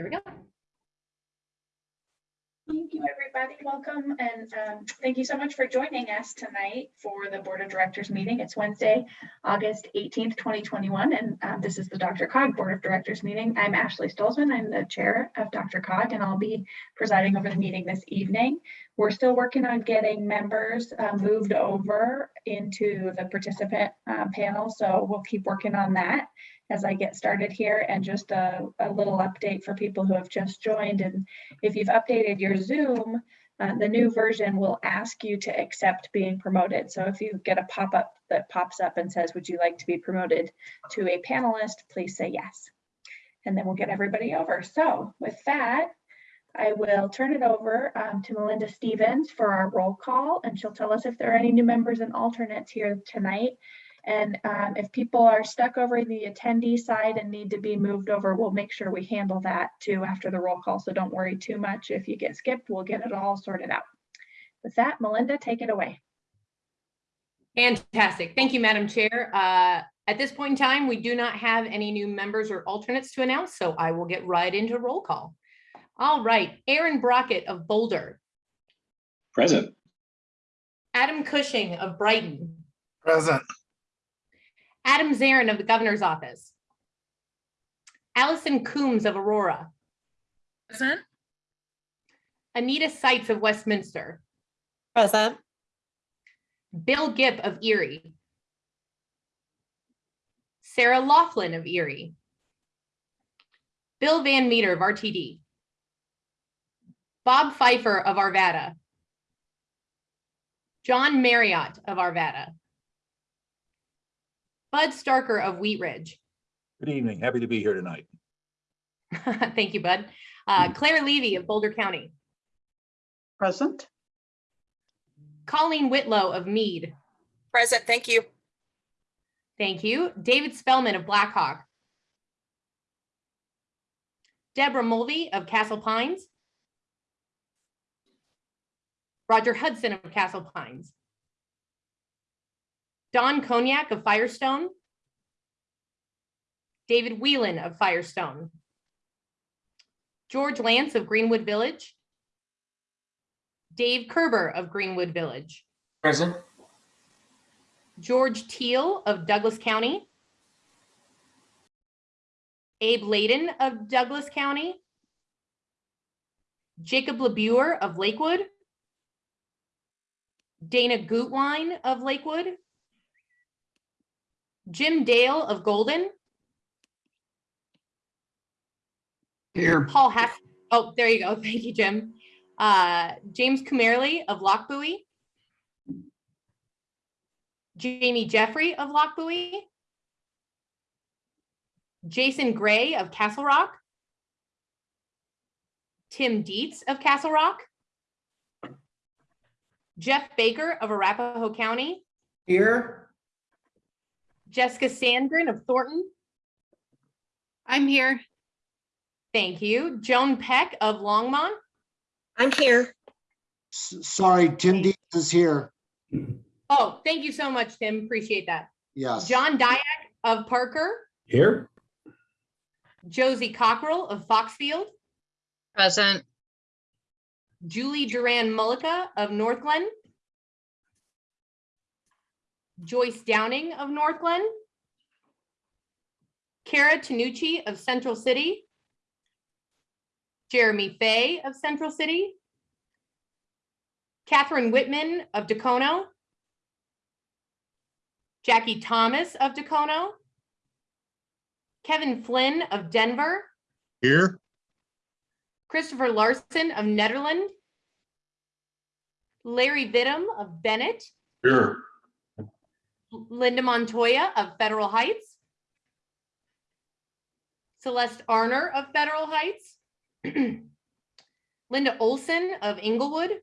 There we go. Thank you, everybody. Welcome and um, thank you so much for joining us tonight for the Board of Directors meeting. It's Wednesday, August 18th, 2021, and um, this is the DRCOG Board of Directors meeting. I'm Ashley Stolzman. I'm the chair of DRCOG, and I'll be presiding over the meeting this evening. We're still working on getting members uh, moved over into the participant uh, panel, so we'll keep working on that as I get started here. And just a, a little update for people who have just joined and if you've updated your Zoom, uh, the new version will ask you to accept being promoted. So if you get a pop-up that pops up and says, would you like to be promoted to a panelist, please say yes. And then we'll get everybody over. So with that, I will turn it over um, to Melinda Stevens for our roll call, and she'll tell us if there are any new members and alternates here tonight. And um, if people are stuck over in the attendee side and need to be moved over, we'll make sure we handle that too after the roll call. So don't worry too much. If you get skipped, we'll get it all sorted out. With that, Melinda, take it away. Fantastic. Thank you, Madam Chair. Uh, At this point in time, we do not have any new members or alternates to announce, so I will get right into roll call. All right, Aaron Brockett of Boulder, Present. Adam Cushing of Brighton, Present. Adam Zarin of the Governor's Office, Allison Coombs of Aurora, Present. Anita Seitz of Westminster, Present. Bill Gipp of Erie, Sarah Laughlin of Erie, Bill Van Meter of RTD, Bob Pfeiffer of Arvada, John Marriott of Arvada, Bud Starker of Wheat Ridge. Good evening. Happy to be here tonight. Thank you, Bud. Uh, Claire Levy of Boulder County, Present. Colleen Whitlow of Mead. Present. Thank you. Thank you. David Spellman of Blackhawk. Deborah Mulvey of Castle Pines. Roger Hudson of Castle Pines. Don Cognac of Firestone. David Whelan of Firestone. George Lance of Greenwood Village. Dave Kerber of Greenwood Village. Present. George Teal of Douglas County. Abe Layden of Douglas County. Jacob LaBure of Lakewood. Dana Gutwein of Lakewood. Jim Dale of Golden, Here. Paul Hack, oh, there you go. Thank you, Jim. Uh, James Kumerly of Lochbuie. Jamie Jeffrey of Lochbuie. Jason Gray of Castle Rock. Tim Dietz of Castle Rock. Jeff Baker of Arapahoe County. Here. Jessica Sandgren of Thornton. I'm here. Thank you. Joan Peck of Longmont. I'm here. S- Sorry, Tim Dietz is here. Oh, thank you so much, Tim. Appreciate that. Yes. John Diak of Parker. Here. Josie Cockrell of Foxfield. Present. Julie Duran Mullica of Northglenn. Joyce Downing of Northglenn. Kara Tanucci of Central City. Jeremy Fay of Central City. Catherine Whitman of Dacono. Jackie Thomas of Dacono. Kevin Flynn of Denver. Here. Christopher Larson of Nederland. Larry Vittum of Bennett. Here. Linda Montoya of Federal Heights. Celeste Arner of Federal Heights. Linda Olson of Englewood.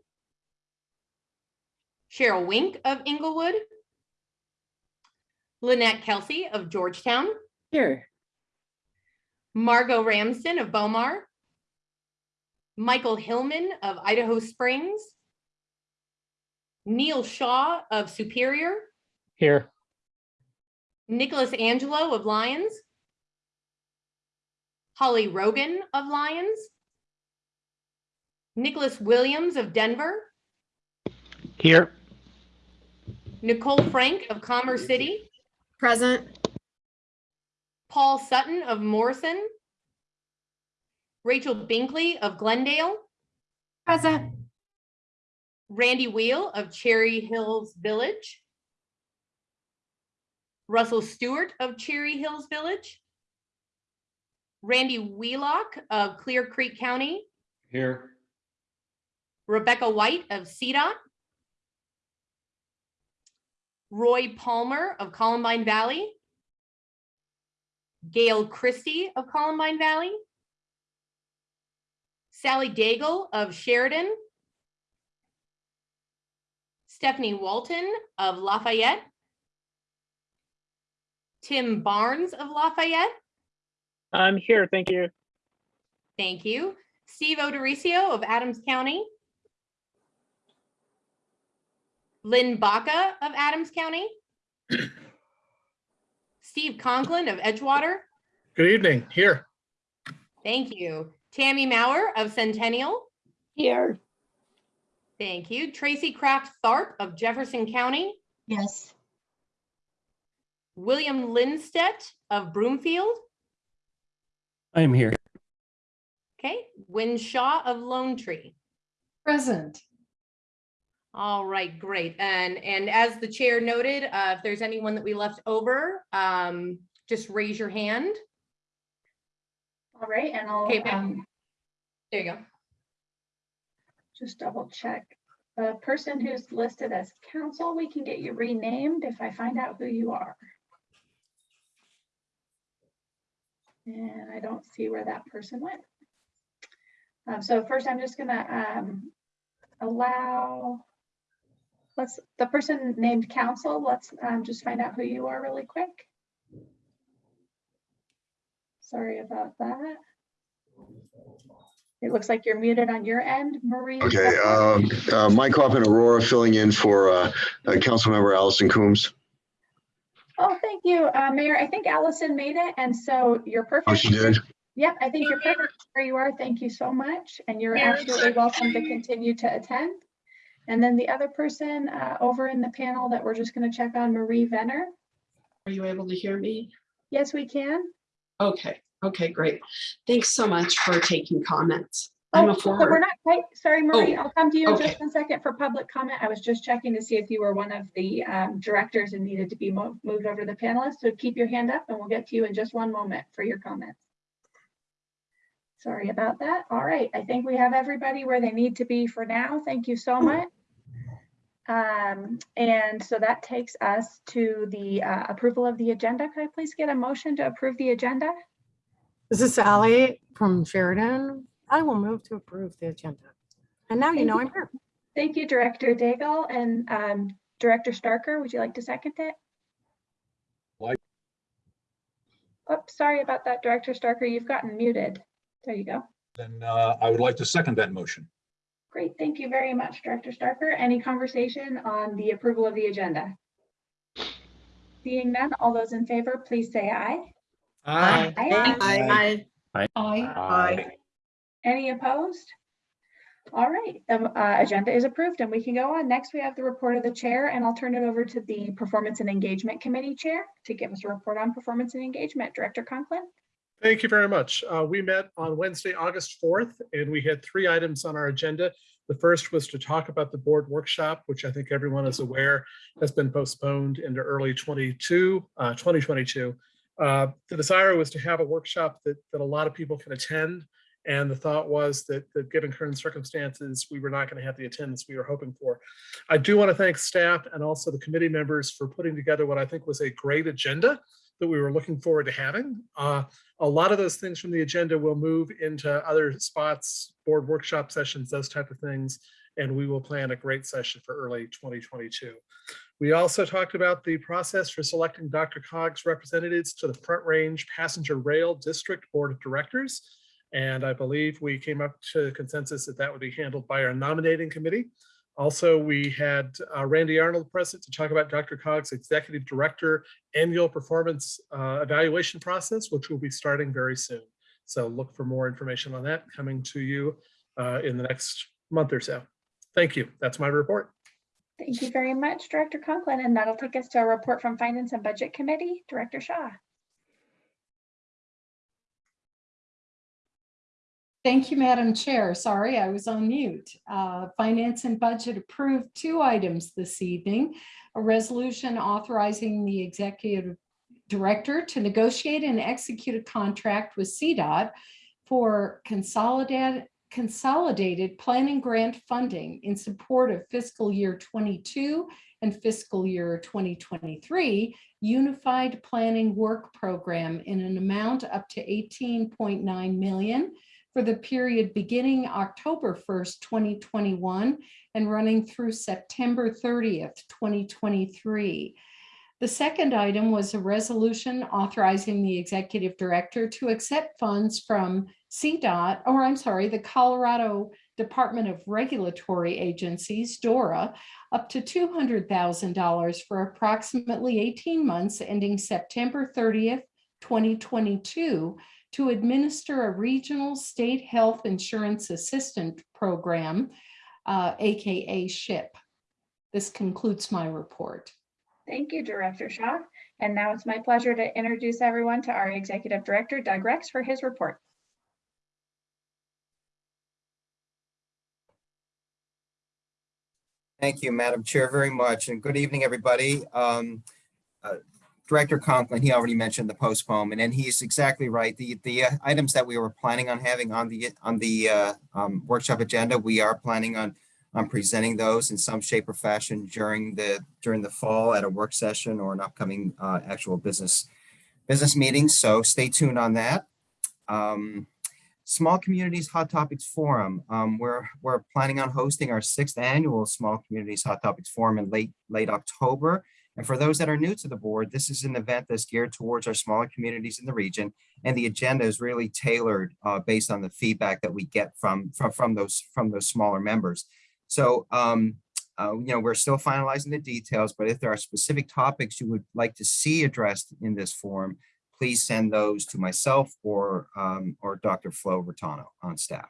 Cheryl Wink of Englewood. Lynette Kelsey of Georgetown. Here. Margot Ramsden of Bow Mar. Michael Hillman of Idaho Springs. Neil Shaw of Superior. Here, Nicholas Angelo of Lyons. Holly Rogan of Lyons, Nicholas Williams of Denver, Here. Nicole Frank of Commerce City, Present. Paul Sutton of Morrison, Rachel Binkley of Glendale, Present. Randy Wheel of Cherry Hills Village, Russell Stewart of Cherry Hills Village, Randy Wheelock of Clear Creek County, Here. Rebecca White of CDOT, Roy Palmer of Columbine Valley, Gail Christie of Columbine Valley, Sally Daigle of Sheridan, Stephanie Walton of Lafayette, Tim Barnes of Lafayette, I'm here, thank you. thank you, Steve O'Dorisio of Adams County, Lynn Baca of Adams County, Steve Conklin of Edgewater, Good evening, here. thank you, Tammy Mauer of Centennial, Here. thank you, Tracy Kraft Tharp of Jefferson County, Yes. William Lindstedt of Broomfield, I am here. okay, Wynne Shaw of Lone Tree. Present. All right, great. And, and as the chair noted, uh, if there's anyone that we left over, um, just raise your hand. All right, and I'll Okay, um, There you go. just double check. The person who's listed as counsel, we can get you renamed if I find out who you are. And I don't see where that person went. Um, so first, I'm just gonna um, allow, let's, the person named council, let's um, just find out who you are really quick. Sorry about that. It looks like you're muted on your end, Marie. Okay, um, uh, Mike Hoffman Aurora filling in for uh, uh, Councilmember Allison Coombs. Oh, thank you, uh, Mayor. I think Allison made it, and so you're perfect. Oh, she did? Yep, I think you're perfect where you are. Thank you so much, and you're absolutely welcome to continue to attend. And then the other person uh, over in the panel that we're just going to check on, Marie Venner. Are you able to hear me? Yes, we can. Okay, okay, great. Thanks so much for taking comments. I'm Oh, a so we're not quite, sorry, Marie, Oh, I'll come to you in okay. just a second for public comment. I was just checking to see if you were one of the um, directors and needed to be mo- moved over to the panelists. So keep your hand up and we'll get to you in just one moment for your comments. Sorry about that. All right, I think we have everybody where they need to be for now. Thank you so much. Um, And so that takes us to the uh, approval of the agenda. Could I please get a motion to approve the agenda? This is Sally from Sheridan. I will move to approve the agenda. And now you Thank know you. I'm here. Thank you, Director Daigle and um, Director Starker. Would you like to second it? Like. Oops, sorry about that, Director Starker. You've gotten muted. There you go. Then uh, I would like to second that motion. Great. Thank you very much, Director Starker. Any conversation on the approval of the agenda? Seeing none, all those in favor, please say aye. Aye. Aye. Aye. Aye. Any opposed? All right, the uh, agenda is approved and we can go on. Next, we have the report of the chair and I'll turn it over to the Performance and Engagement Committee Chair to give us a report on performance and engagement. Director Conklin? Thank you very much. Uh, We met on Wednesday, August 4th, and we had three items on our agenda. The first was to talk about the board workshop, which I think everyone is aware has been postponed into early 22, uh, 2022. Uh, The desire was to have a workshop that, that a lot of people can attend. And the thought was that, that given current circumstances, we were not going to have the attendance we were hoping for. I do want to thank staff and also the committee members for putting together what I think was a great agenda that we were looking forward to having. Uh, a lot of those things from the agenda will move into other spots, board workshop sessions, those type of things. And we will plan a great session for early 2022. We also talked about the process for selecting DRCOG's representatives to the Front Range Passenger Rail District Board of Directors. And I believe we came up to consensus that that would be handled by our nominating committee. Also, we had uh, Randy Arnold present to talk about DRCOG's Executive Director annual performance uh, evaluation process, which will be starting very soon. So look for more information on that coming to you uh, in the next month or so. Thank you. That's my report. Thank you very much, Director Conklin, and that'll take us to a report from Finance and Budget Committee, Director Shaw. Thank you, Madam Chair. Sorry, I was on mute. Uh, Finance and Budget approved two items this evening. A resolution authorizing the executive director to negotiate and execute a contract with CDOT for consolidated, consolidated planning grant funding in support of fiscal year 22 and fiscal year 2023 Unified Planning Work Program in an amount up to 18.9 million for the period beginning October 1st, 2021 and running through September 30th, 2023. The second item was a resolution authorizing the executive director to accept funds from CDOT, or I'm sorry, the Colorado Department of Regulatory Agencies, DORA, up to $200,000 for approximately 18 months ending September 30th, 2022 to administer a regional state health insurance assistance program, uh, AKA SHIP. This concludes my report. Thank you, Director Shaw. And now it's my pleasure to introduce everyone to our Executive Director, Doug Rex, for his report. Thank you, Madam Chair, very much, and good evening, everybody. Um, uh, Director Conklin, he already mentioned the postponement, and he's exactly right. The, the uh, items that we were planning on having on the, on the uh, um, workshop agenda, we are planning on, on presenting those in some shape or fashion during the, during the fall at a work session or an upcoming uh, actual business, business meeting, so stay tuned on that. Um, Small Communities Hot Topics Forum. Um, we're, we're planning on hosting our sixth annual Small Communities Hot Topics Forum in late, late October. And for those that are new to the board, this is an event that's geared towards our smaller communities in the region. And the agenda is really tailored uh, based on the feedback that we get from, from, from, those, from those smaller members. So, um, uh, you know, we're still finalizing the details, but if there are specific topics you would like to see addressed in this forum, please send those to myself or, um, or Dr. Flo Bertano on staff.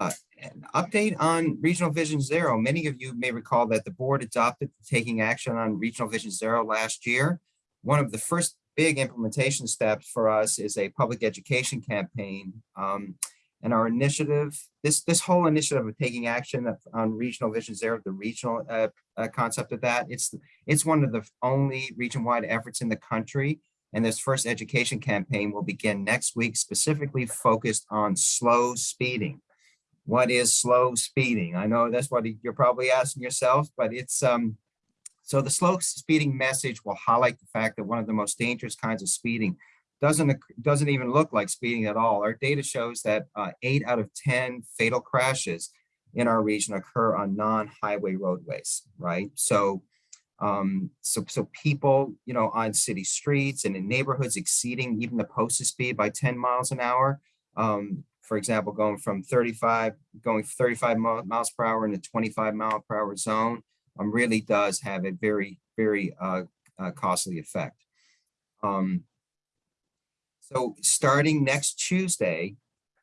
Uh, an update on Regional Vision Zero. Many of you may recall that the board adopted taking action on Regional Vision Zero last year. One of the first big implementation steps for us is a public education campaign. Um, and our initiative, this, this whole initiative of taking action on Regional Vision Zero, the regional uh, uh, concept of that, it's, it's one of the only region-wide efforts in the country. And this first education campaign will begin next week, specifically focused on slow speeding. What is slow speeding? I know that's what you're probably asking yourself, but it's, um, so the slow speeding message will highlight the fact that one of the most dangerous kinds of speeding doesn't, doesn't even look like speeding at all. Our data shows that uh, eight out of 10 fatal crashes in our region occur on non-highway roadways, right? So, um, so, so people, you know, on city streets and in neighborhoods exceeding even the posted speed by 10 miles an hour. Um, for example, going from 35, going 35 miles per hour in a 25 mile per hour zone um, really does have a very, very uh, uh, costly effect. Um, so starting next Tuesday,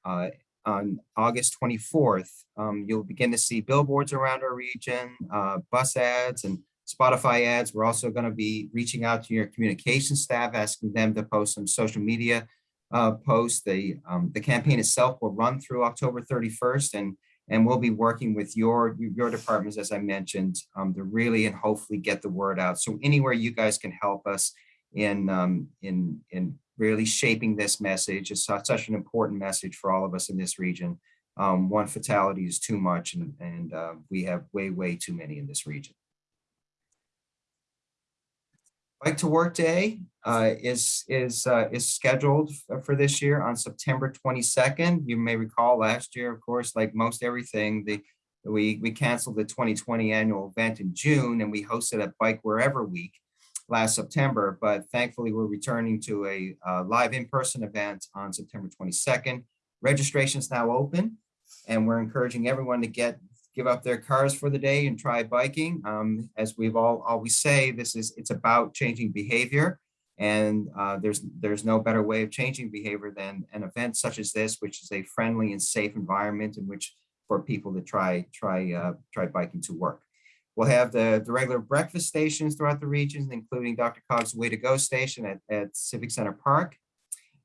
uh, on August 24th, um, you'll begin to see billboards around our region, uh, bus ads and Spotify ads. We're also going to be reaching out to your communication staff, asking them to post some social media uh, posts. The, um, the campaign itself will run through October 31st and, and we'll be working with your, your departments, as I mentioned, um, to really and hopefully get the word out. So anywhere you guys can help us in, um, in, in really shaping this message. It's such such an important message for all of us in this region. Um, one fatality is too much and, and uh, we have way, way too many in this region. Bike to Work Day uh, is, is, uh, is scheduled for this year on September 22nd. You may recall last year, of course, like most everything, the, we, we canceled the 2020 annual event in June and we hosted a Bike Wherever Week last September, but thankfully we're returning to a uh, live in-person event on September 22nd. Registration is now open and we're encouraging everyone to get, give up their cars for the day and try biking. Um, As we've all always say, this is, it's about changing behavior. And uh, there's, there's no better way of changing behavior than an event such as this, which is a friendly and safe environment in which for people to try, try, uh, try biking to work. We'll have the, the regular breakfast stations throughout the regions, including DRCOG's Way to Go station at, at Civic Center Park.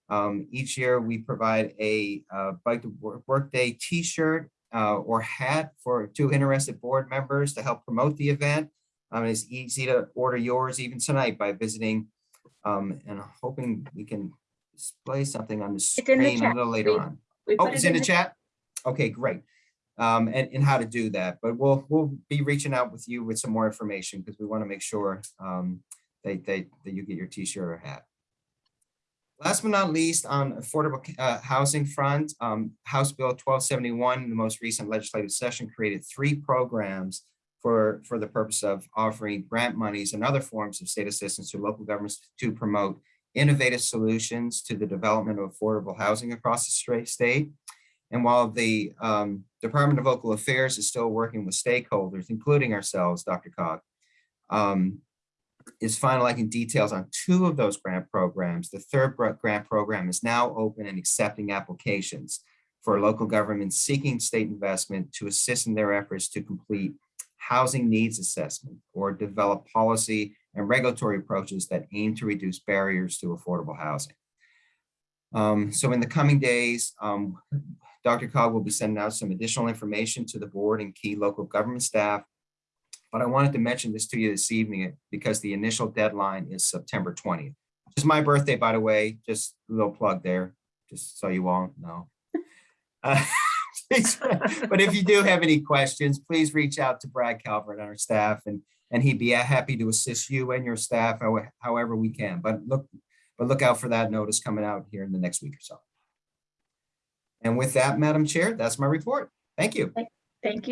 Um, each year, we provide a uh, Bike to Work Day T-shirt uh, or hat for two interested board members to help promote the event. Um, it's easy to order yours even tonight by visiting um, and hoping we can display something on the in the screen a little later We- on. We Oh, it's it in the chat? Okay, great. Um, and, and how to do that, but we'll, we'll be reaching out with you with some more information because we want to make sure um, that, that, that you get your t-shirt or hat. Last but not least, on affordable uh, housing front, um, House Bill 1271, in the most recent legislative session, created three programs for, for the purpose of offering grant monies and other forms of state assistance to local governments to promote innovative solutions to the development of affordable housing across the state. And while the um, Department of Local Affairs is still working with stakeholders, including ourselves, DRCOG, um, is finalizing details on two of those grant programs. The third grant program is now open and accepting applications for local governments seeking state investment to assist in their efforts to complete housing needs assessment or develop policy and regulatory approaches that aim to reduce barriers to affordable housing. Um, so in the coming days, um, DRCOG will be sending out some additional information to the board and key local government staff. But I wanted to mention this to you this evening because the initial deadline is September 20th. It's my birthday, by the way, just a little plug there, just so you all know. Uh, But if you do have any questions, please reach out to Brad Calvert, our staff, and, and he'd be happy to assist you and your staff however we can. But look, but look out for that notice coming out here in the next week or so. And with that, Madam Chair, that's my report. Thank you. Thank you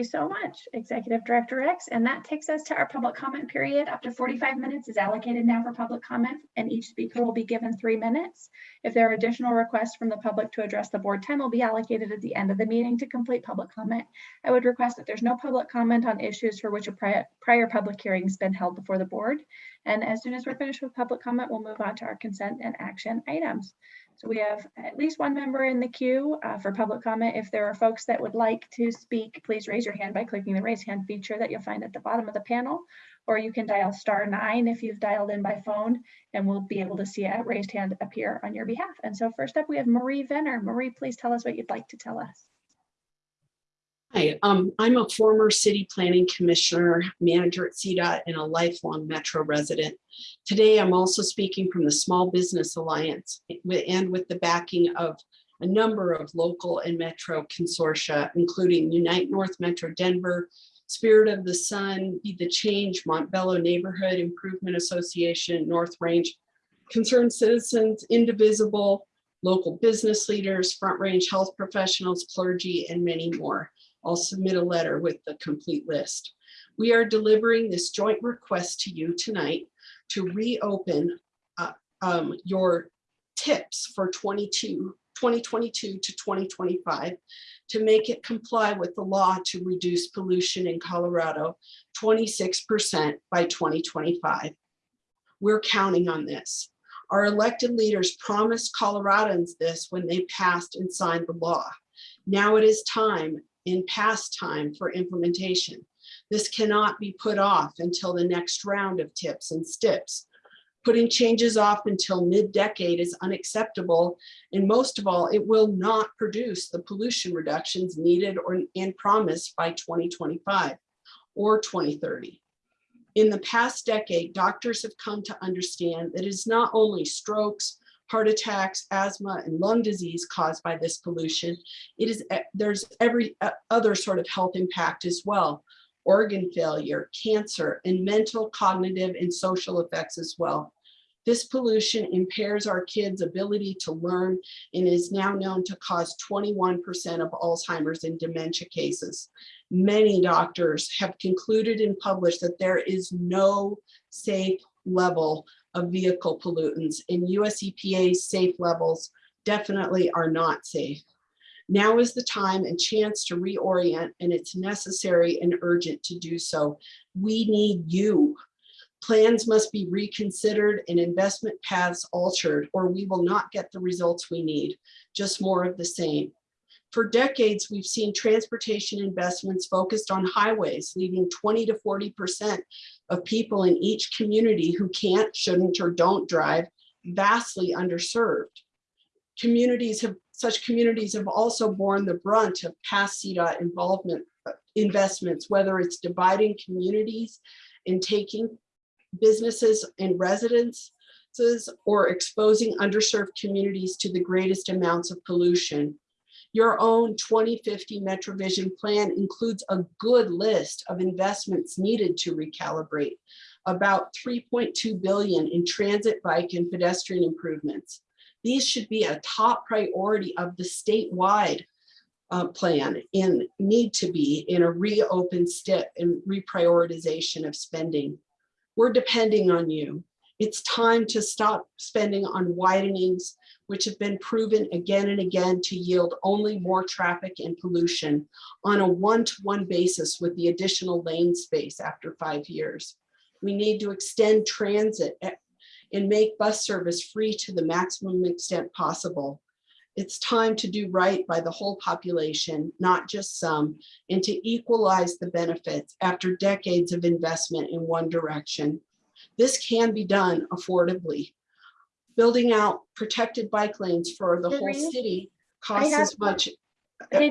so much, Executive Director Rex. And that takes us to our public comment period. Up to 45 minutes is allocated now for public comment, and each speaker will be given three minutes. If there are additional requests from the public to address the board, time will be allocated at the end of the meeting to complete public comment. I would request that there's no public comment on issues for which a prior, prior public hearing has been held before the board. And as soon as we're finished with public comment, we'll move on to our consent and action items. So we have at least one member in the queue uh, for public comment. If there are folks that would like to speak, please raise your hand by clicking the raise hand feature that you'll find at the bottom of the panel. Or you can dial star nine if you've dialed in by phone and we'll be able to see a raised hand appear on your behalf. And so first up, we have Marie Venner. Marie, please tell us what you'd like to tell us. Hi, um, I'm a former city planning commissioner, manager at CDOT, and a lifelong Metro resident. Today, I'm also speaking from the Small Business Alliance and with the backing of a number of local and Metro consortia, including Unite North Metro Denver, Spirit of the Sun, Be the Change, Montbello Neighborhood Improvement Association, North Range, Concerned Citizens, Indivisible, local business leaders, Front Range health professionals, clergy, and many more. I'll submit a letter with the complete list. We are delivering this joint request to you tonight to reopen uh, um, your TIPs for 22, 2022 to 2025 to make it comply with the law to reduce pollution in Colorado 26% by 2025. We're counting on this. Our elected leaders promised Coloradans this when they passed and signed the law. Now it is time in past time for implementation. This cannot be put off until the next round of TIPs and STIPs. Putting changes off until mid-decade is unacceptable, and most of all, it will not produce the pollution reductions needed or and promised by 2025 or 2030. In the past decade, doctors have come to understand that it is not only strokes, heart attacks, asthma, and lung disease caused by this pollution. It is, e- there's every uh, other sort of health impact as well. Organ failure, cancer, and mental, cognitive, and social effects as well. This pollution impairs our kids' ability to learn and is now known to cause 21% of Alzheimer's and dementia cases. Many doctors have concluded and published that there is no safe level of vehicle pollutants and US EPA's safe levels definitely are not safe. Now is the time and chance to reorient and it's necessary and urgent to do so. We need you. Plans must be reconsidered and investment paths altered, or we will not get the results we need, just more of the same. For decades, we've seen transportation investments focused on highways, leaving 20 to 40% of people in each community who can't, shouldn't, or don't drive vastly underserved. Communities have, such communities have also borne the brunt of past CDOT involvement uh, investments, whether it's dividing communities and taking businesses and residences or exposing underserved communities to the greatest amounts of pollution. Your own 2050 MetroVision plan includes a good list of investments needed to recalibrate, about 3.2 billion in transit, bike, and pedestrian improvements. These should be a top priority of the statewide uh, plan and need to be in a reopen step and reprioritization of spending. We're depending on you. It's time to stop spending on widenings, which have been proven again and again to yield only more traffic and pollution on a one-to-one basis with the additional lane space after five years. We need to extend transit and make bus service free to the maximum extent possible. It's time to do right by the whole population, not just some, and to equalize the benefits after decades of investment in one direction. This can be done affordably. Building out protected bike lanes for the whole city costs as much.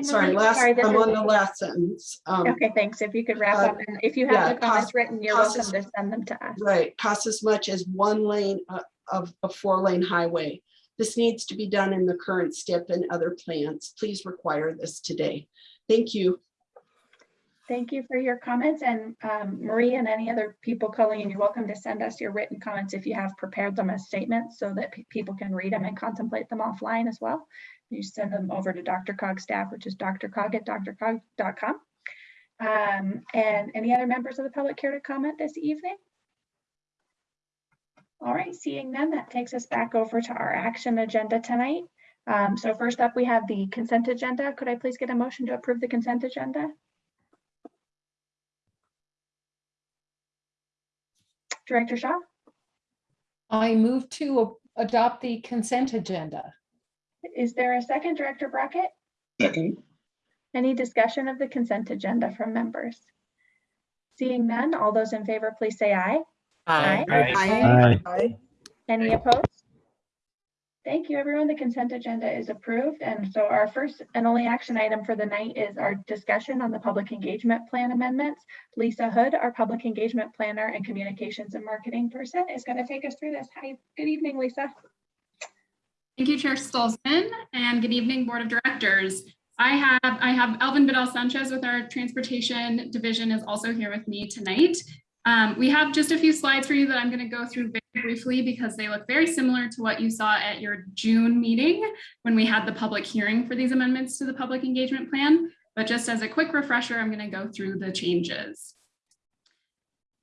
Sorry, last, sorry, I'm on the last sentence. Um, Okay, thanks. If you could wrap uh, up and if you yeah, have the comments cost- written, you're welcome is- to send them to us. Right, costs as much as one lane uh, of a four lane highway. This needs to be done in the current STIP and other plans. Please require this today. Thank you. Thank you for your comments and um, Marie and any other people calling in, you're welcome to send us your written comments if you have prepared them as statements so that pe- people can read them and contemplate them offline as well. You send them over to DRCOG staff, which is drcog@drcog.com. Um, And any other members of the public care to comment this evening? All right, seeing none, that takes us back over to our action agenda tonight. Um, So first up, we have the consent agenda. Could I please get a motion to approve the consent agenda? Director Shaw, I move to adopt the consent agenda. is there a second, Director Brockett? Second. Any discussion of the consent agenda from members? Seeing none, all those in favor, please say aye. aye. Aye. Aye. Any opposed? Thank you, everyone. The consent agenda is approved. And so our first and only action item for the night is our discussion on the public engagement plan amendments. Lisa Hood, our public engagement planner and communications and marketing person, is going to take us through this. Hi, good evening, Lisa. Thank you, Chair Stolzman, and good evening, Board of Directors. I have I have Alvin Vidal Sanchez with our Transportation Division is also here with me tonight. Um, we have just a few slides for you that I'm going to go through very briefly because they look very similar to what you saw at your June meeting when we had the public hearing for these amendments to the public engagement plan. But just as a quick refresher, I'm going to go through the changes.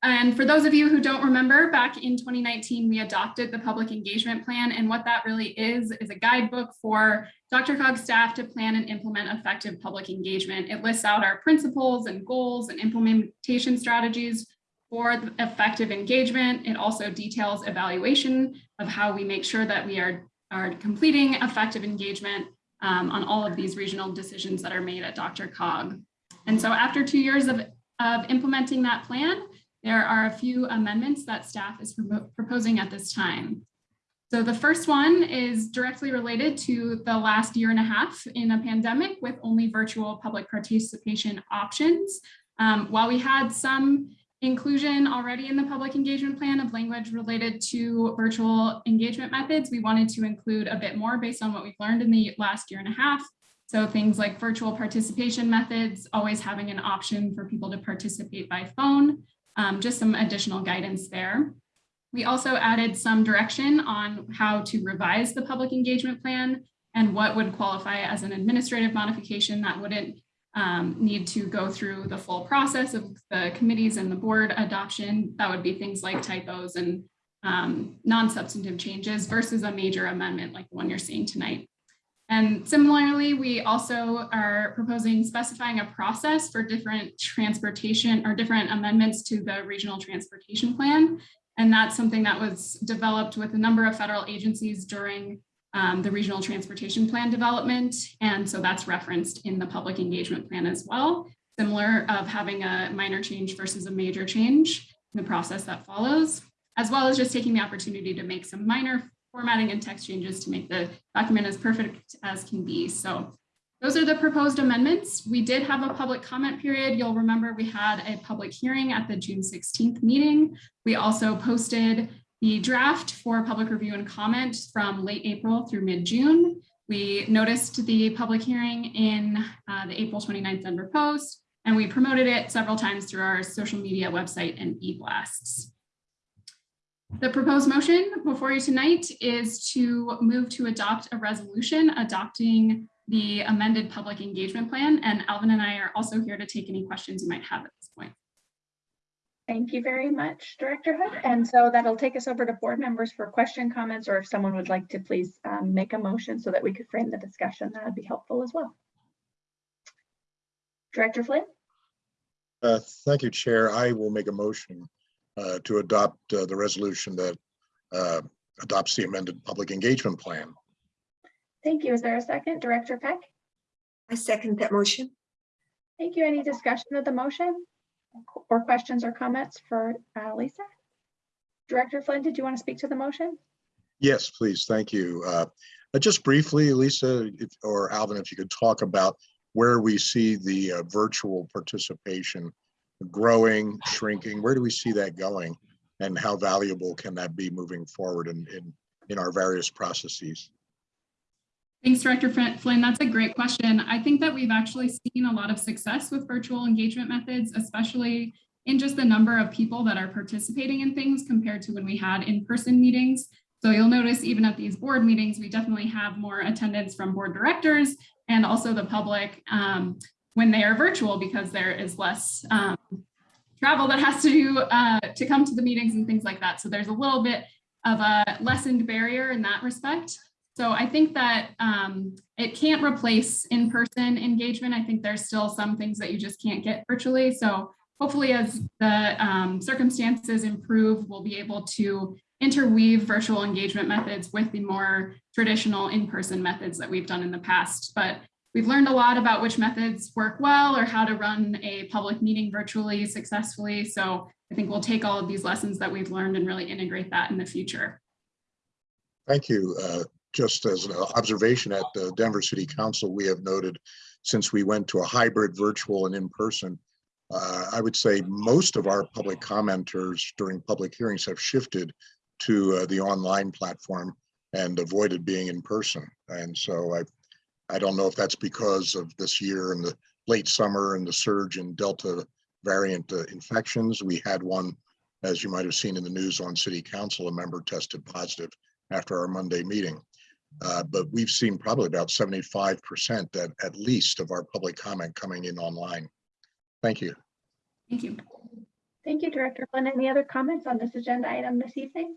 And for those of you who don't remember, back in 2019, we adopted the public engagement plan. And what that really is, is a guidebook for DRCOG staff to plan and implement effective public engagement. It lists out our principles and goals and implementation strategies for the effective engagement. It also details evaluation of how we make sure that we are, are completing effective engagement um, on all of these regional decisions that are made at DRCOG. And so after two years of, of implementing that plan, there are a few amendments that staff is proposing at this time. So the first one is directly related to the last year and a half in a pandemic with only virtual public participation options. Um, while we had some inclusion already in the public engagement plan of language related to virtual engagement methods, we wanted to include a bit more based on what we've learned in the last year and a half. So things like virtual participation methods, always having an option for people to participate by phone, um, just some additional guidance there. We also added some direction on how to revise the public engagement plan and what would qualify as an administrative modification that wouldn't um, need to go through the full process of the committees and the board adoption. That would be things like typos and um, non-substantive changes versus a major amendment like the one you're seeing tonight. And similarly, we also are proposing specifying a process for different transportation or different amendments to the regional transportation plan. And that's something that was developed with a number of federal agencies during um, the regional transportation plan development. And so that's referenced in the public engagement plan as well, similar of having a minor change versus a major change in the process that follows, as well as just taking the opportunity to make some minor formatting and text changes to make the document as perfect as can be. So those are the proposed amendments. We did have a public comment period. You'll remember we had a public hearing at the June 16th meeting. We also posted the draft for public review and comment from late April through mid-June. We noticed the public hearing in uh, the April 29th Denver Post, and we promoted it several times through our social media website and e-blasts. The proposed motion before you tonight is to move to adopt a resolution adopting the amended public engagement plan. And Alvin and I are also here to take any questions you might have at this point. Thank you very much, Director Hood. And so that'll take us over to board members for question comments, or if someone would like to please um, make a motion so that we could frame the discussion, that would be helpful as well. Director Flynn? Uh, Thank you, Chair. I will make a motion uh, to adopt uh, the resolution that uh, adopts the amended public engagement plan. Thank you. Is there a second? Director Peck? I second that motion. Thank you. Any discussion of the motion? Or questions or comments for uh, Lisa? Director Flynn, did you want to speak to the motion? Yes, please. Thank you. Uh, uh, Just briefly, Lisa, if- or Alvin, if you could talk about where we see the uh, virtual participation growing, shrinking, where do we see that going? And how valuable can that be moving forward in, in, in our various processes? Thanks, Director Flynn-. That's a great question. I think that we've actually seen a lot of success with virtual engagement methods, especially in just the number of people that are participating in things compared to when we had in-person meetings. So you'll notice even at these board meetings, we definitely have more attendance from board directors and also the public um, when they are virtual because there is less um, travel that has to do uh, to come to the meetings and things like that. So there's a little bit of a lessened barrier in that respect. So I think that um, it can't replace in-person engagement. I think there's still some things that you just can't get virtually. So hopefully as the um, circumstances improve, we'll be able to interweave virtual engagement methods with the more traditional in-person methods that we've done in the past. But we've learned a lot about which methods work well or how to run a public meeting virtually successfully. So I think we'll take all of these lessons that we've learned and really integrate that in the future. Thank you. Uh, Just as an observation at the Denver City Council, we have noted since we went to a hybrid virtual and in-person, uh, I would say most of our public commenters during public hearings have shifted to uh, the online platform and avoided being in person. And so I, I don't know if that's because of this year and the late summer and the surge in Delta variant uh, infections. We had one, as you might have seen in the news on city council, a member tested positive after our Monday meeting. Uh, But we've seen probably about 75% at, at least of our public comment coming in online. Thank you. Thank you. Thank you, Director Flynn. Any other comments on this agenda item this evening?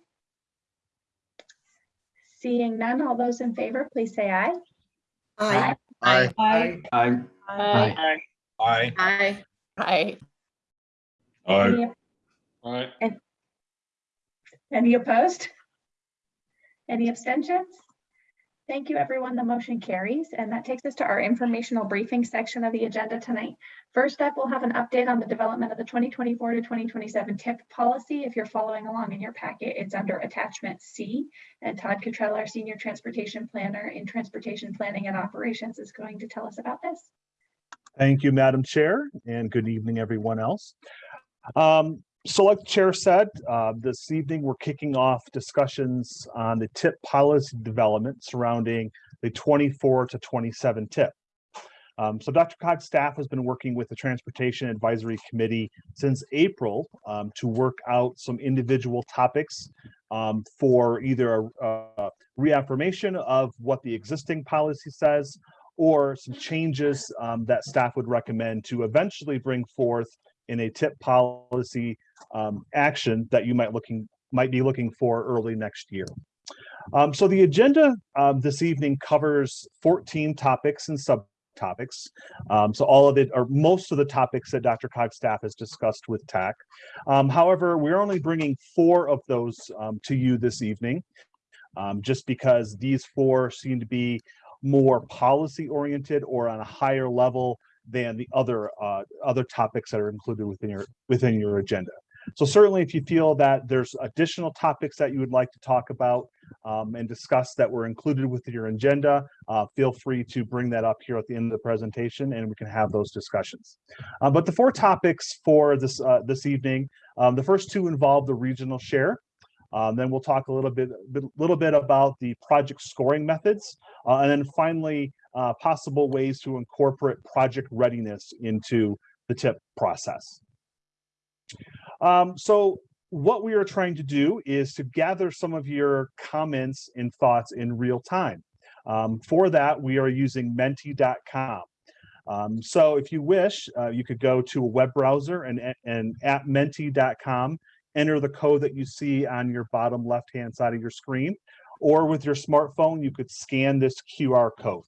Seeing none, all those in favor, please say aye. Aye. Aye. Aye. Aye. Aye. Aye. Aye. Aye. Any- Aye. Any opposed? Any abstentions? Thank you, everyone. The motion carries, and that takes us to our informational briefing section of the agenda tonight. First up, we'll have an update on the development of the 2024 to 2027 TIP policy. If you're following along in your packet, it's under attachment C. And Todd Cottrell, our senior transportation planner in transportation planning and operations, is going to tell us about this. Thank you, Madam Chair, and good evening, everyone else. Um, so like the chair said, uh, this evening, we're kicking off discussions on the TIP policy development surrounding the 24 to 27 TIP. Um, so DRCOG's staff has been working with the Transportation Advisory Committee since April um, to work out some individual topics um, for either a, a reaffirmation of what the existing policy says or some changes um, that staff would recommend to eventually bring forth in a TIP policy um, action that you might looking might be looking for early next year. Um, so the agenda um, this evening covers 14 topics and subtopics. Um, so all of it, or most of the topics that DRCOG's staff has discussed with TAC. Um, however, we're only bringing four of those um, to you this evening, just because these four seem to be more policy oriented or on a higher level than the other uh, other topics that are included within your within your agenda. So certainly if you feel that there's additional topics that you would like to talk about um, and discuss that were included within your agenda, uh, feel free to bring that up here at the end of the presentation and we can have those discussions. Uh, but the four topics for this uh, this evening, um, the first two involve the regional share. Um, then we'll talk a little bit, bit, little bit about the project scoring methods, uh, and then finally uh, possible ways to incorporate project readiness into the TIP process. Um, so what we are trying to do is to gather some of your comments and thoughts in real time. Um, for that, we are using menti.com. Um, so if you wish, uh, you could go to a web browser and, and at menti.com, enter the code that you see on your bottom left-hand side of your screen, or with your smartphone, you could scan this QR code.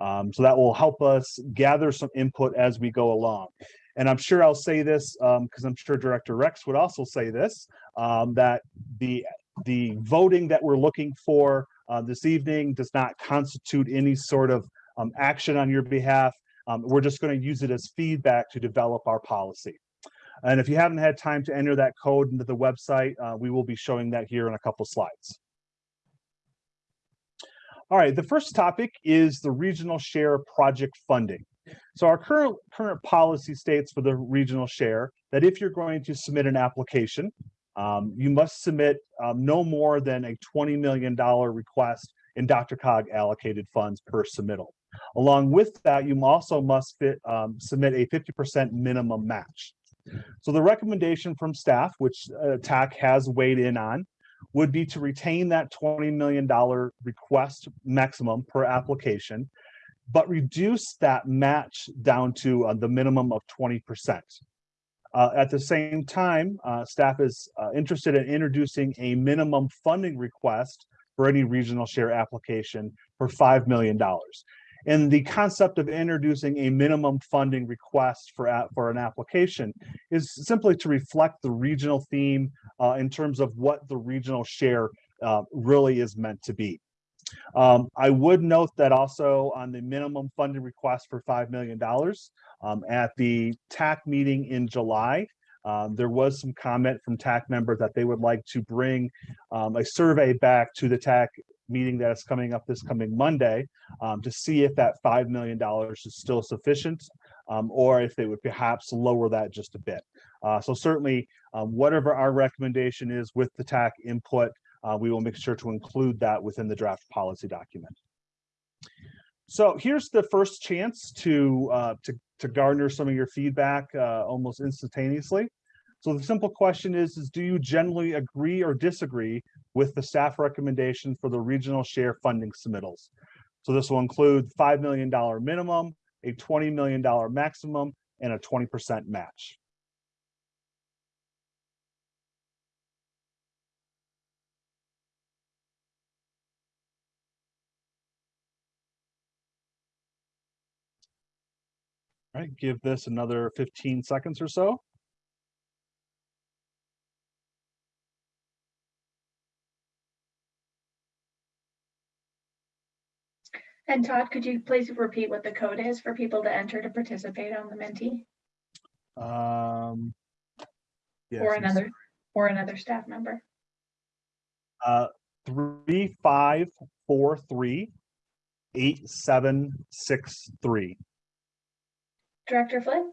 Um, so that will help us gather some input as we go along. And I'm sure I'll say this because I'm sure Director Rex would also say this, um, that the, the voting that we're looking for uh, this evening does not constitute any sort of um, action on your behalf. Um, we're just going to use it as feedback to develop our policy. And if you haven't had time to enter that code into the website, uh, we will be showing that here in a couple slides. All right, the first topic is the regional share project funding. So our current current policy states for the regional share that if you're going to submit an application, um, you must submit um, no more than a $20 million request in DRCOG allocated funds per submittal. Along with that, you also must fit, um, submit a 50% minimum match. So the recommendation from staff, which uh, TAC has weighed in on, would be to retain that $20 million request maximum per application, but reduce that match down to uh, the minimum of 20%. Uh, at the same time, uh, staff is uh, interested in introducing a minimum funding request for any regional share application for $5 million. And the concept of introducing a minimum funding request for, for an application is simply to reflect the regional theme uh, in terms of what the regional share uh, really is meant to be. Um, I would note that also on the minimum funding request for $5 million um, at the TAC meeting in July, um, there was some comment from TAC members that they would like to bring um, a survey back to the TAC meeting that is coming up this coming Monday um, to see if that $5 million is still sufficient um, or if they would perhaps lower that just a bit. Uh, so certainly um, whatever our recommendation is with the TAC input, uh, we will make sure to include that within the draft policy document. So here's the first chance to, uh, to, to garner some of your feedback uh, almost instantaneously. So the simple question is, is do you generally agree or disagree with the staff recommendation for the regional share funding submittals? So this will include $5 million minimum, a $20 million maximum, and a 20% match. All right, give this another 15 seconds or so. And Todd, could you please repeat what the code is for people to enter to participate on the Menti? Um, yes, Or it's, another, or another staff member? Uh, three, five, four, three, eight, seven, six, three. Director Flynn?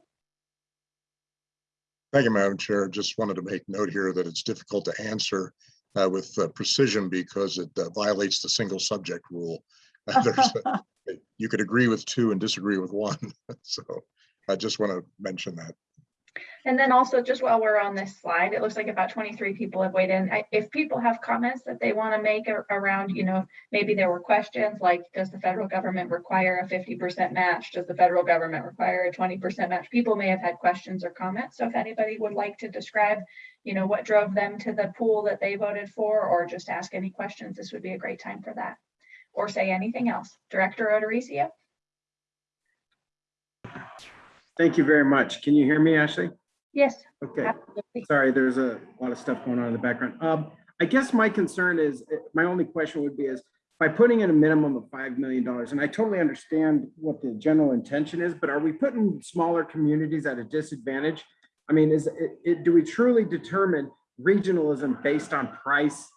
Thank you, Madam Chair. Just wanted to make note here that it's difficult to answer uh, with uh, precision because it uh, violates the single subject rule. There's You could agree with two and disagree with one. So I just want to mention that. And then also, just while we're on this slide, it looks like about 23 people have weighed in. I- If people have comments that they want to make ar- around, you know, maybe there were questions like, does the federal government require a 50% match? Does the federal government require a 20% match? People may have had questions or comments. So if anybody would like to describe, you know, what drove them to the pool that they voted for, or just ask any questions. This would be a great time for that. Or say anything else. Director O'Dorisio? Thank you very much. Can you hear me, Ashley? Yes. Okay, absolutely. sorry, there's a lot of stuff going on in the background. Um, I guess my concern is, eh, my only question would be is, by putting in a minimum of $5 million, and I totally understand what the general intention is, but are we putting smaller communities at a disadvantage? I mean, is it, it, do we truly determine regionalism based on price?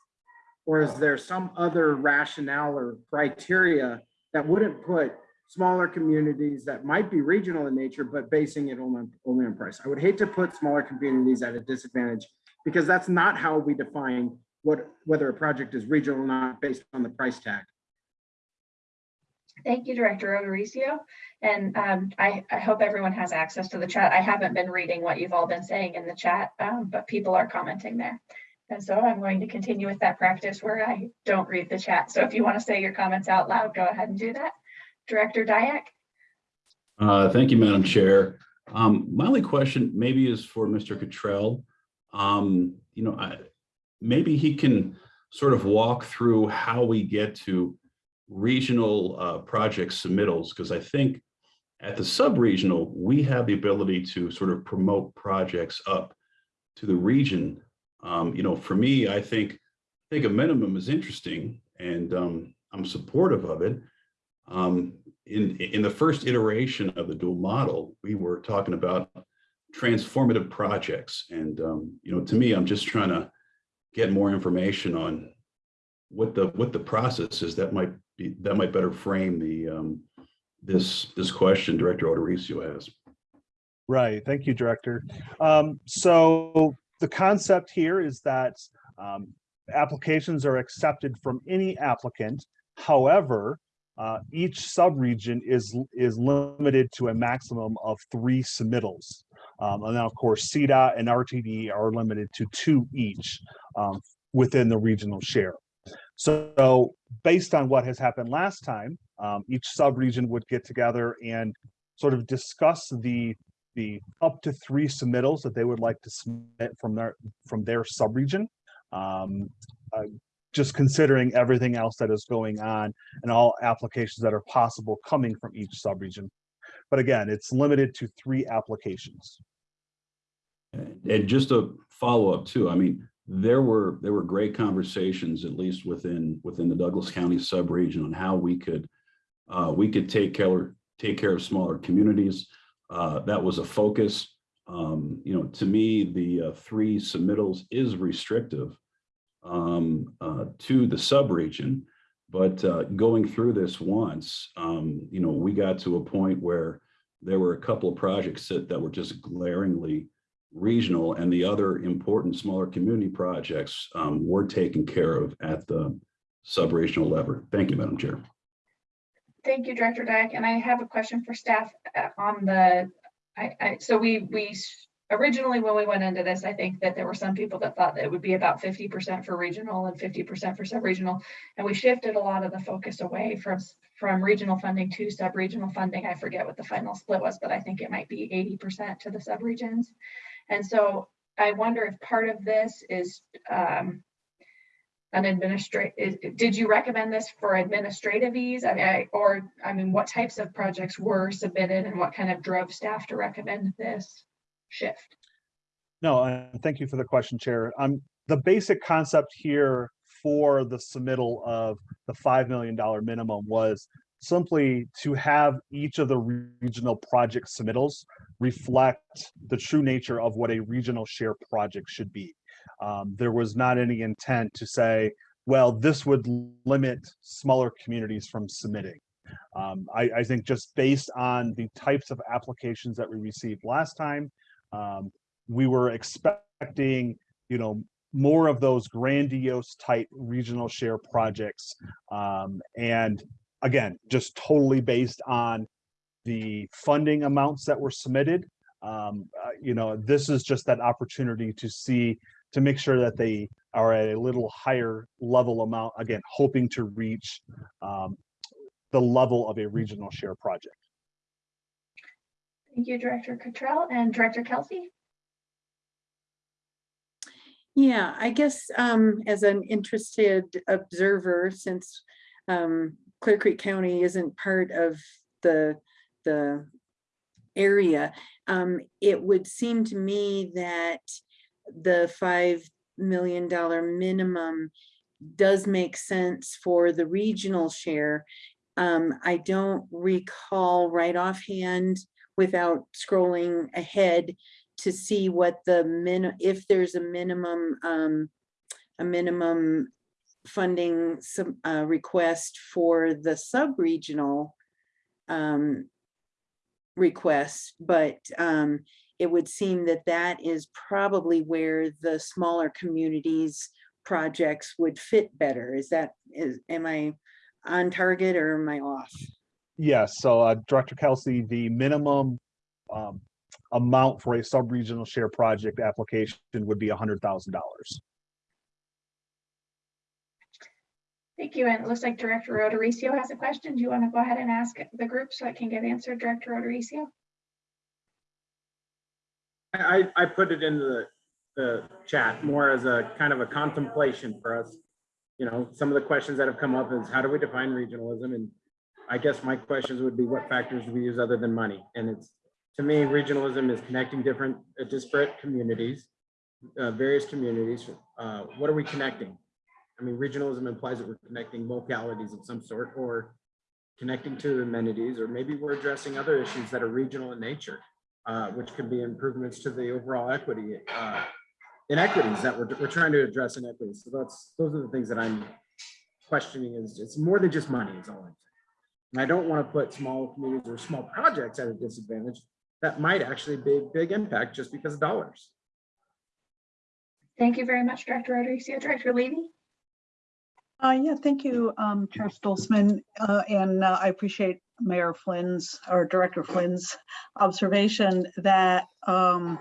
Or is there some other rationale or criteria that wouldn't put smaller communities that might be regional in nature, but basing it only on, only on price? I would hate to put smaller communities at a disadvantage because that's not how we define what, whether a project is regional or not based on the price tag. Thank you, Director O'Dorisio. And um, I, I hope everyone has access to the chat. I haven't been reading what you've all been saying in the chat, um, but people are commenting there. And so I'm going to continue with that practice where I don't read the chat. So if you want to say your comments out loud, go ahead and do that. Director Diak? Uh, Thank you, Madam Chair. Um, My only question maybe is for Mr. Cottrell. Um, You know, I, maybe he can sort of walk through how we get to regional uh, project submittals, because I think at the sub-regional, we have the ability to sort of promote projects up to the region. Um, You know, for me, I think, I think a minimum is interesting and um, I'm supportive of it. Um, in, in the first iteration of the dual model, we were talking about transformative projects. And, um, you know, to me, I'm just trying to get more information on what the, what the process is that might be, that might better frame the, um, this, this question Director O'Dorisio has. Right, thank you, Director. Um, so the concept here is that um, applications are accepted from any applicant. However, uh, each subregion is is limited to a maximum of three submittals. Um, and now, of course, CDOT and RTD are limited to two each um, within the regional share. So based on what has happened last time, um, each subregion would get together and sort of discuss the the up to three submittals that they would like to submit from their from their subregion. Um, uh, just considering everything else that is going on and all applications that are possible coming from each subregion. But again, it's limited to three applications. And just a follow up too, I mean, there were, there were great conversations, at least within, within the Douglas County subregion on how we could, uh, we could take care, take care of smaller communities. Uh, that was a focus. Um, you know, to me, the uh, three submittals is restrictive um, uh, to the subregion. But uh, going through this once, um, you know, we got to a point where there were a couple of projects that, that were just glaringly regional and the other important smaller community projects um, were taken care of at the subregional level. Thank you, Madam Chair. Thank you, Director Diak. And I have a question for staff uh, on the, I, I, so we, we originally, when we went into this, I think that there were some people that thought that it would be about fifty percent for regional and fifty percent for sub-regional. And we shifted a lot of the focus away from, from regional funding to sub-regional funding. I forget what the final split was, but I think it might be eighty percent to the sub-regions. And so I wonder if part of this is, um, an administrative, did you recommend this for administrative ease? I mean, I, or, I mean, what types of projects were submitted and what kind of drove staff to recommend this shift? No, and thank you for the question, Chair. Um, the basic concept here for the submittal of the $5 million minimum was simply to have each of the regional project submittals reflect the true nature of what a regional share project should be. Um, there was not any intent to say, well, this would limit smaller communities from submitting. Um, I, I think just based on the types of applications that we received last time, um, we were expecting, you know, more of those grandiose type regional share projects. Um, and again, just totally based on the funding amounts that were submitted. Um, uh, you know, this is just that opportunity to see, to make sure that they are at a little higher level amount, again, hoping to reach um, the level of a regional share project. Thank you, Director Cottrell and Director Kelsey. Yeah, I guess um, as an interested observer, since um, Clear Creek County isn't part of the, the area, um, it would seem to me that the five million dollar minimum does make sense for the regional share. Um, I don't recall right offhand without scrolling ahead to see what the min, if there's a minimum, um, a minimum funding some, uh, request for the sub-regional um, requests, but, um, it would seem that that is probably where the smaller communities projects would fit better. Is that, is, am I on target or am I off? Yes, so uh, Director Kelsey, the minimum um, amount for a sub-regional share project application would be hundred thousand dollars. Thank you. And it looks like Director O'Dorisio has a question. Do you want to go ahead and ask the group so it can get answered, Director O'Dorisio? I, I put it in the, the chat more as a kind of a contemplation for us. You know, some of the questions that have come up is how do we define regionalism? And I guess my questions would be what factors do we use other than money? And it's, to me, regionalism is connecting different uh, disparate communities, uh, various communities. Uh, what are we connecting? I mean, regionalism implies that we're connecting localities of some sort or connecting to amenities, or maybe we're addressing other issues that are regional in nature, uh, which could be improvements to the overall equity, uh, inequities that we're, we're trying to address inequities. So that's, those are the things that I'm questioning is it's more than just money is all I'm saying. And I don't want to put small communities or small projects at a disadvantage that might actually be big impact just because of dollars. Thank you very much, Director O'Dorisio. Director Levy? Uh, yeah, thank you, um, Chair Stolzman, uh, and uh, I appreciate Mayor Flynn's or Director Flynn's observation that um,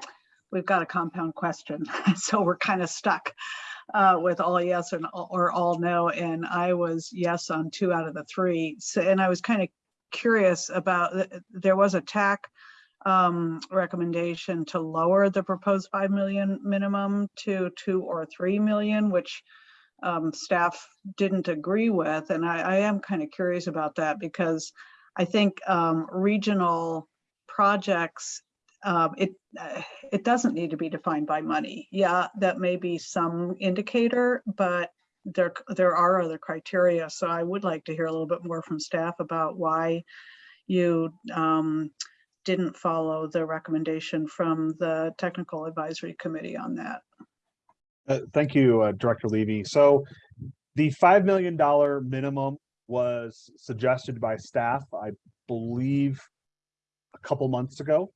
we've got a compound question, so we're kind of stuck uh, with all yes and all- or all no, and I was yes on two out of the three. So, and I was kind of curious about there was a TAC um, recommendation to lower the proposed five million minimum to two or three million, which um, staff didn't agree with. And I, I am kind of curious about that because I think um, regional projects, um, it, uh, it doesn't need to be defined by money. Yeah, that may be some indicator, but there, there are other criteria. So I would like to hear a little bit more from staff about why you um, didn't follow the recommendation from the technical advisory committee on that. Uh, Thank you, uh, Director Levy. So the $5 million minimum was suggested by staff, I believe, a couple months ago.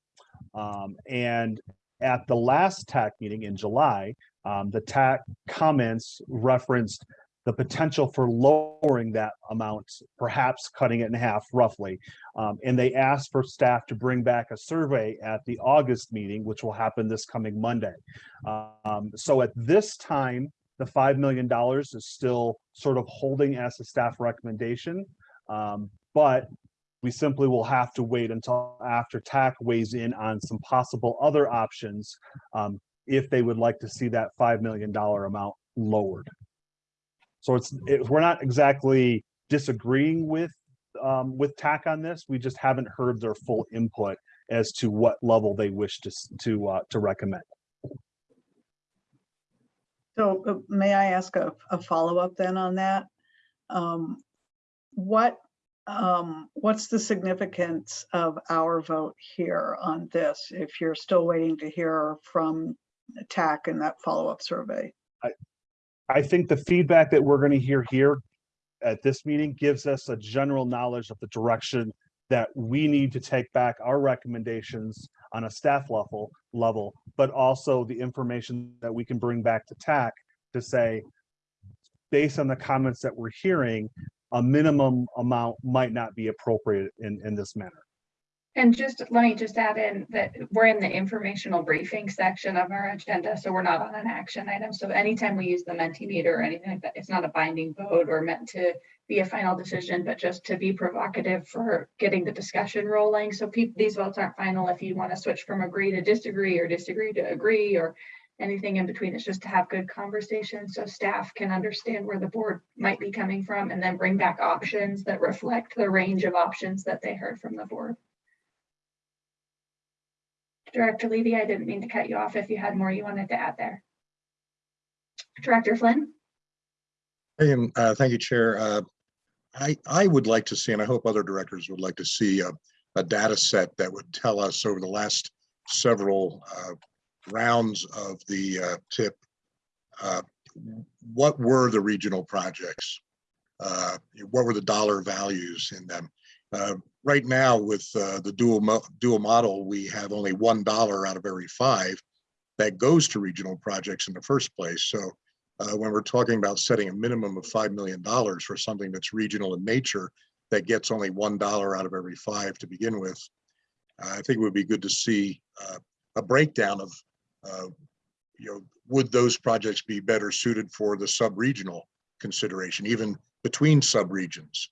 Um, And at the last TAC meeting in July, um, the TAC comments referenced the potential for lowering that amount, perhaps cutting it in half roughly. Um, And they asked for staff to bring back a survey at the August meeting, which will happen this coming Monday. Um, so at this time, the five million dollars is still sort of holding as a staff recommendation. Um, but we simply will have to wait until after TAC weighs in on some possible other options um, if they would like to see that five million dollar amount lowered. So it's, it, we're not exactly disagreeing with um, with TAC on this. We just haven't heard their full input as to what level they wish to to uh, to recommend. So uh, may I ask a, a follow-up then on that? Um, What, um, what's the significance of our vote here on this? If you're still waiting to hear from TAC in that follow-up survey? I think the feedback that we're going to hear here at this meeting gives us a general knowledge of the direction that we need to take back our recommendations on a staff level, level, but also the information that we can bring back to TAC to say, based on the comments that we're hearing, a minimum amount might not be appropriate in, in this manner. And just, let me just add in that we're in the informational briefing section of our agenda, so we're not on an action item. So anytime we use the Mentimeter or anything like that, it's not a binding vote or meant to be a final decision, but just to be provocative for getting the discussion rolling. So these votes aren't final if you want to switch from agree to disagree or disagree to agree or anything in between. It's just to have good conversation so staff can understand where the board might be coming from and then bring back options that reflect the range of options that they heard from the board. Director Levy, I didn't mean to cut you off if you had more you wanted to add there. Director Flynn? And uh, thank you, Chair. Uh, I, I would like to see, and I hope other directors would like to see a, a data set that would tell us over the last several uh, rounds of the uh, TIP, uh, what were the regional projects? Uh, What were the dollar values in them? Right now with uh, the dual, mo- dual model, we have only one dollar out of every five that goes to regional projects in the first place. So uh, when we're talking about setting a minimum of $5 million for something that's regional in nature, that gets only $1 out of every five to begin with. I think it would be good to see uh, a breakdown of, uh, you know, would those projects be better suited for the sub-regional consideration, even between sub-regions,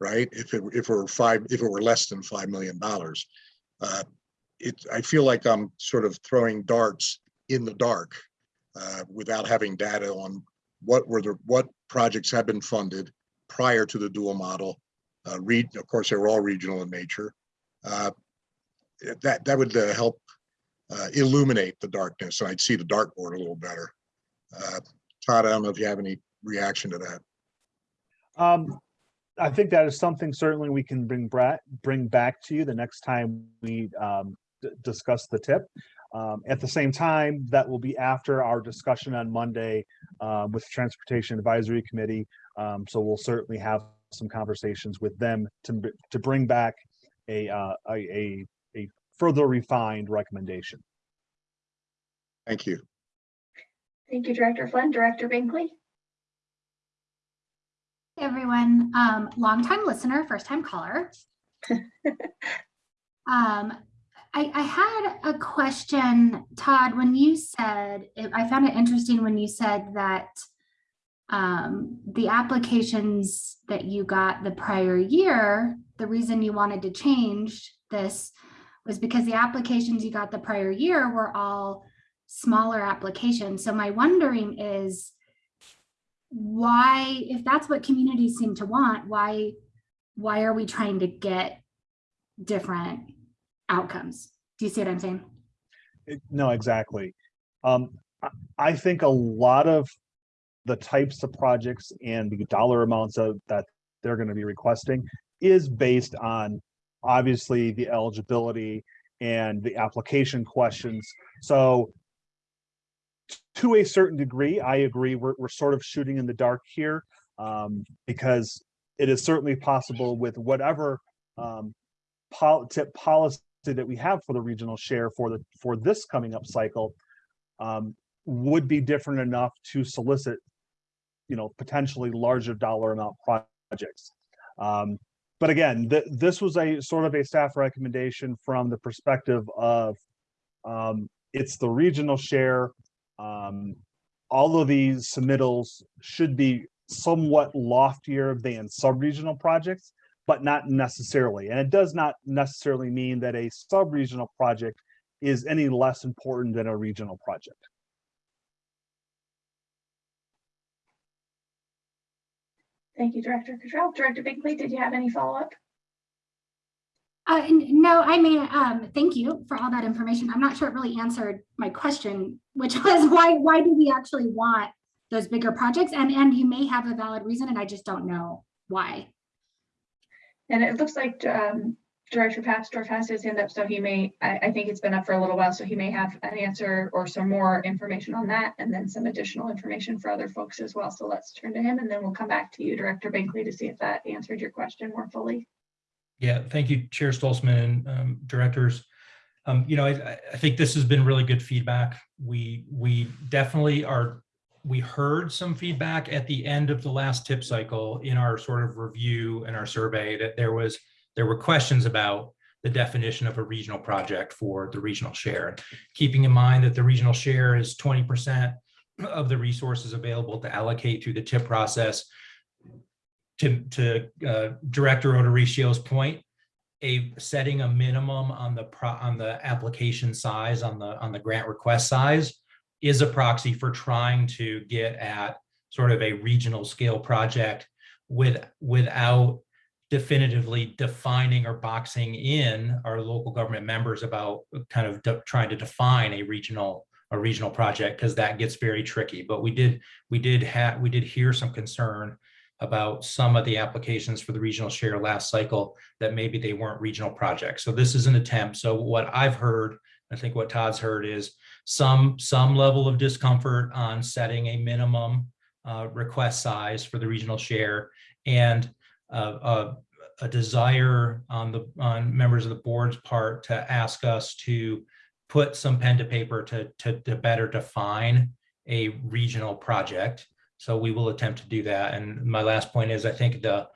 right? If it, if it were five, if it were less than $5 million. Uh, It, I feel like I'm sort of throwing darts in the dark uh, without having data on what were the, what projects have been funded prior to the dual model. Uh, read, of course, they were all regional in nature. Uh, that, that would uh, help uh, illuminate the darkness. and I'd see the dartboard a little better. Uh, Todd, I don't know if you have any reaction to that. Um, I think that is something certainly we can bring back, bring back to you the next time we um, discuss the TIP. Um, at the same time, that will be after our discussion on Monday uh, with Transportation Advisory Committee. Um, so we'll certainly have some conversations with them to, to bring back a, uh, a, a, a further refined recommendation. Thank you. Thank you, Director Flynn. Director Binkley? Hey, everyone, um, longtime listener, first time caller. Um, I, I had a question, Todd, when you said, I found it interesting when you said that um, the applications that you got the prior year, the reason you wanted to change this was because the applications you got the prior year were all smaller applications. So my wondering is, why, if that's what communities seem to want, why, why are we trying to get different outcomes? Do you see what I'm saying? No, exactly. Um, I, think a lot of the types of projects and the dollar amounts of that they're gonna be requesting is based on obviously the eligibility and the application questions. So to a certain degree, I agree, we're, we're sort of shooting in the dark here. Um, because it is certainly possible with whatever um, pol- policy that we have for the regional share for the, for this coming up cycle um, would be different enough to solicit, you know, potentially larger dollar amount projects. Um, but again, th- this was a sort of a staff recommendation from the perspective of um, it's the regional share. Um, all of these submittals should be somewhat loftier than sub-regional projects, but not necessarily. And it does not necessarily mean that a sub-regional project is any less important than a regional project. Thank you, Director Cottrell. Director Binkley, did you have any follow-up? Uh, no, I mean, um, thank you for all that information. I'm not sure it really answered my question, which was why, why do we actually want those bigger projects? And, and you may have a valid reason and I just don't know why. And it looks like um, Director Papsdorf has his hand up, so he may, I, I think it's been up for a little while, so he may have an answer or some more information on that, and then some additional information for other folks as well. So let's turn to him, and then we'll come back to you, Director Binkley, to see if that answered your question more fully. Yeah, thank you, Chair Stolzman and um, directors. Um, you know, I, I think this has been really good feedback. We we definitely are. We heard some feedback at the end of the last TIP cycle in our sort of review and our survey that there was there were questions about the definition of a regional project for the regional share. Keeping in mind that the regional share is 20% of the resources available to allocate through the TIP process. To, to uh, Director O'Dorisio's point, a setting a minimum on the pro, on the application size, on the, on the grant request size is a proxy for trying to get at sort of a regional scale project with, without definitively defining or boxing in our local government members about kind of trying to define a regional, a regional project, because that gets very tricky. But we did, we did have, we did hear some concern about some of the applications for the regional share last cycle that maybe they weren't regional projects. So this is an attempt. So what I've heard, I think what Todd's heard is some, some level of discomfort on setting a minimum uh, request size for the regional share and uh, a, a desire on the, on members of the board's part to ask us to put some pen to paper to, to, to better define a regional project. So we will attempt to do that. And my last point is, I think the,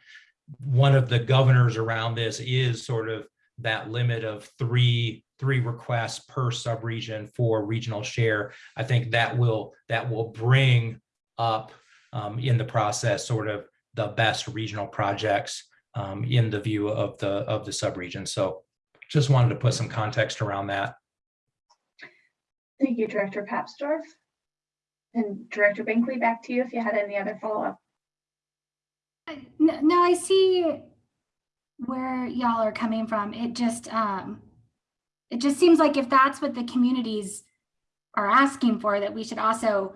one of the governors around this is sort of that limit of three, three requests per subregion for regional share. I think that will, that will bring up um, in the process sort of the best regional projects um, in the view of the, of the subregion. So just wanted to put some context around that. Thank you, Director Papsdorf. And Director Binkley, back to you if you had any other follow-up. No, no, I see where y'all are coming from. It just, um, it just seems like if that's what the communities are asking for, that we should also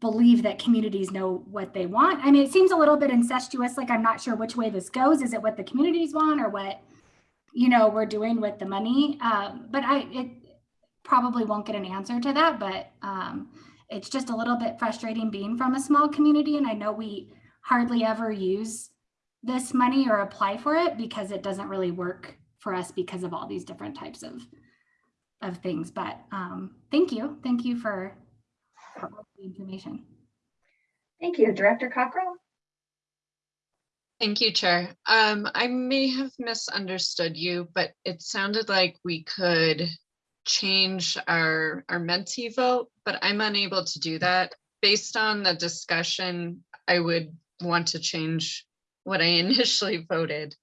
believe that communities know what they want. I mean, it seems a little bit incestuous, like I'm not sure which way this goes. Is it what the communities want or what, you know, we're doing with the money? Um, but I, it probably won't get an answer to that, but, um, it's just a little bit frustrating being from a small community. And I know we hardly ever use this money or apply for it because it doesn't really work for us because of all these different types of of things. But um, thank you. Thank you for, for all the information. Thank you, Director Cockrell. Thank you, Chair. Um, I may have misunderstood you, but it sounded like we could change our, our Menti vote, but I'm unable to do that. Based on the discussion, I would want to change what I initially voted.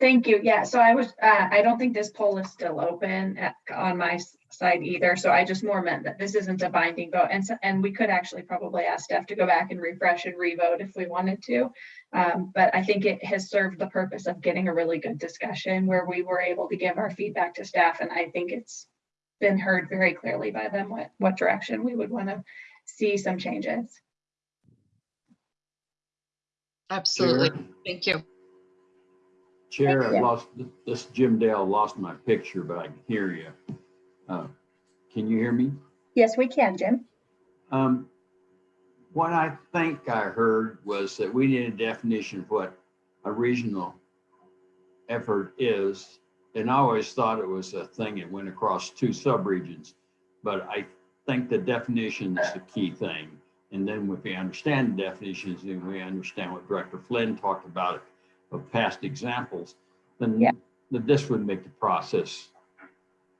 Thank you. Yeah, so I was, uh, I don't think this poll is still open at, on my side either. So I just more meant that this isn't a binding vote. And so, and we could actually probably ask staff to go back and refresh and revote if we wanted to. Um, but I think it has served the purpose of getting a really good discussion where we were able to give our feedback to staff. And I think it's been heard very clearly by them what, what direction we would want to see some changes. Absolutely. Chair. Thank you. Chair, Thank I lost, this Jim Dale lost my picture, but I can hear you. Uh, Can you hear me? Yes, we can, Jim. Um, What I think I heard was that we need a definition of what a regional effort is. And I always thought it was a thing that went across two subregions. But I think the definition is the key thing. And then if we understand the definitions, then we understand what Director Flynn talked about of past examples, then Yeah. then this would make the process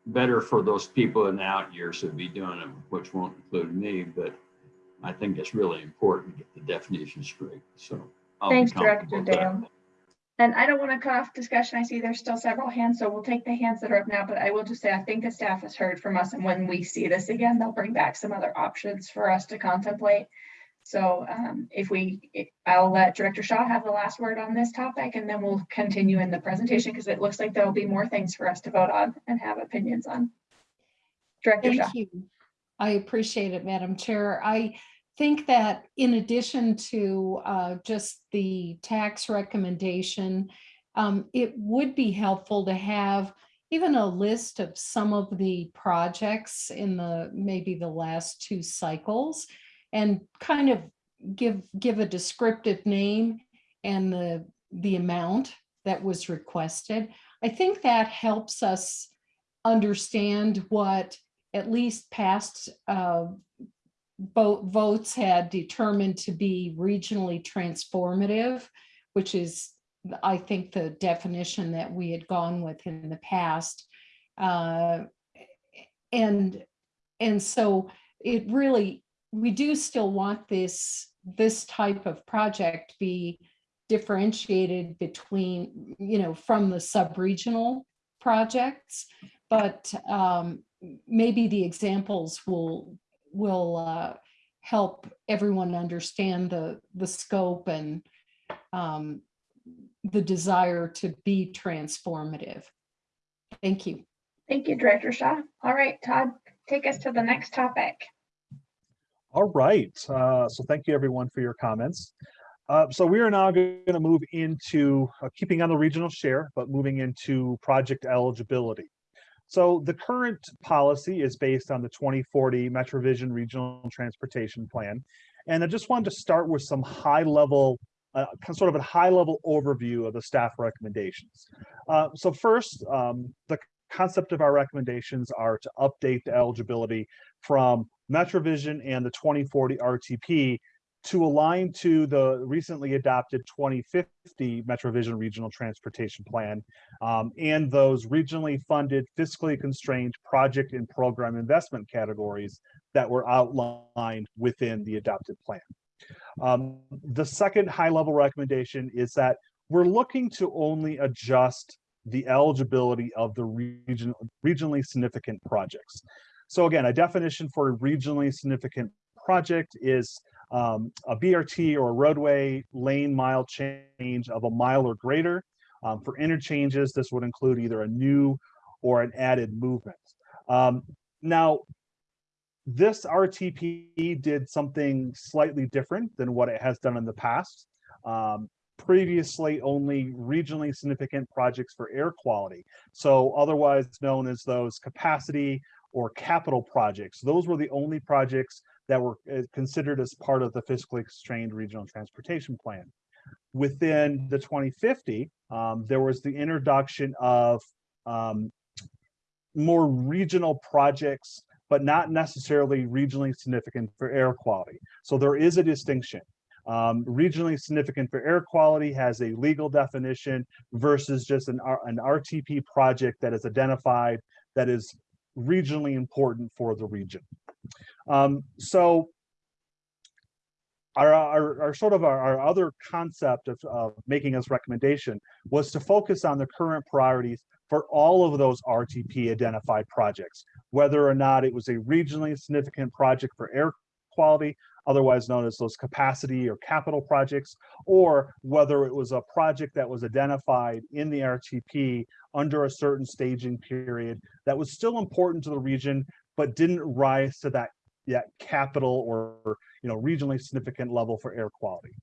better for those people in the out years who'd be doing it, which won't include me, but I think it's really important to get the definition straight, so. I'll Thanks, Director. Dale. And I don't want to cut off discussion. I see there's still several hands, so we'll take the hands that are up now, but I will just say, I think the staff has heard from us, and when we see this again, they'll bring back some other options for us to contemplate. So um, if we, I'll let Director Shaw have the last word on this topic, and then we'll continue in the presentation, because it looks like there'll be more things for us to vote on and have opinions on. Director Shaw. Thank you. I appreciate it, Madam Chair. I think that in addition to uh, just the TAC's recommendation, um, it would be helpful to have even a list of some of the projects in the, maybe the last two cycles and kind of give, give a descriptive name and the, the amount that was requested. I think that helps us understand what at least past uh, vote votes had determined to be regionally transformative, which is, I think, the definition that we had gone with in the past. Uh, and and so it really, we do still want this this type of project be differentiated between, you know, from the sub-regional projects, but um, maybe the examples will will uh, help everyone understand the, the scope and um, the desire to be transformative. Thank you. Thank you, Director Shaw. All right, Todd, take us to the next topic. All right, uh, so thank you everyone for your comments. Uh, so we are now going to move into uh, keeping on the regional share, but moving into project eligibility. So the current policy is based on the 2040 MetroVision Regional Transportation Plan. And I just wanted to start with some high level, uh, sort of a high level overview of the staff recommendations. Uh, so first, um, the concept of our recommendations are to update the eligibility from MetroVision and the 2040 RTP to align to the recently adopted 2050 MetroVision Regional Transportation Plan um, and those regionally funded, fiscally constrained project and program investment categories that were outlined within the adopted plan. Um, the second high-level recommendation is that we're looking to only adjust the eligibility of the region, regionally significant projects. So again, a definition for a regionally significant project is um, a BRT or a roadway lane mile change of a mile or greater. Um, for interchanges, this would include either a new or an added movement. Um, now, this RTP did something slightly different than what it has done in the past. Um, previously, only regionally significant projects for air quality. So otherwise known as those capacity or capital projects. Those were the only projects that were uh, considered as part of the fiscally constrained regional transportation plan. Within the 2050, um, there was the introduction of um, more regional projects, but not necessarily regionally significant for air quality. So there is a distinction. Um, regionally significant for air quality has a legal definition versus just an, an RTP project that is identified that is regionally important for the region. Um, so our, our, our, sort of our, our other concept of, of making this recommendation was to focus on the current priorities for all of those RTP identified projects, whether or not it was a regionally significant project for air quality, otherwise known as those capacity or capital projects, or whether it was a project that was identified in the RTP under a certain staging period that was still important to the region, but didn't rise to that, that capital or you know regionally significant level for air quality.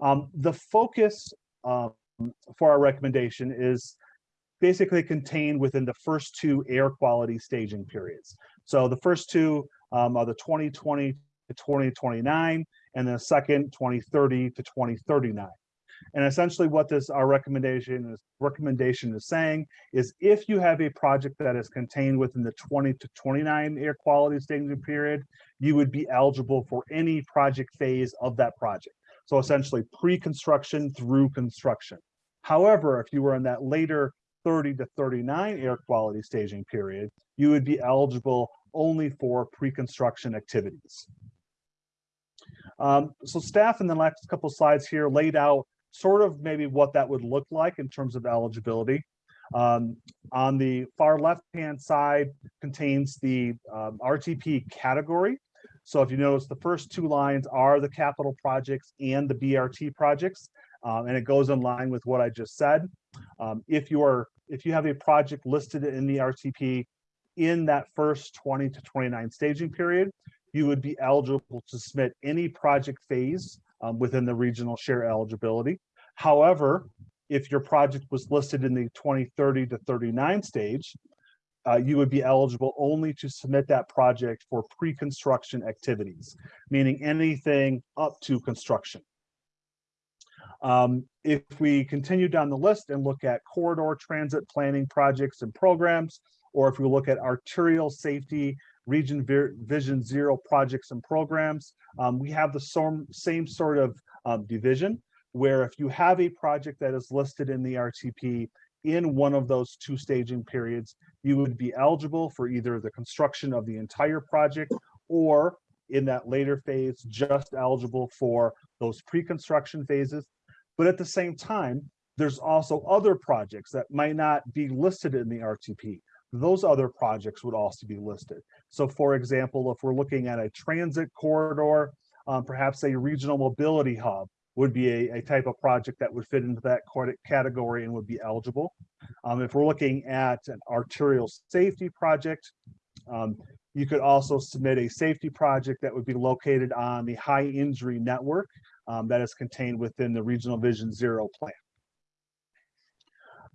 Um, the focus um, for our recommendation is basically contained within the first two air quality staging periods. So the first two um, are the 2020 to 2029, and the second 2030 to 2039. And essentially what this our recommendation is recommendation is saying is if you have a project that is contained within the 20 to 29 air quality staging period, you would be eligible for any project phase of that project. So essentially pre-construction through construction. However, if you were in that later 30 to 39 air quality staging period, you would be eligible only for pre-construction activities. Um, so staff in the last couple slides here laid out sort of maybe what that would look like in terms of eligibility. Um, on the far left-hand side contains the um, RTP category. So if you notice, the first two lines are the capital projects and the BRT projects, um, and it goes in line with what I just said. Um, if you are, if you have a project listed in the RTP in that first 20 to 29 staging period, you would be eligible to submit any project phase um, within the regional share eligibility. However, if your project was listed in the 2030 to 39 stage, uh, you would be eligible only to submit that project for pre-construction activities, meaning anything up to construction. Um, if we continue down the list and look at corridor transit planning projects and programs, or if we look at arterial safety Region Vision Zero projects and programs. Um, we have the same, same sort of um, division where if you have a project that is listed in the RTP in one of those two staging periods, you would be eligible for either the construction of the entire project or in that later phase, just eligible for those pre-construction phases. But at the same time, there's also other projects that might not be listed in the RTP, those other projects would also be listed. So for example, if we're looking at a transit corridor, um, perhaps a regional mobility hub would be a, a type of project that would fit into that category and would be eligible. Um, if we're looking at an arterial safety project, um, you could also submit a safety project that would be located on the high injury network um, that is contained within the Regional Vision Zero plan.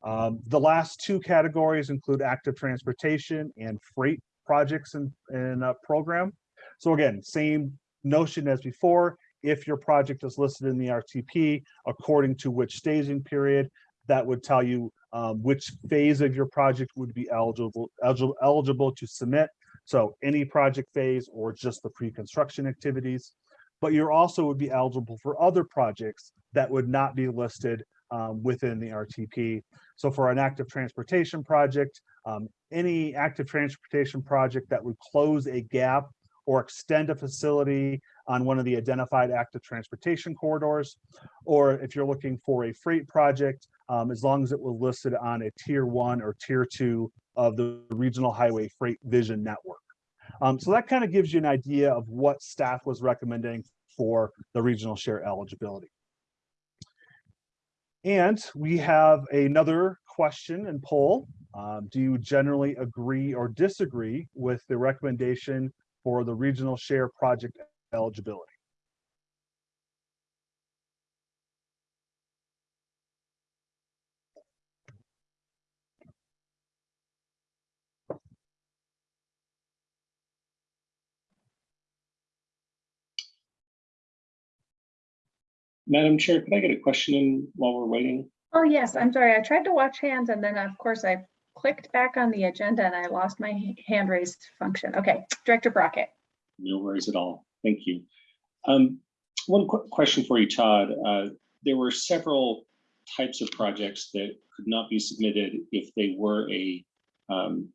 Um, the last two categories include active transportation and freight projects and, and uh, program. So again, same notion as before. If your project is listed in the RTP according to which staging period, that would tell you um, which phase of your project would be eligible, eligible, eligible to submit. So any project phase or just the pre-construction activities. But you're also would be eligible for other projects that would not be listed um, within the RTP. So for an active transportation project, um, any active transportation project that would close a gap or extend a facility on one of the identified active transportation corridors. Or if you're looking for a freight project, um, as long as it was listed on a tier one or tier two of the regional highway freight vision network. Um, so that kind of gives you an idea of what staff was recommending for the regional share eligibility. And we have another question and poll. Um, do you generally agree or disagree with the recommendation for the regional share project eligibility? Madam Chair, could I get a question in while we're waiting? Oh, yes, I'm sorry. I tried to watch hands and then of course I clicked back on the agenda and I lost my hand raised function. Okay, Director Brockett. No worries at all. Thank you. Um, one quick question for you, Todd. Uh, there were several types of projects that could not be submitted if they were a um,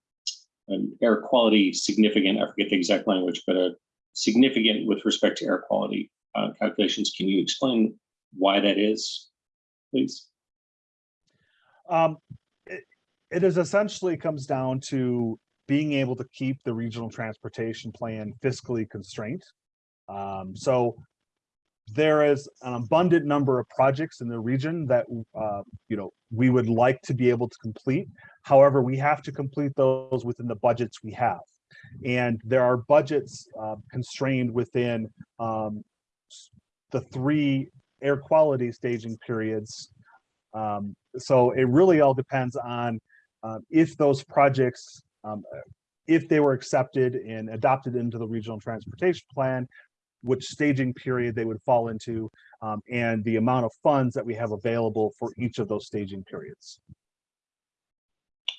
an air quality significant, I forget the exact language, but a significant with respect to air quality uh, calculations. Can you explain why that is, please? Um, it, it is essentially comes down to being able to keep the regional transportation plan fiscally constrained. Um, so there is an abundant number of projects in the region that, uh, you know, we would like to be able to complete. However, we have to complete those within the budgets we have. And there are budgets uh, constrained within um, the three air quality staging periods um, so it really all depends on uh, if those projects, um, if they were accepted and adopted into the regional transportation plan, which staging period they would fall into, um, and the amount of funds that we have available for each of those staging periods.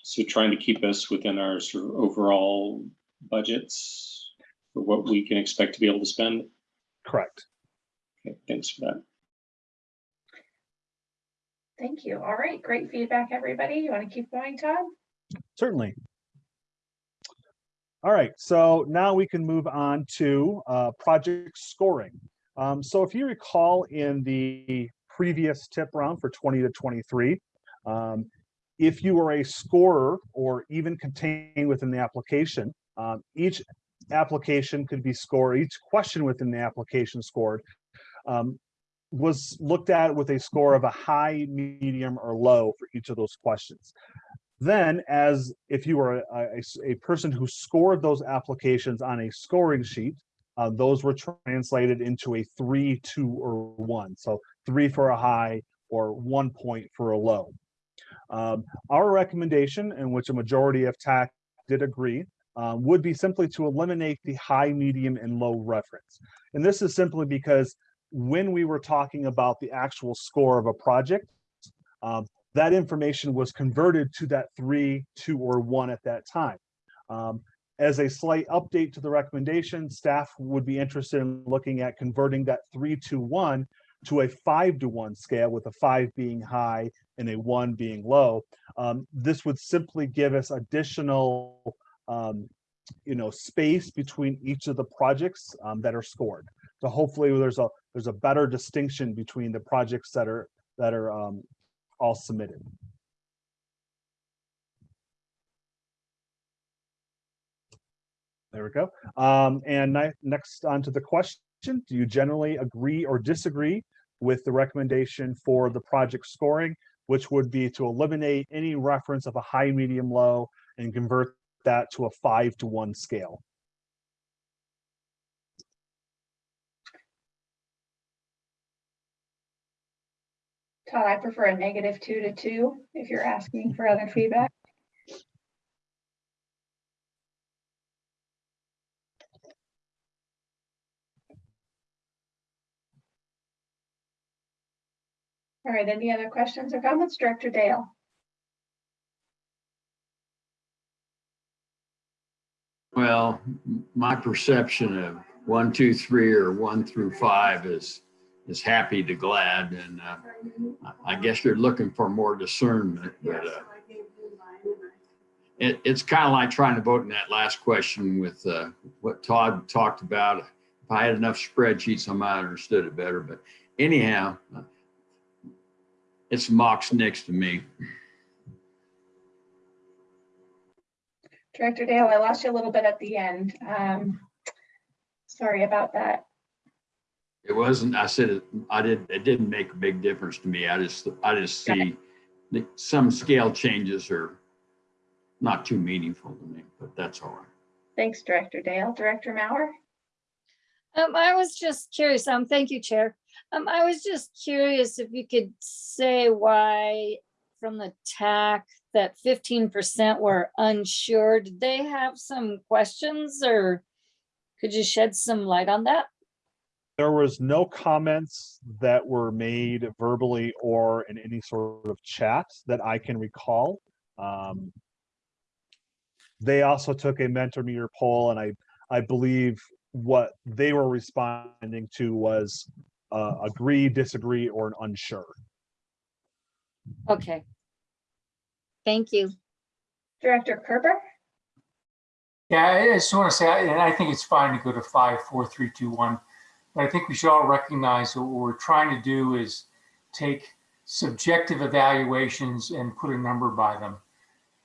So trying to keep us within our sort of overall budgets for what we can expect to be able to spend. Correct. Okay, thanks for that. Thank you. All right, great feedback, everybody. You want to keep going, Todd? Certainly. All right, so now we can move on to uh, project scoring. Um, so if you recall in the previous TIP round for 20 to 23, um, if you are a scorer or even contained within the application, um, each application could be scored, each question within the application scored um, was looked at with a score of a high, medium, or low for each of those questions. Then, as if you were a, a, a person who scored those applications on a scoring sheet, uh, those were translated into a three, two, or one. So three for a high or one point for a low. Um, our recommendation, in which a majority of TAC did agree, um, would be simply to eliminate the high, medium, and low reference. And this is simply because when we were talking about the actual score of a project, um, that information was converted to that three, two, or one at that time. Um, as a slight update to the recommendation, staff would be interested in looking at converting that three to one to a five to one scale with a five being high and a one being low. Um, this would simply give us additional um, you know, space between each of the projects um, that are scored. So hopefully there's a there's a better distinction between the projects that are that are um, all submitted. There we go. Um, and next on to the question, do you generally agree or disagree with the recommendation for the project scoring, which would be to eliminate any reference of a high, medium, low, and convert that to a five to one scale? Todd, I prefer a negative two to two if you're asking for other feedback. All right, any other questions or comments? Director Dale? Well, my perception of one, two, three, or one through five is, is happy to glad. And uh, I guess you're looking for more discernment, but uh, it, it's kind of like trying to vote in that last question with uh, what Todd talked about. If I had enough spreadsheets, I might have understood it better. But anyhow, uh, it's Mox next to me. Director Dale, I lost you a little bit at the end. Um, Sorry about that. It wasn't, I said, it- I didn't, it didn't make a big difference to me. I just, I just see that some scale changes are not too meaningful to me, but that's all right. Thanks, Director Dale. Director Mauer? Um, I was just curious, um, thank you, Chair. Um, I was just curious if you could say why from the TAC that fifteen percent were unsure. Did they have some questions or could you shed some light on that? There was no comments that were made verbally or in any sort of chat that I can recall. Um, They also took a Menti poll and I, I believe what they were responding to was uh, agree, disagree, or an unsure. Okay. Thank you. Director Kerber? Yeah, I just want to say, and I think it's fine to go to five, four, three, two, one. But I think we should all recognize that what we're trying to do is take subjective evaluations and put a number by them.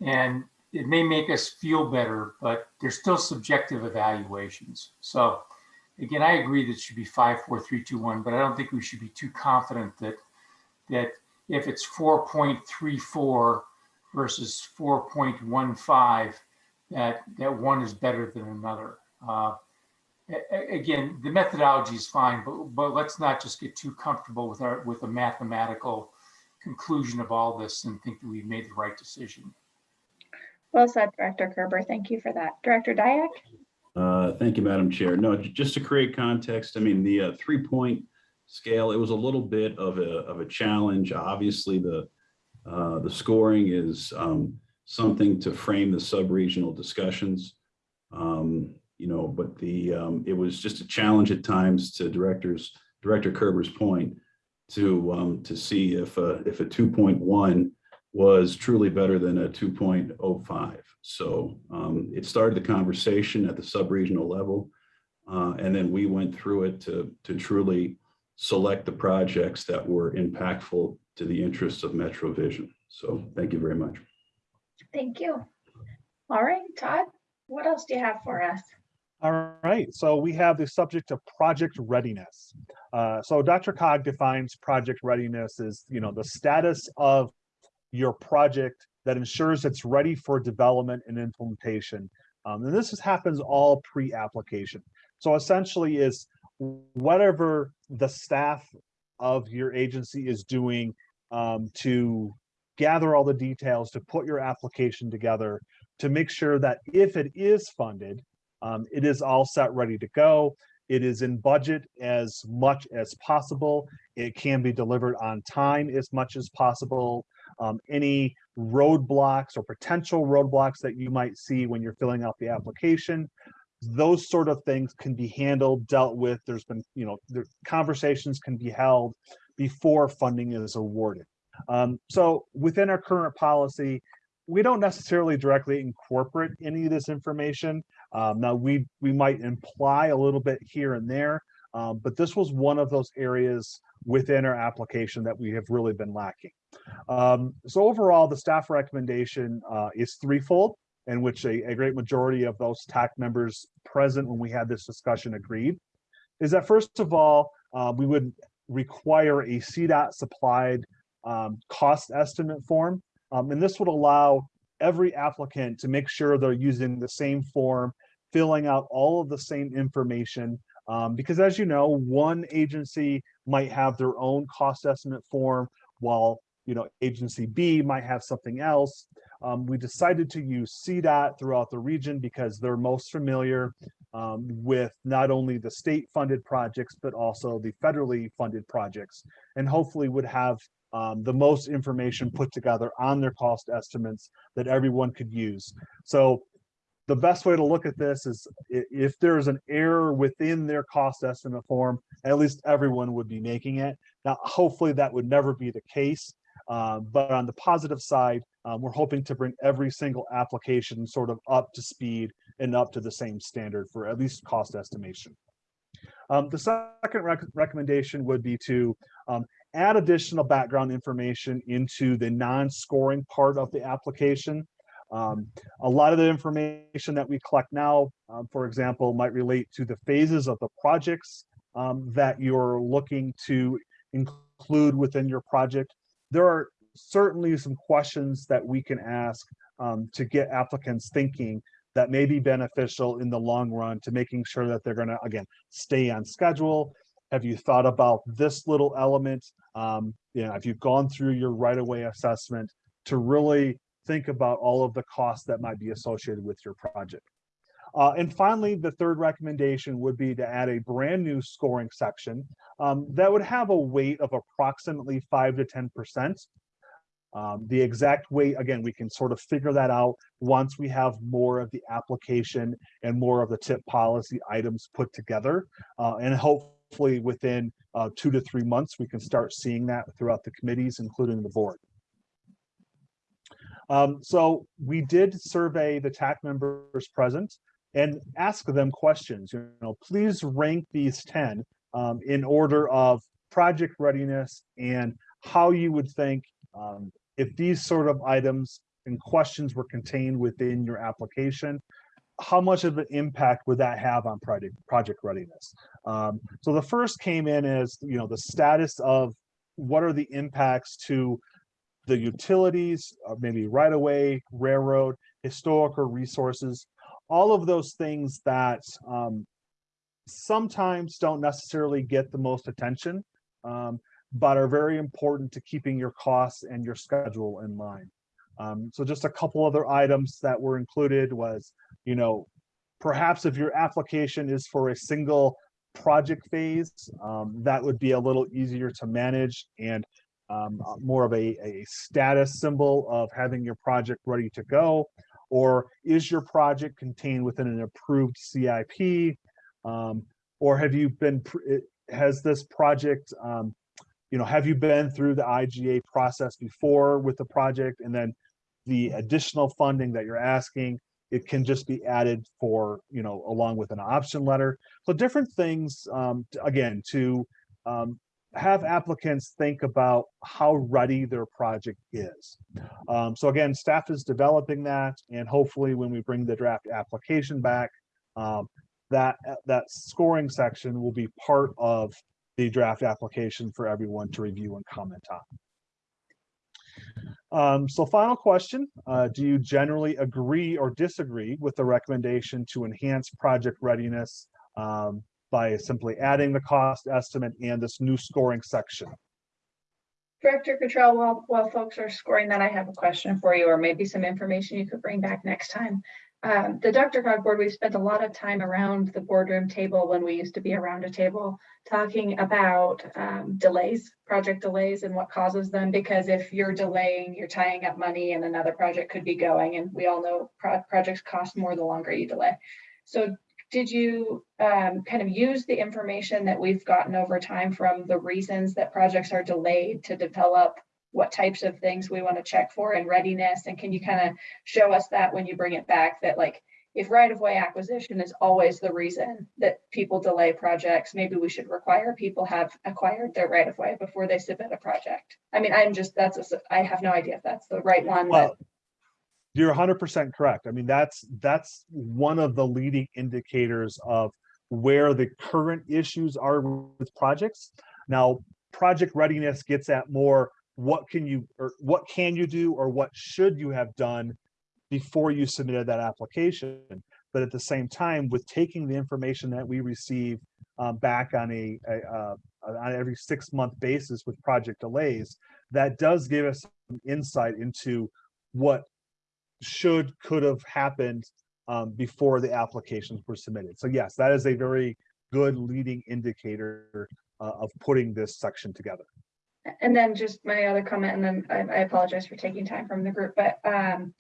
And it may make us feel better, but they're still subjective evaluations. So again, I agree that it should be five, four, three, two, one, but I don't think we should be too confident that that if it's 4.34 versus 4.15, that that one is better than another. Uh, again, the methodology is fine, but but let's not just get too comfortable with our with a mathematical conclusion of all this and think that we've made the right decision. Well said, Director Kerber. Thank you for that. Director Diak? Uh, Thank you, Madam Chair. No, just to create context, I mean, the uh, three-point scale, it was a little bit of a, of a challenge. Obviously, the, uh, the scoring is um, something to frame the sub-regional discussions. Um, You know, but the, um, it was just a challenge at times to directors, Director Kerber's point, to, um, to see if, a if a 2.1 was truly better than a 2.05. So um, it started the conversation at the sub-regional level. uh, and then we went through it to, to truly select the projects that were impactful to the interests of Metro Vision. So thank you very much. Thank you. All right, Todd, what else do you have for us? All right, so we have the subject of project readiness. Uh, so DRCOG defines project readiness as, you know, the status of your project that ensures it's ready for development and implementation. Um, and this is, happens all pre-application. So essentially is whatever the staff of your agency is doing um, to gather all the details, to put your application together, to make sure that if it is funded, um, it is all set, ready to go. It is in budget as much as possible. It can be delivered on time as much as possible. Um, any roadblocks or potential roadblocks that you might see when you're filling out the application, those sort of things can be handled, dealt with. There's been, you know, conversations can be held before funding is awarded. Um, so within our current policy, we don't necessarily directly incorporate any of this information. Um, now we we might imply a little bit here and there, um, but this was one of those areas within our application that we have really been lacking. Um, so overall, the staff recommendation uh, is threefold, in which a, a great majority of those TAC members present when we had this discussion agreed, is that first of all, uh, we would require a CDOT supplied um, cost estimate form. Um, and this would allow every applicant to make sure they're using the same form, filling out all of the same information. Um, because as you know, one agency might have their own cost estimate form while you know agency B might have something else. Um, we decided to use CDOT throughout the region because they're most familiar um, with not only the state funded projects, but also the federally funded projects, and hopefully would have um, the most information put together on their cost estimates that everyone could use. So the best way to look at this is if there's an error within their cost estimate form, at least everyone would be making it. Now, hopefully that would never be the case. Um, but on the positive side, um, we're hoping to bring every single application sort of up to speed and up to the same standard for at least cost estimation. Um, the second rec- recommendation would be to um, add additional background information into the non-scoring part of the application. Um, a lot of the information that we collect now, um, for example, might relate to the phases of the projects um, that you're looking to include within your project. There are certainly some questions that we can ask um, to get applicants thinking that may be beneficial in the long run to making sure that they're gonna, again, stay on schedule. Have you thought about this little element? Um, you know, have you gone through your right-of-way assessment to really think about all of the costs that might be associated with your project? Uh, and finally, the third recommendation would be to add a brand new scoring section um, that would have a weight of approximately five to ten percent. Um, the exact weight, again, we can sort of figure that out once we have more of the application and more of the TIP policy items put together. Uh, and hopefully within uh, two to three months, we can start seeing that throughout the committees, including the board. Um, so we did survey the TAC members present and ask them questions, you know, please rank these 10 um, in order of project readiness and how you would think um, if these sort of items and questions were contained within your application, how much of an impact would that have on project project readiness? Um, so the first came in as you know the status of what are the impacts to the utilities, uh, maybe right-of-way, railroad, historical resources, all of those things that um, sometimes don't necessarily get the most attention. Um, but are very important to keeping your costs and your schedule in line. Um, so just a couple other items that were included was, you know, perhaps if your application is for a single project phase, um, that would be a little easier to manage and um, more of a, a status symbol of having your project ready to go. Or is your project contained within an approved CIP? Um, or have you been, has this project, um, you know, have you been through the IGA process before with the project and then the additional funding that you're asking, it can just be added for, you know, along with an option letter. So different things, um, again, to um, have applicants think about how ready their project is. Um, so again, staff is developing that and hopefully when we bring the draft application back, um, that, that scoring section will be part of the draft application for everyone to review and comment on. Um, so final question, uh, do you generally agree or disagree with the recommendation to enhance project readiness um, by simply adding the cost estimate and this new scoring section? Director Cottrell, while, while folks are scoring that, I have a question for you, or maybe some information you could bring back next time. Um, the DRCOG board, we've spent a lot of time around the boardroom table when we used to be around a table talking about um, delays, project delays and what causes them. Because if you're delaying, you're tying up money and another project could be going. And we all know pro projects cost more the longer you delay. So did you um, kind of use the information that we've gotten over time from the reasons that projects are delayed to develop what types of things we want to check for in readiness? And can you kind of show us that when you bring it back that like, if right-of-way acquisition is always the reason that people delay projects, maybe we should require people have acquired their right-of-way before they submit a project. I mean, I'm just, that's, a I have no idea if that's the right one. Well, You're hundred percent correct. I mean, that's, that's one of the leading indicators of where the current issues are with projects. Now, project readiness gets at more, what can you, or what can you do, or what should you have done before you submitted that application? But at the same time, with taking the information that we receive um, back on a, a, uh, on every six month basis with project delays, that does give us some insight into what should, could have happened um, before the applications were submitted. So yes, that is a very good leading indicator uh, of putting this section together. And then just my other comment, and then I, I apologize for taking time from the group, but um,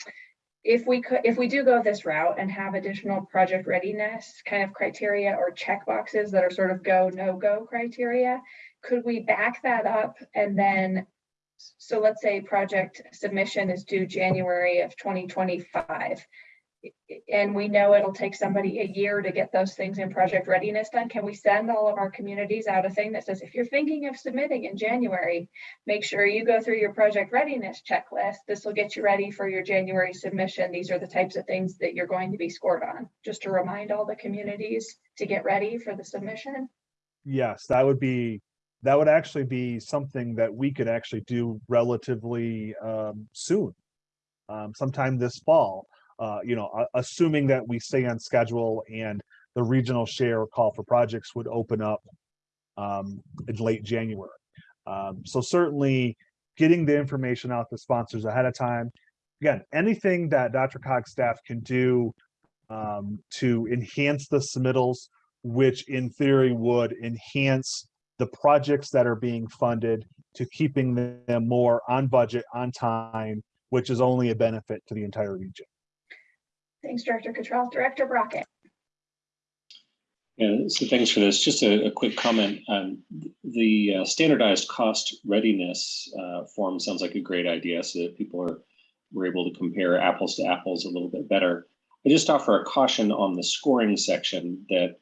if we could, if we do go this route and have additional project readiness kind of criteria or check boxes that are sort of go, no go criteria, could we back that up and then, so let's say project submission is due January of 2025. And we know it'll take somebody a year to get those things in project readiness done. Can we send all of our communities out a thing that says, if you're thinking of submitting in January, make sure you go through your project readiness checklist. This will get you ready for your January submission. These are the types of things that you're going to be scored on, just to remind all the communities to get ready for the submission. Yes, that would be, that would actually be something that we could actually do relatively um, soon. Um, sometime this fall, uh, you know, assuming that we stay on schedule and the regional share call for projects would open up um, in late January. Um, so certainly getting the information out to sponsors ahead of time. Again, anything that DRCOG's staff can do um, to enhance the submittals, which in theory would enhance the projects that are being funded to keeping them more on budget, on time, which is only a benefit to the entire region. Thanks, Director Cottrell. Director Brockett. Yeah, so thanks for this. Just a, a quick comment. Um, the uh, standardized cost readiness uh, form sounds like a great idea so that people are were able to compare apples to apples a little bit better. I just offer a caution on the scoring section that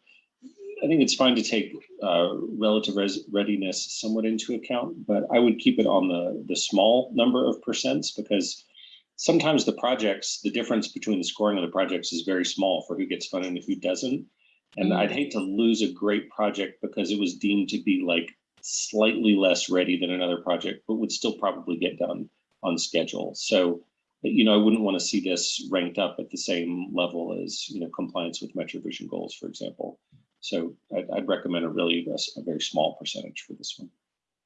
I think it's fine to take uh, relative res readiness somewhat into account, but I would keep it on the, the small number of percents because sometimes the projects, the difference between the scoring of the projects is very small for who gets funded and who doesn't. And I'd hate to lose a great project because it was deemed to be like slightly less ready than another project, but would still probably get done on schedule. So, you know, I wouldn't want to see this ranked up at the same level as, you know, compliance with Metro Vision goals, for example. So I'd, I'd recommend a really a, a very small percentage for this one.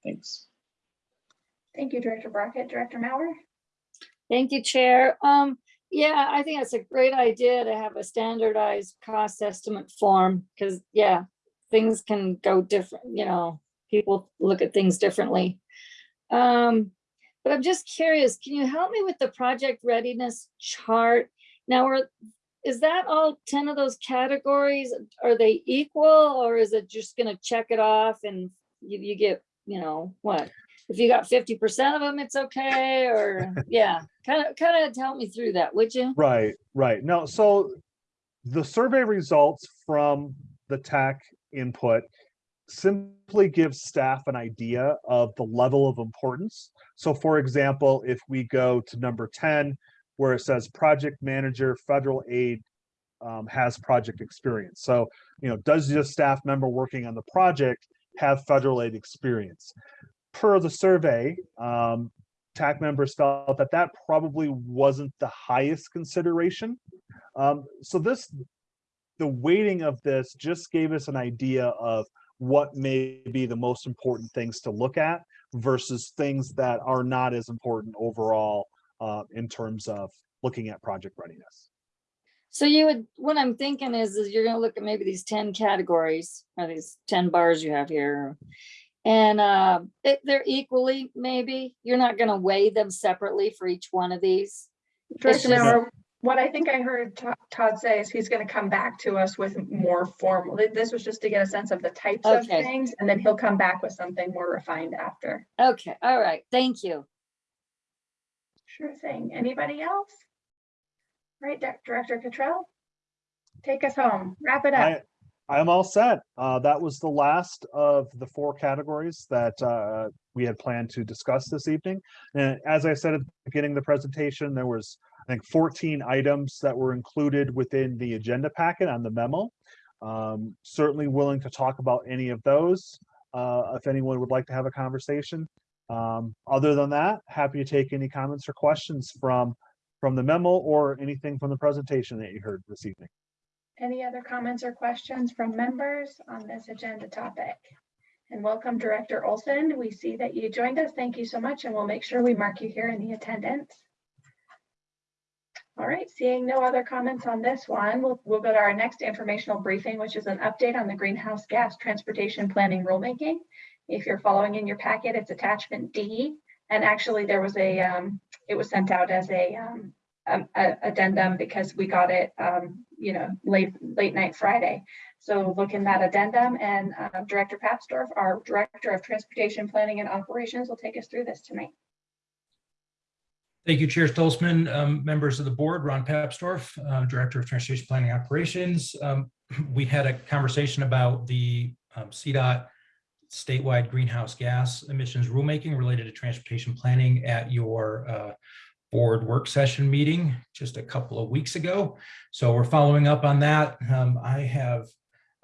Thanks. Thank you, Director Brockett. Director Mauer. Thank you, Chair. Um, yeah, I think it's a great idea to have a standardized cost estimate form, because, yeah, things can go different, you know, people look at things differently. Um, but I'm just curious, can you help me with the project readiness chart? Now, are, is that all ten of those categories? Are they equal, or is it just gonna check it off and you, you get, you know, what? If you got fifty percent of them, it's okay, or, yeah, kind of, kind of help me through that, would you? Right, right. No, so the survey results from the TAC input simply gives staff an idea of the level of importance. So for example, if we go to number 10, where it says project manager, federal aid um, has project experience. So, you know, does your staff member working on the project have federal aid experience? Per the survey, um, TAC members felt that that probably wasn't the highest consideration. Um, so this, the weighting of this just gave us an idea of what may be the most important things to look at versus things that are not as important overall uh, in terms of looking at project readiness. So you would, what I'm thinking is, is you're gonna look at maybe these ten categories, or these ten bars you have here. And uh, they- they're equally, maybe, you're not gonna weigh them separately for each one of these. Just- Mauer, what I think I heard Todd say is he's going to come back to us with more formal. This was just to get a sense of the types of things, and then he'll come back with something more refined after. Okay, all right, thank you. Sure thing. Anybody else? Right, Dir- Director Cottrell? Take us home. Wrap it up. I, I'm all set. Uh, that was the last of the four categories that uh, we had planned to discuss this evening. And as I said at the beginning of the presentation, there was, I think, 14 items that were included within the agenda packet on the memo. Um, certainly willing to talk about any of those uh, if anyone would like to have a conversation. Um, other than that, happy to take any comments or questions from from the memo or anything from the presentation that you heard this evening. Any other comments or questions from members on this agenda topic? And welcome Director Olson. We see that you joined us. Thank you so much, and we'll make sure we mark you here in the attendance. All right, seeing no other comments on this one, we'll, we'll go to our next informational briefing, which is an update on the greenhouse gas transportation planning rulemaking. If you're following in your packet, it's attachment D. And actually there was a, um, it was sent out as a, um, um, a- addendum because we got it, um, you know, late, late night Friday. So look in that addendum and uh, Director Papsdorf, our Director of Transportation Planning and Operations will take us through this tonight. Thank you, Chair Stolzman, um, members of the board, Ron Papsdorf, uh, Director of Transportation Planning Operations. Um, we had a conversation about the um, CDOT statewide greenhouse gas emissions rulemaking related to transportation planning at your uh, board work session meeting just a couple of weeks ago. So we're following up on that. Um, I have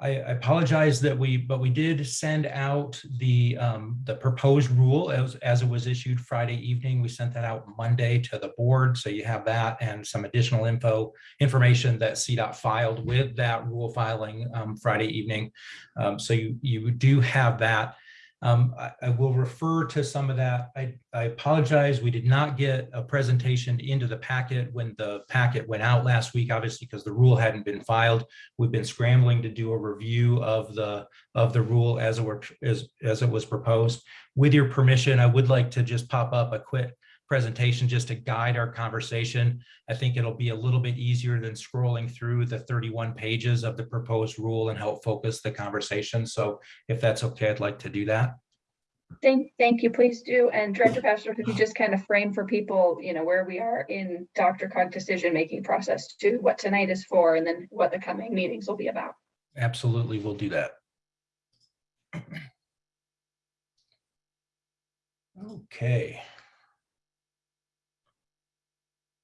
I apologize that we, but we did send out the, um, the proposed rule as, as it was issued Friday evening. We sent that out Monday to the board. So you have that and some additional info, information that CDOT filed with that rule filing, um, Friday evening. Um, so you, you do have that. Um, I, I will refer to some of that. I, I apologize. We did not get a presentation into the packet when the packet went out last week, obviously, because the rule hadn't been filed. We've been scrambling to do a review of the of the rule as it were as, as it was proposed. With your permission, I would like to just pop up a quick presentation just to guide our conversation. I think it'll be a little bit easier than scrolling through the 31 pages of the proposed rule and help focus the conversation. So if that's okay, I'd like to do that. Thank, thank you, please do. And Director Papsdorf, could you just kind of frame for people, you know, where we are in DRCOG decision-making process to what tonight is for and then what the coming meetings will be about. Absolutely, we'll do that. Okay.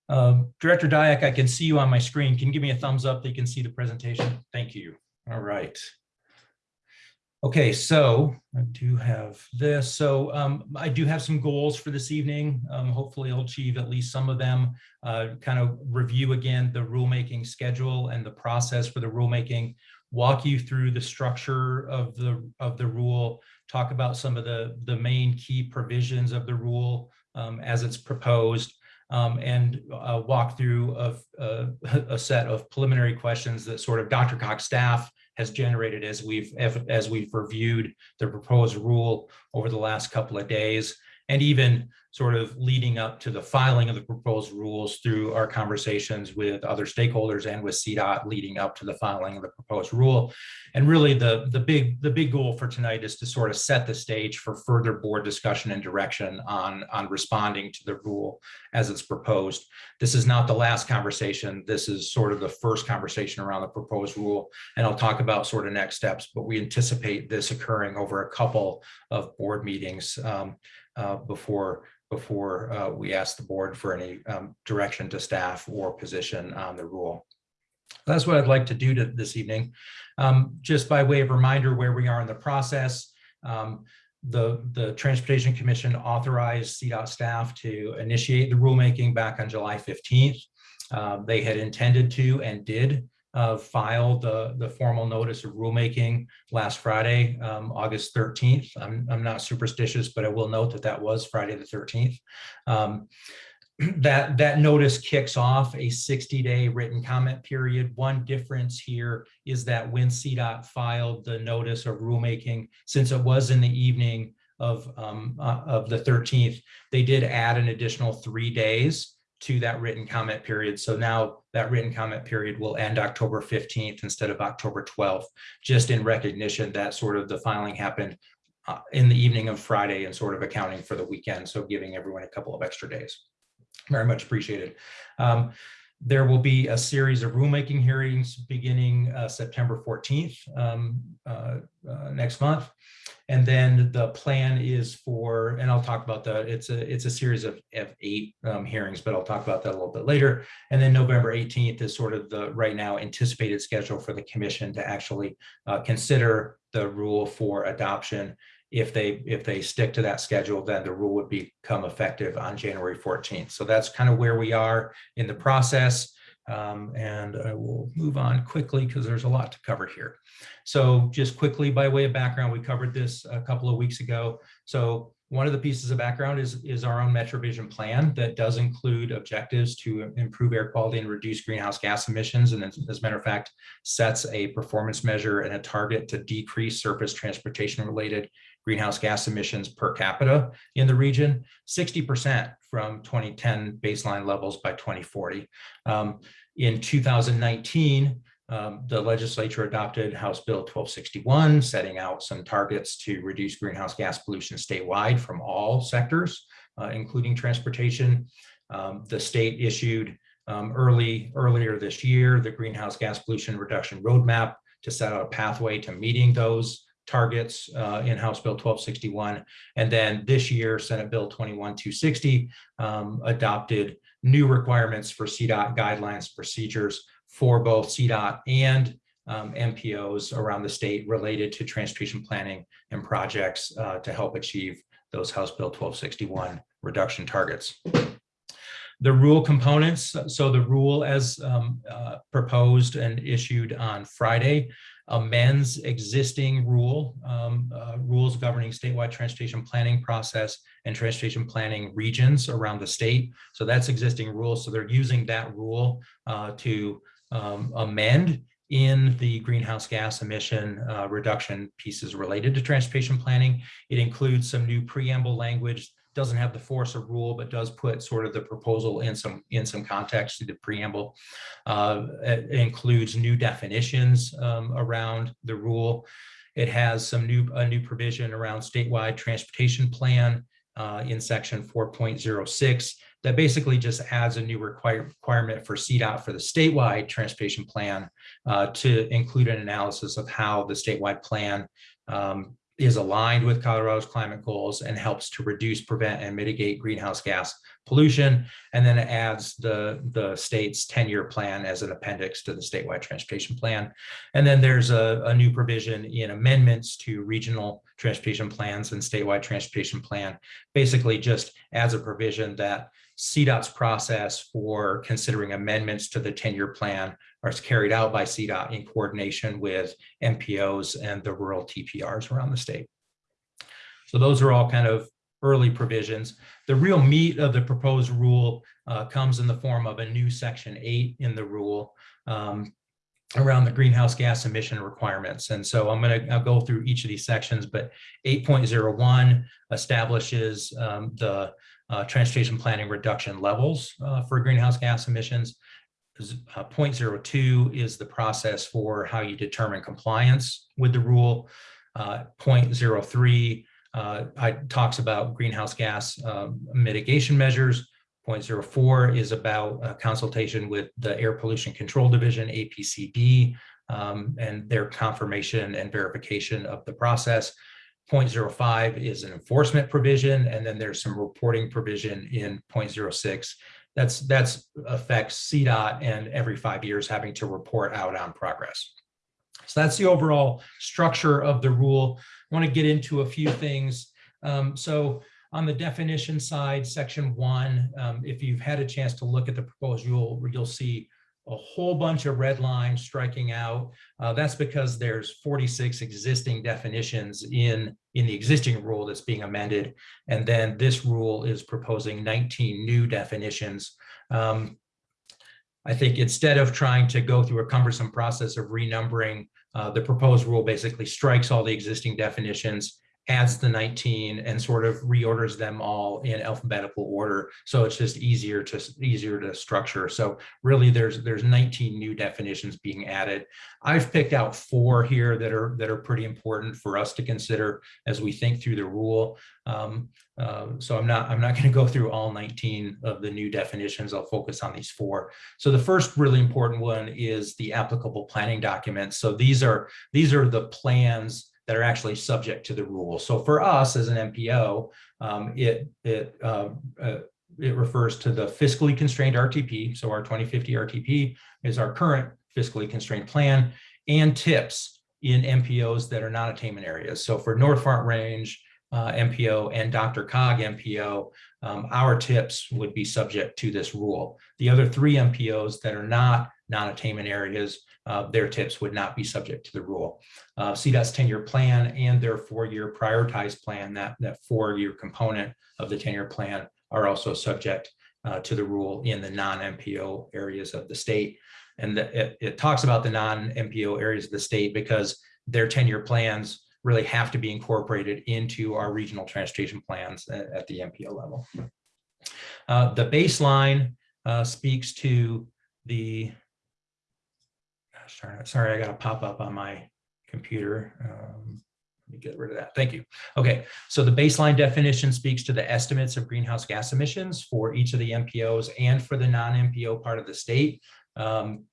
Um, Director Diak, I can see you on my screen. Can you give me a thumbs up that you can see the presentation? Thank you. All right. Okay, so I do have this. So um, I do have some goals for this evening. Um, hopefully I'll achieve at least some of them. Uh, kind of review again the rulemaking schedule and the process for the rulemaking, walk you through the structure of the of the rule, talk about some of the, the main key provisions of the rule um, as it's proposed, um, and uh, walk through of, a set of preliminary questions that sort of DRCOG's staff has generated as we've as we've reviewed the proposed rule over the last couple of days and even sort of leading up to the filing of the proposed rules through our conversations with other stakeholders and with CDOT leading up to the filing of the proposed rule. And really the, the, big, the big goal for tonight is to sort of set the stage for further board discussion and direction on, on responding to the rule as it's proposed. This is not the last conversation. This is sort of the first conversation around the proposed rule. And I'll talk about sort of next steps, but we anticipate this occurring over a couple of board meetings um, uh, before before uh, we ask the board for any um, direction to staff or position on the rule. That's what I'd like to do to this evening. Um, just by way of reminder where we are in the process, um, the, the Transportation Commission authorized CDOT staff to initiate the rulemaking back on July 15th. Uh, they had intended to and did uh, file the, the formal notice of rulemaking last Friday, um, August 13th. I'm, I'm not superstitious, but I will note that that was Friday the 13th. Um, that, that notice kicks off a 60-day written comment period. One difference here is that when CDOT filed the notice of rulemaking, since it was in the evening of, um, uh, of the 13th, they did add an additional three days to that written comment period. So now that written comment period will end October 15th instead of October 12th, just in recognition that sort of the filing happened uh, in the evening of Friday and sort of accounting for the weekend. So giving everyone a couple of extra days. Very much appreciated. Um, There will be a series of rulemaking hearings beginning uh, September 14th um, uh, uh, next month. And then the plan is for, and I'll talk about that, it's a, it's a series of, of eight um, hearings, but I'll talk about that a little bit later. And then November 18th is sort of the right now anticipated schedule for the commission to actually uh, consider the rule for adoption. If they, if they stick to that schedule, then the rule would become effective on January 14th. So that's kind of where we are in the process. Um, and I will move on quickly because there's a lot to cover here. So just quickly by way of background, we covered this a couple of weeks ago. So one of the pieces of background is, is our own MetroVision plan that does include objectives to improve air quality and reduce greenhouse gas emissions. And as a matter of fact, sets a performance measure and a target to decrease surface transportation related greenhouse gas emissions per capita in the region, 60% from 2010 baseline levels by 2040. Um, in 2019, um, the legislature adopted House Bill 1261, setting out some targets to reduce greenhouse gas pollution statewide from all sectors, uh, including transportation. Um, the state issued um, early earlier this year the greenhouse gas pollution reduction roadmap to set out a pathway to meeting those targets uh, in House Bill 1261. And then this year, Senate Bill 21260 um, adopted new requirements for CDOT guidelines procedures for both CDOT and um, MPOs around the state related to transportation planning and projects uh, to help achieve those House Bill 1261 reduction targets. The rule components, so the rule as um, uh, proposed and issued on Friday amends existing rule, um, uh, rules governing statewide transportation planning process and transportation planning regions around the state. So that's existing rules. So they're using that rule uh, to um, amend in the greenhouse gas emission uh, reduction pieces related to transportation planning. It includes some new preamble language, doesn't have the force of rule, but does put sort of the proposal in some in some context to the preamble. Uh, it includes new definitions um, around the rule. It has some new a new provision around statewide transportation plan uh, in section 4.06 that basically just adds a new require, requirement for CDOT for the statewide transportation plan uh, to include an analysis of how the statewide plan um, is aligned with Colorado's climate goals and helps to reduce, prevent, and mitigate greenhouse gas pollution. And then it adds the, the state's 10-year plan as an appendix to the statewide transportation plan. And then there's a, a new provision in amendments to regional transportation plans and statewide transportation plan, basically just adds a provision that CDOT's process for considering amendments to the 10-year plan are carried out by CDOT in coordination with MPOs and the rural TPRs around the state. So those are all kind of early provisions. The real meat of the proposed rule uh, comes in the form of a new section eight in the rule um, around the greenhouse gas emission requirements. And so I'm going to go through each of these sections, but 8.01 establishes um, the uh, transportation planning reduction levels uh, for greenhouse gas emissions. Uh, 0.02 is the process for how you determine compliance with the rule. Uh, 0.03 uh, I, talks about greenhouse gas um, mitigation measures. 0.04 is about consultation with the Air Pollution Control Division, APCD, um, and their confirmation and verification of the process. 0.05 is an enforcement provision, and then there's some reporting provision in 0.06. That's that's affects CDOT and every five years having to report out on progress. So that's the overall structure of the rule. I want to get into a few things. Um, so on the definition side, section one, um, if you've had a chance to look at the proposed rule, you'll see a whole bunch of red lines striking out. Uh, that's because there's 46 existing definitions in, in the existing rule that's being amended. And then this rule is proposing 19 new definitions. Um, I think instead of trying to go through a cumbersome process of renumbering, uh, the proposed rule basically strikes all the existing definitions, adds the 19 and sort of reorders them all in alphabetical order. So it's just easier to easier to structure. So really there's there's 19 new definitions being added. I've picked out four here that are that are pretty important for us to consider as we think through the rule. Um, uh, so I'm not I'm not going to go through all 19 of the new definitions. I'll focus on these four. So the first really important one is the applicable planning documents. So these are these are the plans that are actually subject to the rule. So for us as an MPO, um, it, it, uh, uh, it refers to the fiscally constrained RTP. So our 2050 RTP is our current fiscally constrained plan and TIPs in MPOs that are not attainment areas. So for North Front Range uh, MPO and DRCOG MPO, um, our TIPs would be subject to this rule. The other three MPOs that are not non-attainment areas uh, their TIPs would not be subject to the rule. Uh, CDOT's 10-year plan and their four-year prioritized plan, that, that four-year component of the 10-year plan are also subject uh, to the rule in the non-MPO areas of the state. And the, it, it talks about the non-MPO areas of the state because their 10-year plans really have to be incorporated into our regional transportation plans at, at the MPO level. Uh, the baseline uh, speaks to the sorry, sorry, I got a pop up on my computer. Um, let me get rid of that. Thank you. Okay, so the baseline definition speaks to the estimates of greenhouse gas emissions for each of the MPOs and for the non-MPO part of the state. Um,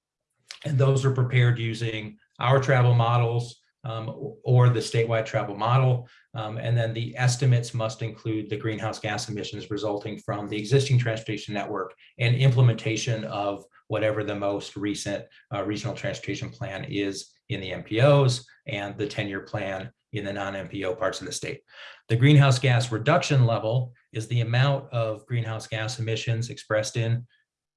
and those are prepared using our travel models um, or the statewide travel model. Um, and then the estimates must include the greenhouse gas emissions resulting from the existing transportation network and implementation of whatever the most recent uh, regional transportation plan is in the MPOs and the 10-year plan in the non-MPO parts of the state. The greenhouse gas reduction level is the amount of greenhouse gas emissions expressed in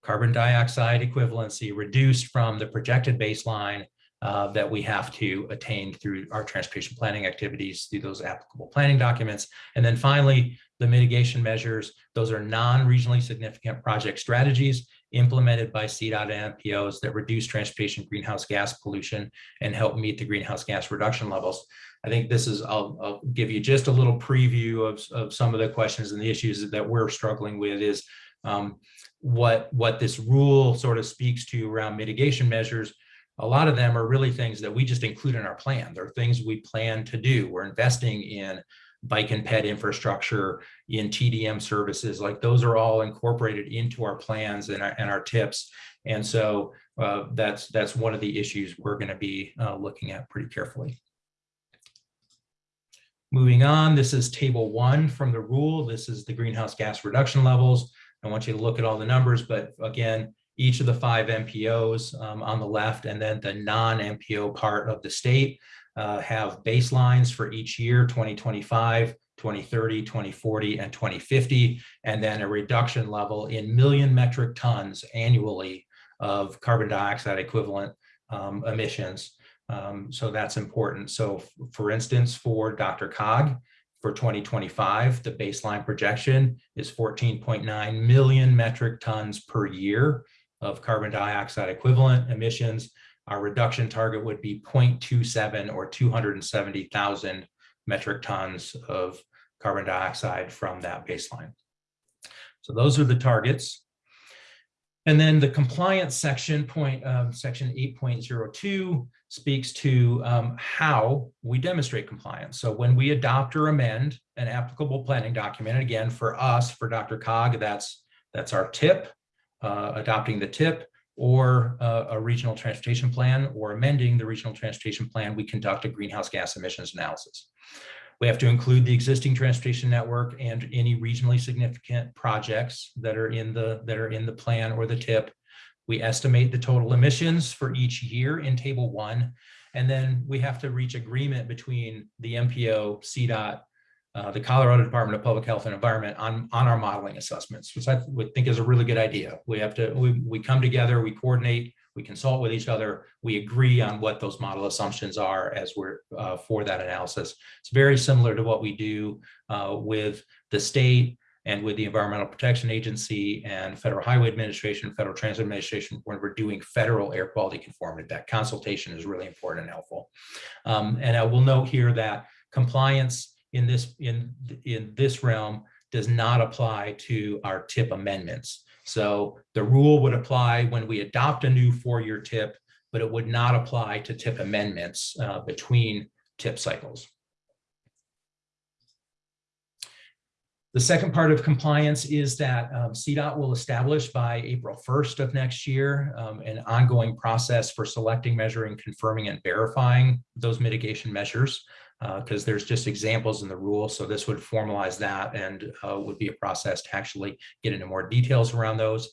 carbon dioxide equivalency reduced from the projected baseline uh, that we have to attain through our transportation planning activities, through those applicable planning documents. And then finally, the mitigation measures, those are non-regionally significant project strategies implemented by CDOT and MPOs that reduce transportation greenhouse gas pollution and help meet the greenhouse gas reduction levels. I think this is, I'll, I'll give you just a little preview of, of some of the questions and the issues that we're struggling with is um, what, what this rule sort of speaks to around mitigation measures a lot of them are really things that we just include in our plan. They're things we plan to do. We're investing in bike and ped infrastructure, in TDM services, like those are all incorporated into our plans and our, and our TIPs. And so uh, that's that's one of the issues we're going to be uh, looking at pretty carefully. Moving on, this is table one from the rule. This is the greenhouse gas reduction levels. I want you to look at all the numbers, but again, each of the five MPOs um, on the left and then the non-MPO part of the state uh, have baselines for each year, 2025, 2030, 2040, and 2050, and then a reduction level in million metric tons annually of carbon dioxide equivalent um, emissions. Um, so that's important. So for instance, for DRCOG, for 2025, the baseline projection is 14.9 million metric tons per year of carbon dioxide equivalent emissions. Our reduction target would be 0.27 or 270,000 metric tons of carbon dioxide from that baseline. So those are the targets. And then the compliance section point, um, section 8.02 speaks to um, how we demonstrate compliance. So when we adopt or amend an applicable planning document, again, for us, for DRCOG, that's, that's our TIP, uh, adopting the TIP or uh, a regional transportation plan or amending the regional transportation plan, we conduct a greenhouse gas emissions analysis. We have to include the existing transportation network and any regionally significant projects that are in the that are in the plan or the TIP. We estimate the total emissions for each year in table one, and then we have to reach agreement between the MPO, CDOT, uh, the Colorado Department of Public Health and Environment on, on our modeling assessments, which I would think is a really good idea. We have to, we, we come together, we coordinate, we consult with each other, we agree on what those model assumptions are as we're uh, for that analysis. It's very similar to what we do uh, with the state and with the Environmental Protection Agency and Federal Highway Administration, Federal Transit Administration, when we're doing federal air quality conformity. That consultation is really important and helpful. Um, and I will note here that compliance in this, in, in this realm does not apply to our TIP amendments. So the rule would apply when we adopt a new four-year TIP, but it would not apply to TIP amendments uh, between TIP cycles. The second part of compliance is that um, CDOT will establish by April 1st of next year um, an ongoing process for selecting, measuring, confirming, and verifying those mitigation measures because there's just examples in the rule. So this would formalize that and uh, would be a process to actually get into more details around those.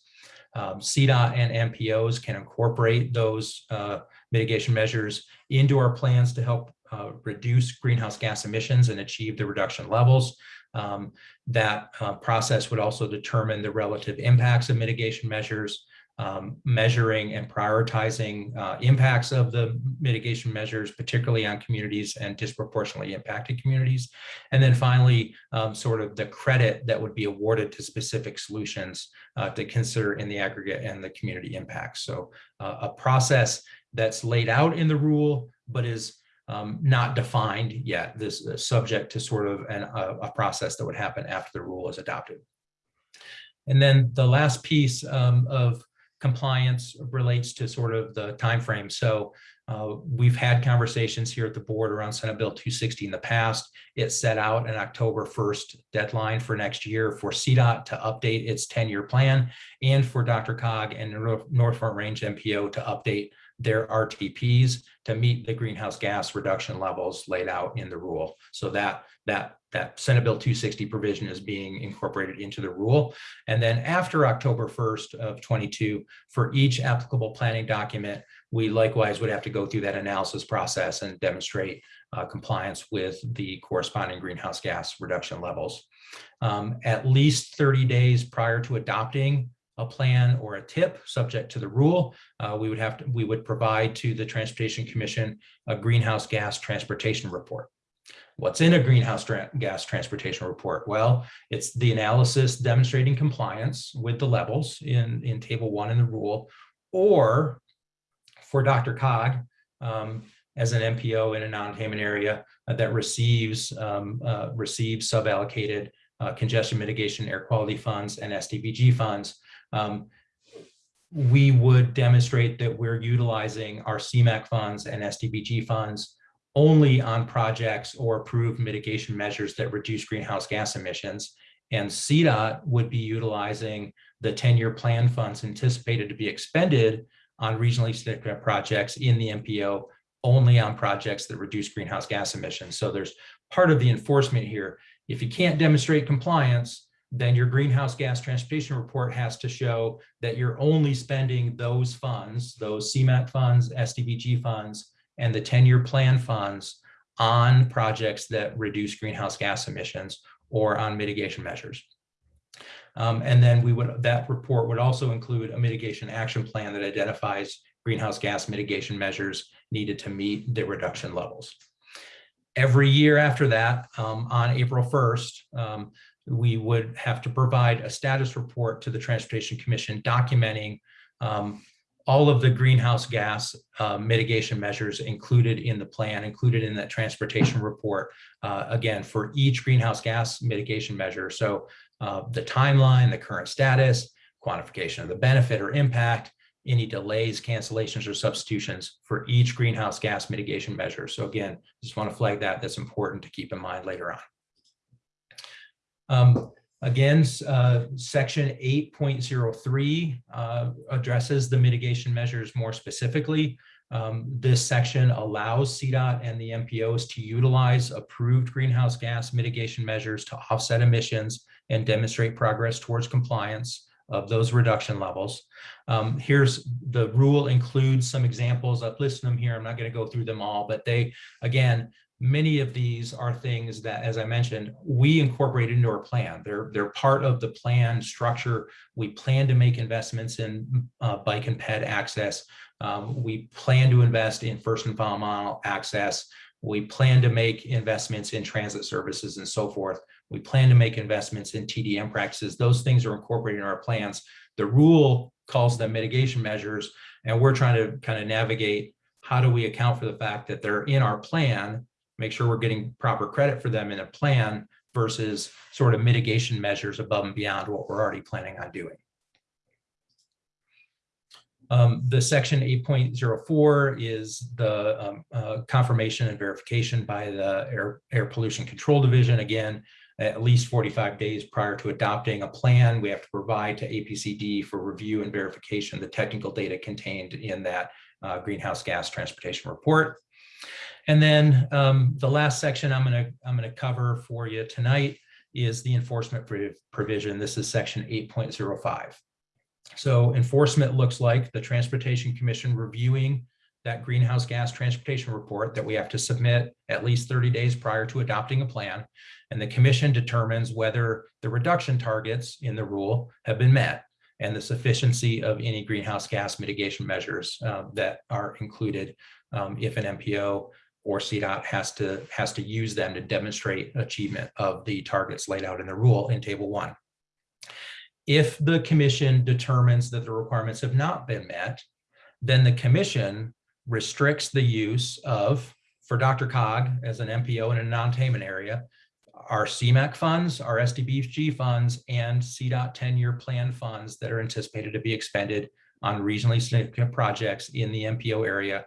Um, CDOT and MPOs can incorporate those uh, mitigation measures into our plans to help uh, reduce greenhouse gas emissions and achieve the reduction levels. Um, that uh, process would also determine the relative impacts of mitigation measures, um, measuring and prioritizing uh, impacts of the mitigation measures, particularly on communities and disproportionately impacted communities. And then finally, um, sort of the credit that would be awarded to specific solutions uh, to consider in the aggregate and the community impacts. So uh, a process that's laid out in the rule, but is um, not defined yet, this is subject to sort of an, a, a process that would happen after the rule is adopted. And then the last piece um, of compliance relates to sort of the time frame. So uh, we've had conversations here at the board around Senate Bill 260 in the past. It set out an October 1st deadline for next year for CDOT to update its 10-year plan and for DRCOG and North Front Range MPO to update their RTPs to meet the greenhouse gas reduction levels laid out in the rule. So that that that Senate Bill 260 provision is being incorporated into the rule. And then after October 1st of 22, for each applicable planning document, we likewise would have to go through that analysis process and demonstrate uh, compliance with the corresponding greenhouse gas reduction levels. Um, at least 30 days prior to adopting a plan or a TIP subject to the rule, uh, we would have to, we would provide to the Transportation Commission a greenhouse gas transportation report. What's in a greenhouse tra gas transportation report? Well, it's the analysis demonstrating compliance with the levels in, in table one in the rule, or for DRCOG, um, as an MPO in a non-attainment area uh, that receives um, uh, receives sub-allocated uh, congestion mitigation air quality funds and STBG funds, um, we would demonstrate that we're utilizing our CMAQ funds and STBG funds only on projects or approved mitigation measures that reduce greenhouse gas emissions. And CDOT would be utilizing the 10-year plan funds anticipated to be expended on regionally significant projects in the MPO only on projects that reduce greenhouse gas emissions. So there's part of the enforcement here. If you can't demonstrate compliance, then your greenhouse gas transportation report has to show that you're only spending those funds, those CMAQ funds, STBG funds, and the 10-year plan funds on projects that reduce greenhouse gas emissions or on mitigation measures. Um, and then we would that report would also include a mitigation action plan that identifies greenhouse gas mitigation measures needed to meet the reduction levels. Every year after that, um, on April 1st, um, we would have to provide a status report to the Transportation Commission documenting um, all of the greenhouse gas uh, mitigation measures included in the plan, included in that transportation report, uh, again, for each greenhouse gas mitigation measure. So uh, the timeline, the current status, quantification of the benefit or impact, any delays, cancellations, or substitutions for each greenhouse gas mitigation measure. So again, just want to flag that. That's important to keep in mind later on. Um, again, uh, section 8.03 uh, addresses the mitigation measures more specifically. Um, this section allows CDOT and the MPOs to utilize approved greenhouse gas mitigation measures to offset emissions and demonstrate progress towards compliance of those reduction levels. Um, here's the rule includes some examples. I've listed them here. I'm not going to go through them all, but they, again, many of these are things that, as I mentioned, we incorporate into our plan. They're, they're part of the plan structure. We plan to make investments in uh, bike and ped access. Um, we plan to invest in first and final mile access. We plan to make investments in transit services and so forth. We plan to make investments in TDM practices. Those things are incorporated in our plans. The rule calls them mitigation measures, and we're trying to kind of navigate how do we account for the fact that they're in our plan make sure we're getting proper credit for them in a plan versus sort of mitigation measures above and beyond what we're already planning on doing. Um, the section eight point zero four is the um, uh, confirmation and verification by the Air, Air Pollution Control Division. Again, at least forty-five days prior to adopting a plan, we have to provide to APCD for review and verification the technical data contained in that uh, greenhouse gas transportation report. And then um, the last section I'm going to I'm going to cover for you tonight is the enforcement provision. This is section 8.05. So enforcement looks like the Transportation Commission reviewing that greenhouse gas transportation report that we have to submit at least 30 days prior to adopting a plan. And the commission determines whether the reduction targets in the rule have been met and the sufficiency of any greenhouse gas mitigation measures uh, that are included um, if an MPO or CDOT has to has to use them to demonstrate achievement of the targets laid out in the rule in table one. If the commission determines that the requirements have not been met, then the commission restricts the use of, for DRCOG as an MPO in a non-tainment area, our CMAQ funds, our STBG funds, and CDOT 10-year plan funds that are anticipated to be expended on regionally significant projects in the MPO area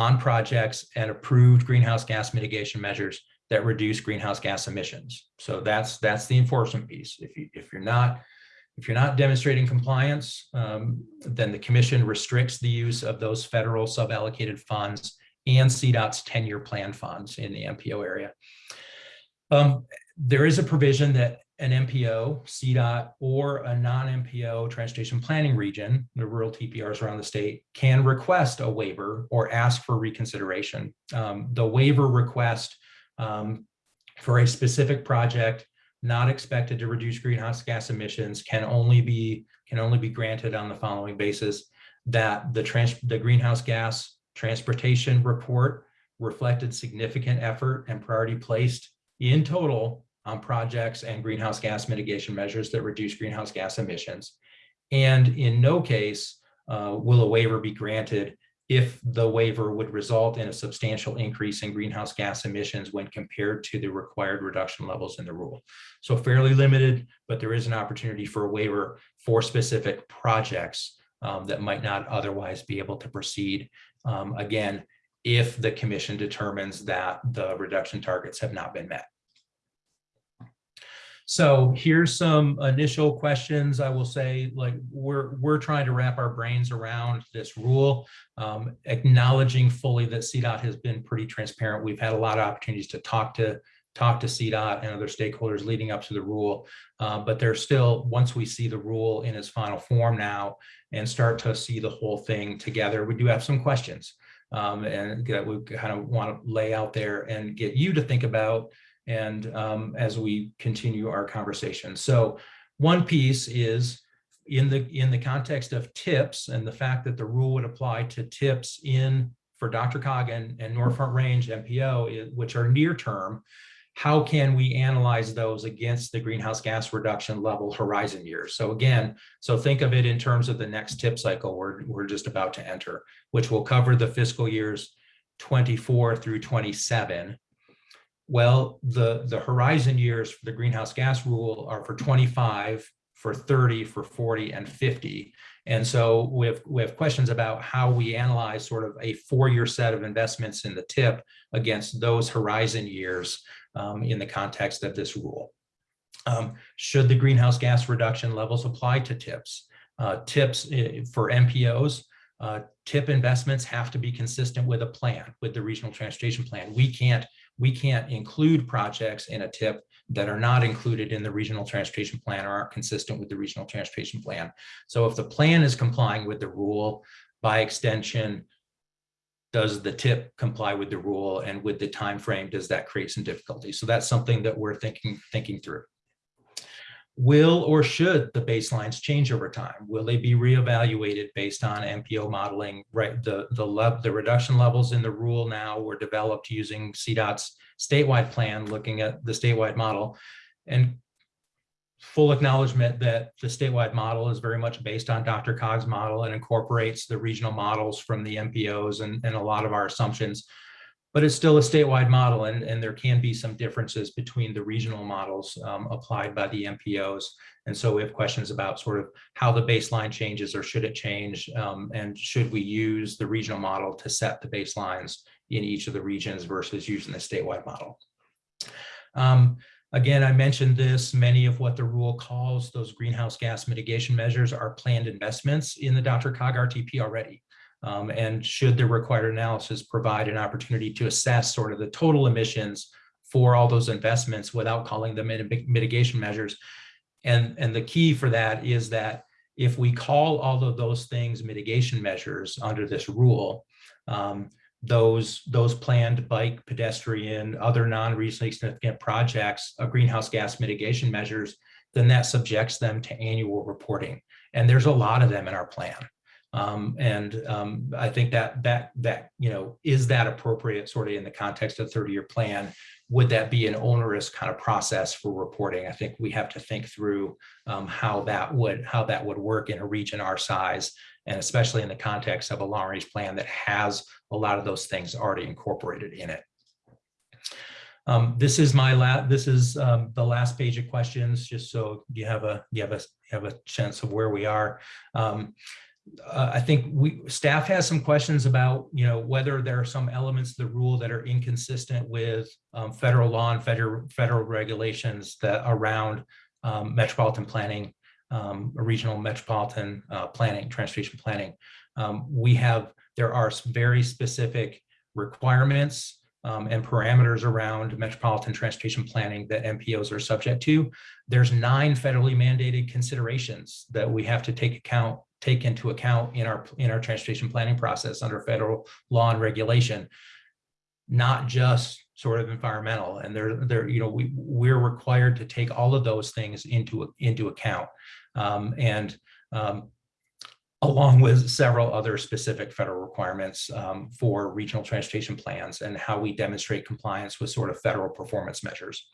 on projects and approved greenhouse gas mitigation measures that reduce greenhouse gas emissions. So that's that's the enforcement piece. If you if you're not if you're not demonstrating compliance, um, then the commission restricts the use of those federal suballocated funds and CDOT's 10-year plan funds in the MPO area. Um, there is a provision that an MPO, CDOT, or a non-MPO transportation planning region, the rural TPRs around the state, can request a waiver or ask for reconsideration. Um, the waiver request um, for a specific project not expected to reduce greenhouse gas emissions can only be can only be granted on the following basis that the trans the greenhouse gas transportation report reflected significant effort and priority placed in total on projects and greenhouse gas mitigation measures that reduce greenhouse gas emissions. And in no case uh, will a waiver be granted if the waiver would result in a substantial increase in greenhouse gas emissions when compared to the required reduction levels in the rule. So fairly limited, but there is an opportunity for a waiver for specific projects um, that might not otherwise be able to proceed. Um, again, if the commission determines that the reduction targets have not been met. So here's some initial questions. I will say, like, we're we're trying to wrap our brains around this rule, um, acknowledging fully that CDOT has been pretty transparent. We've had a lot of opportunities to talk to talk to CDOT and other stakeholders leading up to the rule, uh, but there's still, once we see the rule in its final form now and start to see the whole thing together, we do have some questions um, and that we kind of want to lay out there and get you to think about and um, as we continue our conversation. So one piece is in the in the context of TIPs and the fact that the rule would apply to TIPs in for DRCOG in and North Front Range MPO, which are near term, how can we analyze those against the greenhouse gas reduction level horizon years? So again, so think of it in terms of the next TIP cycle we're, we're just about to enter, which will cover the fiscal years 24 through 27 well, the, the horizon years for the greenhouse gas rule are for 25, for 30, for 40, and 50. And so we have, we have questions about how we analyze sort of a four-year set of investments in the TIP against those horizon years um, in the context of this rule. Um, should the greenhouse gas reduction levels apply to TIPs? Uh, TIPs eh, for MPOs, uh, TIP investments have to be consistent with a plan, with the regional transportation plan. We can't we can't include projects in a TIP that are not included in the regional transportation plan or aren't consistent with the regional transportation plan. So if the plan is complying with the rule, by extension, does the TIP comply with the rule and with the time frame, does that create some difficulty? So that's something that we're thinking thinking through. Will or should the baselines change over time? Will they be reevaluated based on MPO modeling? Right, the the the reduction levels in the rule now were developed using CDOT's statewide plan, looking at the statewide model, and full acknowledgement that the statewide model is very much based on DRCOG's model and incorporates the regional models from the MPOs and, and a lot of our assumptions. But it's still a statewide model and, and there can be some differences between the regional models um, applied by the MPOs. And so we have questions about sort of how the baseline changes or should it change? Um, and should we use the regional model to set the baselines in each of the regions versus using the statewide model? Um, again, I mentioned this, many of what the rule calls those greenhouse gas mitigation measures are planned investments in the DRCOG RTP already. Um, and should the required analysis provide an opportunity to assess sort of the total emissions for all those investments without calling them mit- mitigation measures. And, and the key for that is that if we call all of those things mitigation measures under this rule, um, those, those planned bike, pedestrian, other non-reasonably significant projects, uh, greenhouse gas mitigation measures, then that subjects them to annual reporting. And there's a lot of them in our plan. Um, and um, I think that that that you know is that appropriate sort of in the context of 30-year plan? Would that be an onerous kind of process for reporting? I think we have to think through um, how that would how that would work in a region our size, and especially in the context of a long-range plan that has a lot of those things already incorporated in it. Um, this is my last, this is um, the last page of questions, just so you have a, you have a, you have a sense of where we are. Uh, I think we, staff has some questions about, you know, whether there are some elements of the rule that are inconsistent with um, federal law and federal, federal regulations that around um, metropolitan planning, um, regional metropolitan uh, planning, transportation planning. Um, we have, there are very specific requirements um, and parameters around metropolitan transportation planning that MPOs are subject to. There's nine federally mandated considerations that we have to take account take into account in our in our transportation planning process under federal law and regulation, not just sort of environmental. And they're they're you know we we're required to take all of those things into into account, um, and um, along with several other specific federal requirements um, for regional transportation plans and how we demonstrate compliance with sort of federal performance measures.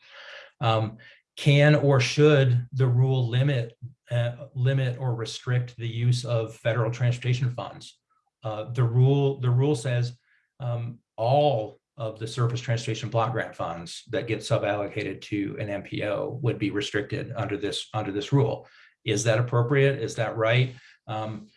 Um, can or should the rule limit uh, limit or restrict the use of federal transportation funds? Uh, the rule the rule says um, all of the surface transportation block grant funds that get sub-allocated to an MPO would be restricted under this under this rule. Is that appropriate? Is that right? Um,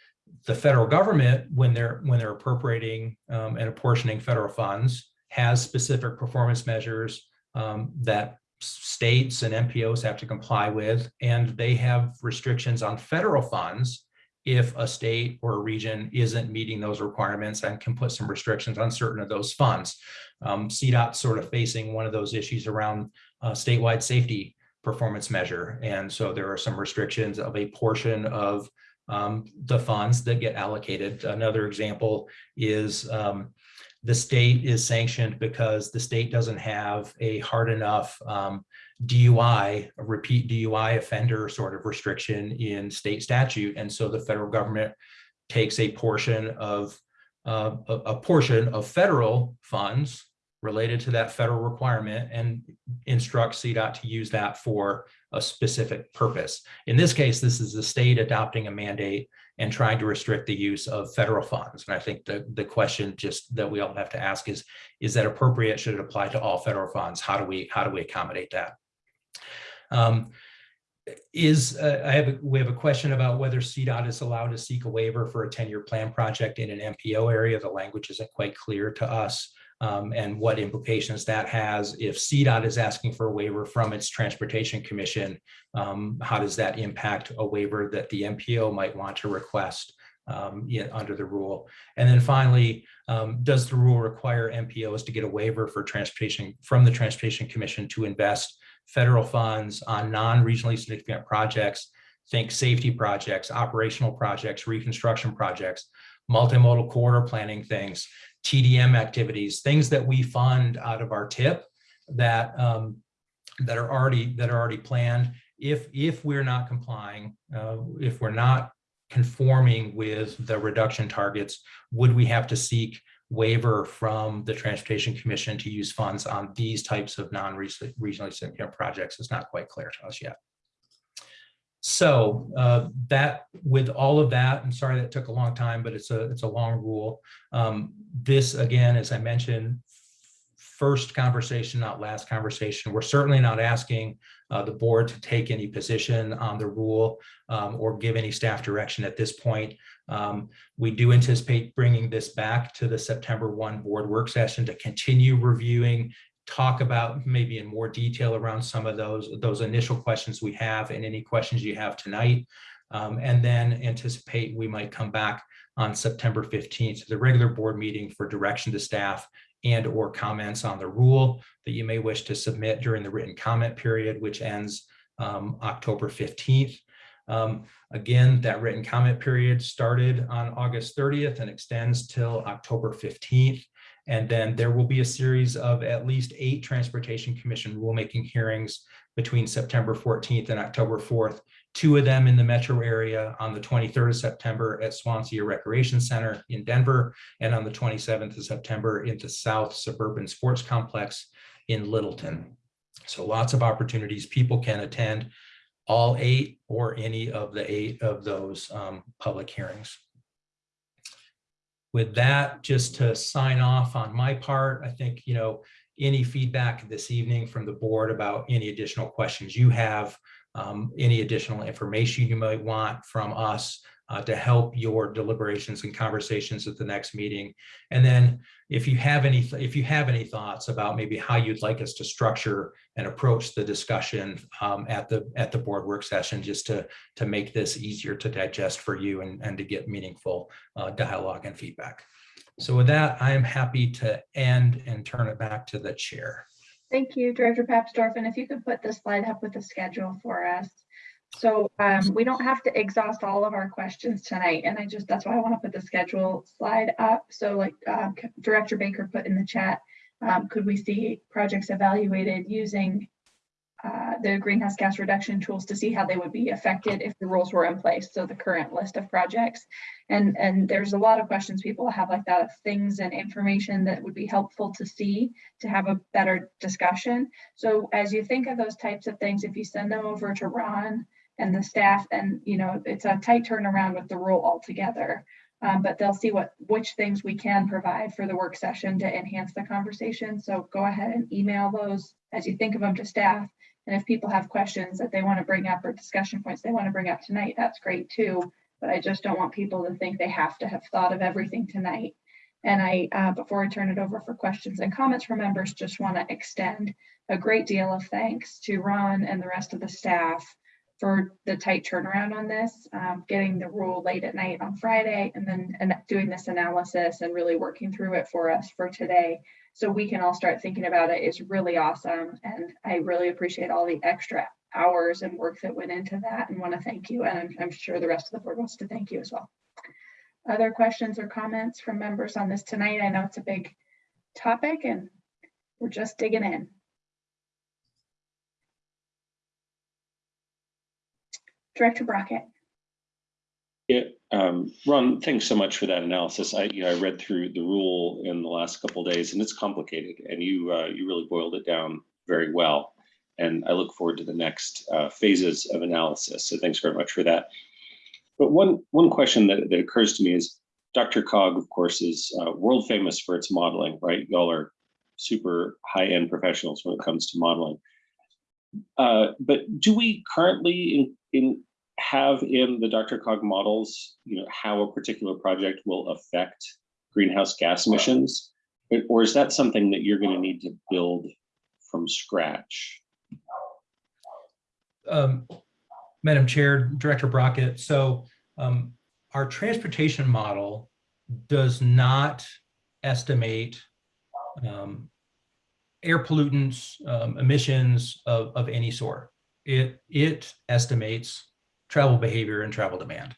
the federal government, when they're when they're appropriating um, and apportioning federal funds, has specific performance measures um, that states and MPOs have to comply with, and they have restrictions on federal funds if a state or a region isn't meeting those requirements and can put some restrictions on certain of those funds. Um, sort of facing one of those issues around uh, statewide safety performance measure. And so there are some restrictions of a portion of um, the funds that get allocated. Another example is um, the state is sanctioned because the state doesn't have a hard enough um, DUI, a repeat DUI offender sort of restriction in state statute. And so the federal government takes a portion of uh, a, a portion of federal funds related to that federal requirement and instructs CDOT to use that for a specific purpose. In this case, this is the state adopting a mandate and trying to restrict the use of federal funds. And I think the, the question just that we all have to ask is, is that appropriate? Should it apply to all federal funds? How do we, how do we accommodate that? Um, is uh, I have a, we have a question about whether CDOT is allowed to seek a waiver for a 10-year plan project in an MPO area. The language isn't quite clear to us um, and what implications that has. If CDOT is asking for a waiver from its Transportation Commission, um, how does that impact a waiver that the MPO might want to request um, yeah, under the rule? And then finally, um, does the rule require MPOs to get a waiver for transportation from the Transportation Commission to invest federal funds on non-regionally significant projects, think safety projects, operational projects, reconstruction projects, multimodal corridor planning things, TDM activities, things that we fund out of our TIP that um, that are already that are already planned. If if we're not complying, uh, if we're not conforming with the reduction targets, would we have to seek waiver from the Transportation Commission to use funds on these types of non-regionally significant projects? It's not quite clear to us yet. So uh, that with all of that, I'm sorry that took a long time, but it's a it's a long rule. Um, this again, as I mentioned, first conversation, not last conversation. We're certainly not asking uh, the board to take any position on the rule um, or give any staff direction at this point. Um, we do anticipate bringing this back to the September 1 board work session to continue reviewing, talk about maybe in more detail around some of those, those initial questions we have and any questions you have tonight. Um, and then anticipate we might come back on September 15th to the regular board meeting for direction to staff and or comments on the rule that you may wish to submit during the written comment period, which ends um, October 15th. Um, again, that written comment period started on August 30th and extends till October 15th. And then there will be a series of at least eight Transportation Commission rulemaking hearings between September 14th and October 4th two of them in the metro area on the 23rd of September at Swansea Recreation Center in Denver, and on the 27th of September in the South Suburban Sports Complex in Littleton. So lots of opportunities. People can attend all eight or any of the eight of those um, public hearings. With that, just to sign off on my part, I think, you know, any feedback this evening from the board about any additional questions you have, um, any additional information you might want from us uh, to help your deliberations and conversations at the next meeting. And then if you have any, if you have any thoughts about maybe how you'd like us to structure and approach the discussion um, at the at the board work session, just to to make this easier to digest for you and, and to get meaningful uh, dialogue and feedback. So with that, I am happy to end and turn it back to the chair. Thank you, Director Papsdorf. And if you could put the slide up with the schedule for us. So um, we don't have to exhaust all of our questions tonight. And I just, that's why I want to put the schedule slide up. So like uh, Director Baker put in the chat, um, could we see projects evaluated using uh, the greenhouse gas reduction tools to see how they would be affected if the rules were in place. So the current list of projects. And, and there's a lot of questions people have like that things and information that would be helpful to see to have a better discussion. So as you think of those types of things, if you send them over to Ron and the staff, and you know, it's a tight turnaround with the rule altogether. Um, but they'll see what which things we can provide for the work session to enhance the conversation. So go ahead and email those as you think of them to staff and if people have questions that they want to bring up or discussion points they want to bring up tonight, that's great too. But I just don't want people to think they have to have thought of everything tonight. And I, uh, before I turn it over for questions and comments from members, just want to extend a great deal of thanks to Ron and the rest of the staff for the tight turnaround on this, um, getting the rule late at night on Friday and then and doing this analysis and really working through it for us for today so we can all start thinking about it is really awesome. And I really appreciate all the extra hours and work that went into that and want to thank you. And I'm, I'm sure the rest of the board wants to thank you as well. Other questions or comments from members on this tonight? I know it's a big topic and we're just digging in. Director Brockett. Yeah, um, Ron, thanks so much for that analysis. I, you know, I read through the rule in the last couple days, and it's complicated, and you uh, you really boiled it down very well. And I look forward to the next uh, phases of analysis. So thanks very much for that. But one one question that, that occurs to me is, DRCOG, of course, is uh, world famous for its modeling, right? Y'all are super high end professionals when it comes to modeling. Uh, but do we currently in, in have in the DRCOG models, you know, how a particular project will affect greenhouse gas emissions? Or is that something that you're going to need to build from scratch? Um, Madam Chair, Director Brockett, so um, our transportation model does not estimate um, air pollutants, um, emissions of, of any sort. It, it estimates travel behavior and travel demand.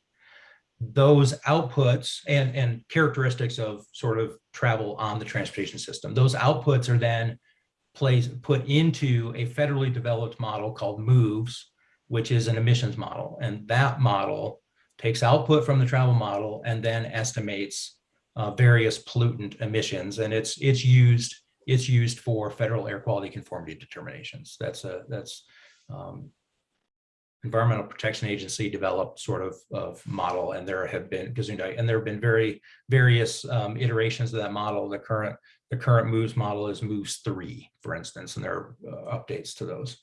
Those outputs and, and characteristics of sort of travel on the transportation system, those outputs are then placed, put into a federally developed model called MOVES, which is an emissions model. And that model takes output from the travel model and then estimates uh, various pollutant emissions. And it's, it's used it's used for federal air quality conformity determinations. That's a that's um, Environmental Protection Agency developed sort of, of model, and there have been and there have been very various um, iterations of that model. The current The current MOVES model is MOVES three, for instance, and there are uh, updates to those.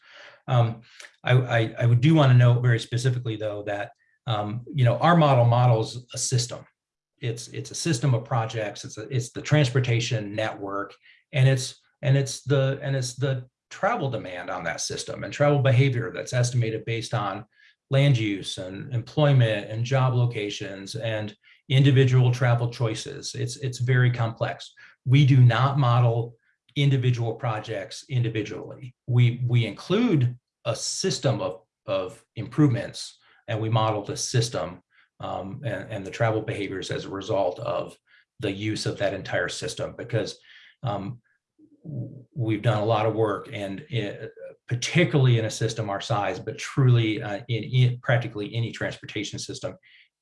Um, I, I, I would do want to note very specifically, though, that um, you know our model models a system. It's it's a system of projects. It's a, it's the transportation network, and it's and it's the and it's the travel demand on that system and travel behavior that's estimated based on land use and employment and job locations and individual travel choices. It's it's very complex. We do not model individual projects individually. We we include a system of of improvements and we model the system um, and, and the travel behaviors as a result of the use of that entire system because um, we've done a lot of work and it, particularly in a system our size, but truly uh, in, in practically any transportation system,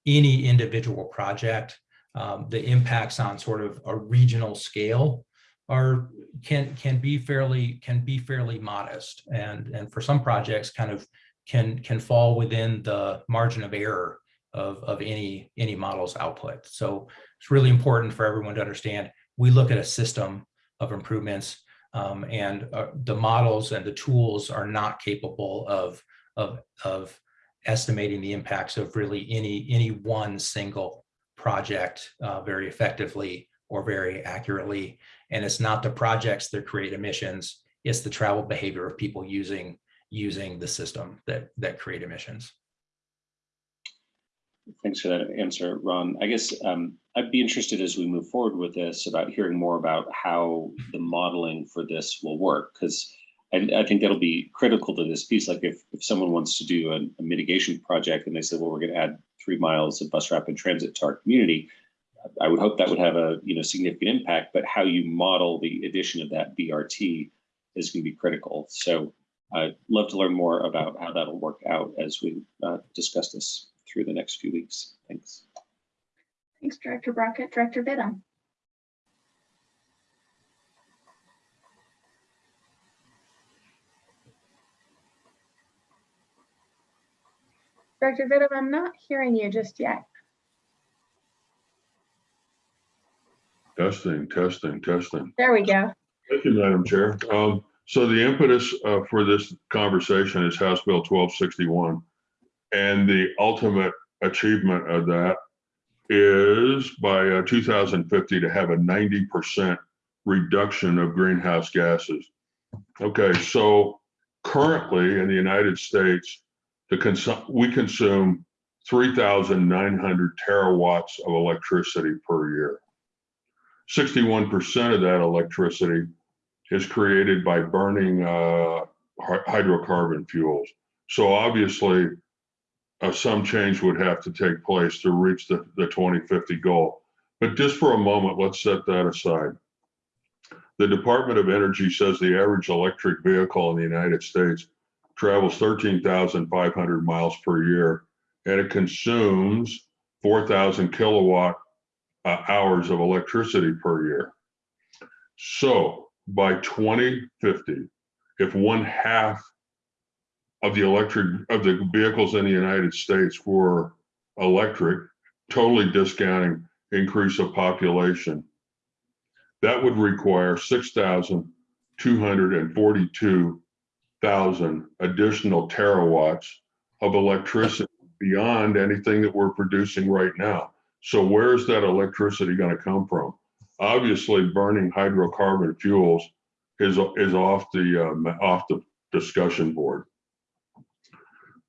any individual project, um, the impacts on sort of a regional scale are can can be fairly can be fairly modest and and for some projects kind of can can fall within the margin of error of of any any model's output. So it's really important for everyone to understand we look at a system of improvements um, and uh, the models and the tools are not capable of of of estimating the impacts of really any any one single project uh, very effectively or very accurately and it's not the projects that create emissions it's the travel behavior of people using using the system that that create emissions Thanks for that answer, Ron. I guess um, I'd be interested as we move forward with this about hearing more about how the modeling for this will work, because I, I think that'll be critical to this piece. Like if, if someone wants to do a, a mitigation project and they say, well, we're going to add three miles of bus rapid transit to our community, I would hope that would have a you know significant impact, but how you model the addition of that BRT is going to be critical. So I'd love to learn more about how that'll work out as we uh, discuss this through the next few weeks. Thanks. Thanks, Director Brockett. Director Vittum. Director Vittum, I'm not hearing you just yet. Testing, testing, testing. There we go. Thank you, Madam Chair. Um, so the impetus uh, for this conversation is House Bill 1261. And the ultimate achievement of that is by uh, 2050 to have a 90% reduction of greenhouse gases. Okay, so currently in the United States, the consum we consume 3,900 terawatts of electricity per year. 61% of that electricity is created by burning uh, hydrocarbon fuels. So obviously, uh, some change would have to take place to reach the, the 2050 goal. But just for a moment, let's set that aside. The Department of Energy says the average electric vehicle in the United States travels 13,500 miles per year, and it consumes 4,000 kilowatt uh, hours of electricity per year. So by 2050, if one half of the electric of the vehicles in the United States were electric, totally discounting increase of population, that would require 6,242,000 additional terawatts of electricity beyond anything that we're producing right now. So where's that electricity going to come from? Obviously, burning hydrocarbon fuels is is off the um, off the discussion board.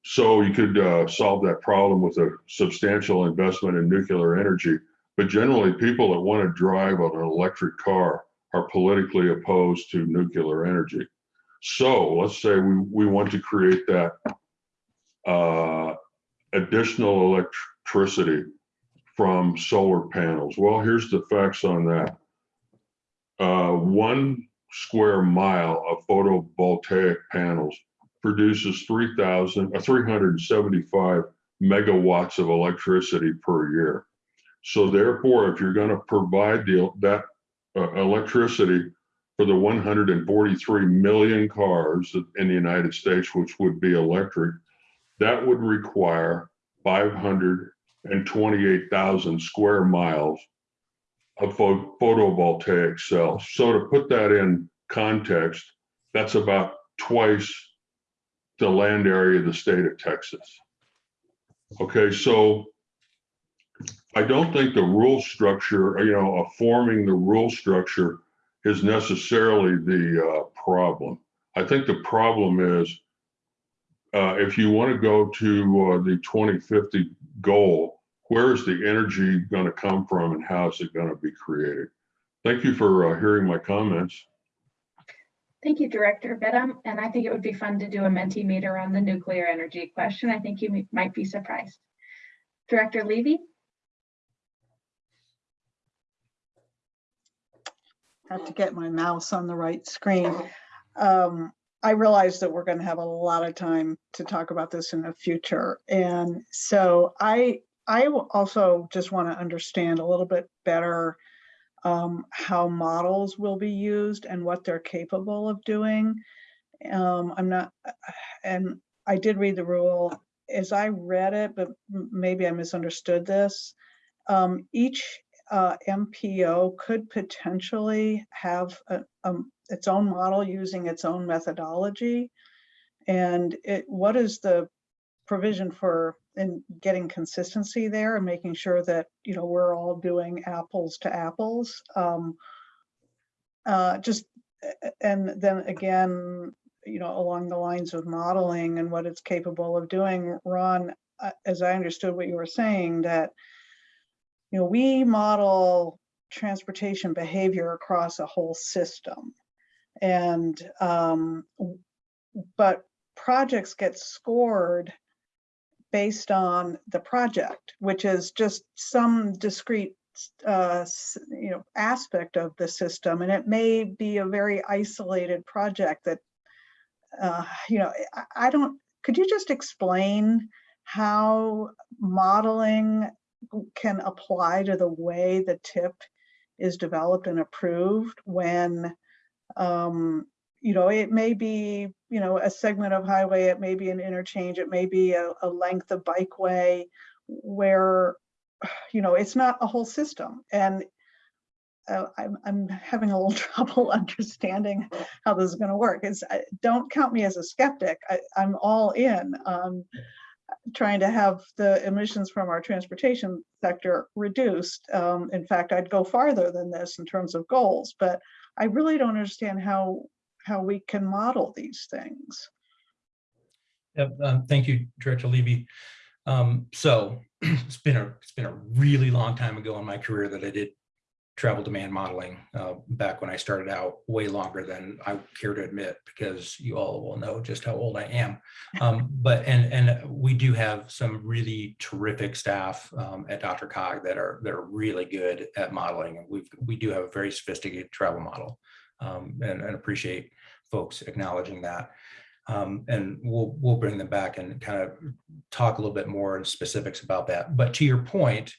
So you could uh, solve that problem with a substantial investment in nuclear energy. But generally, people that want to drive on an electric car are politically opposed to nuclear energy. So let's say we, we want to create that uh, additional electricity from solar panels. Well, here's the facts on that. Uh, one square mile of photovoltaic panels produces 3,000 uh, 375 megawatts of electricity per year. So therefore, if you're going to provide the, that uh, electricity for the 143 million cars in the United States, which would be electric, that would require 528,000 square miles of pho- photovoltaic cells. So to put that in context, that's about twice the land area of the state of Texas. Okay, so I don't think the rule structure, you know, forming the rule structure is necessarily the uh, problem. I think the problem is uh, if you want to go to uh, the 2050 goal, where is the energy going to come from and how is it going to be created? Thank you for uh, hearing my comments. Thank you, Director Vittum. And I think it would be fun to do a Mentimeter on the nuclear energy question. I think you might be surprised. Director Levy? have to get my mouse on the right screen. Um, I realize that we're going to have a lot of time to talk about this in the future. And so I, I also just want to understand a little bit better um, how models will be used and what they're capable of doing. Um, I'm not, and I did read the rule as I read it, but maybe I misunderstood this. Um, each uh, MPO could potentially have a, um, its own model using its own methodology. And it, what is the provision for in getting consistency there and making sure that, you know, we're all doing apples to apples? Um, uh, just, and then again, you know, along the lines of modeling and what it's capable of doing, Ron, uh, as I understood what you were saying, that you know, we model transportation behavior across a whole system. And, um, but projects get scored based on the project, which is just some discrete, uh, you know, aspect of the system. And it may be a very isolated project that, uh, you know, I, I don't, could you just explain how modeling can apply to the way the TIP is developed and approved when um, you know, it may be, you know, a segment of highway, it may be an interchange, it may be a, a length of bikeway where, you know, it's not a whole system. And uh, I'm, I'm having a little trouble understanding how this is going to work. It's, I- don't count me as a skeptic. I, I'm all in on trying to have the emissions from our transportation sector reduced. Um, in fact, I'd go farther than this in terms of goals, but I really don't understand how, how we can model these things. Yep, um, thank you, Director Levy. Um, so it's been a, it's been a really long time ago in my career that I did travel demand modeling, uh, back when I started out, way longer than I care to admit, because you all will know just how old I am. Um, but, and, and we do have some really terrific staff, um, at DRCOG that are, that are really good at modeling. And we've, we do have a very sophisticated travel model. Um, and, and appreciate folks acknowledging that. Um, and we'll, we'll bring them back and kind of talk a little bit more in specifics about that. But to your point,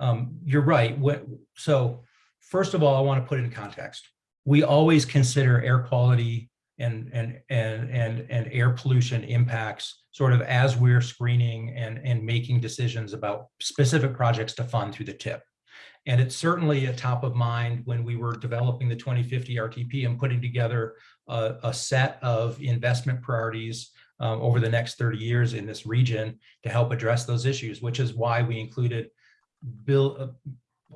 um, you're right. What, so first of all, I want to put in context. We always consider air quality and, and, and, and, and air pollution impacts sort of as we're screening and, and making decisions about specific projects to fund through the TIP. And it's certainly a top of mind when we were developing the 2050 RTP and putting together a, a set of investment priorities um, over the next 30 years in this region to help address those issues, which is why we included bill uh,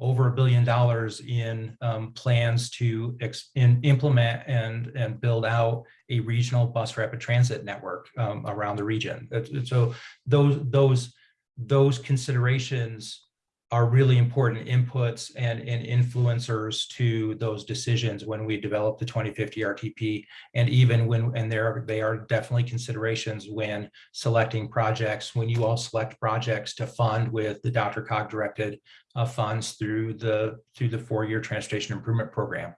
over a billion dollars in um, plans to in, implement and and build out a regional bus rapid transit network um, around the region. So those those those considerations are really important inputs and, and influencers to those decisions when we develop the 2050 RTP. And even when, and there, they are definitely considerations when selecting projects, when you all select projects to fund with the DRCOG directed uh, funds through the, through the four-year transportation improvement program.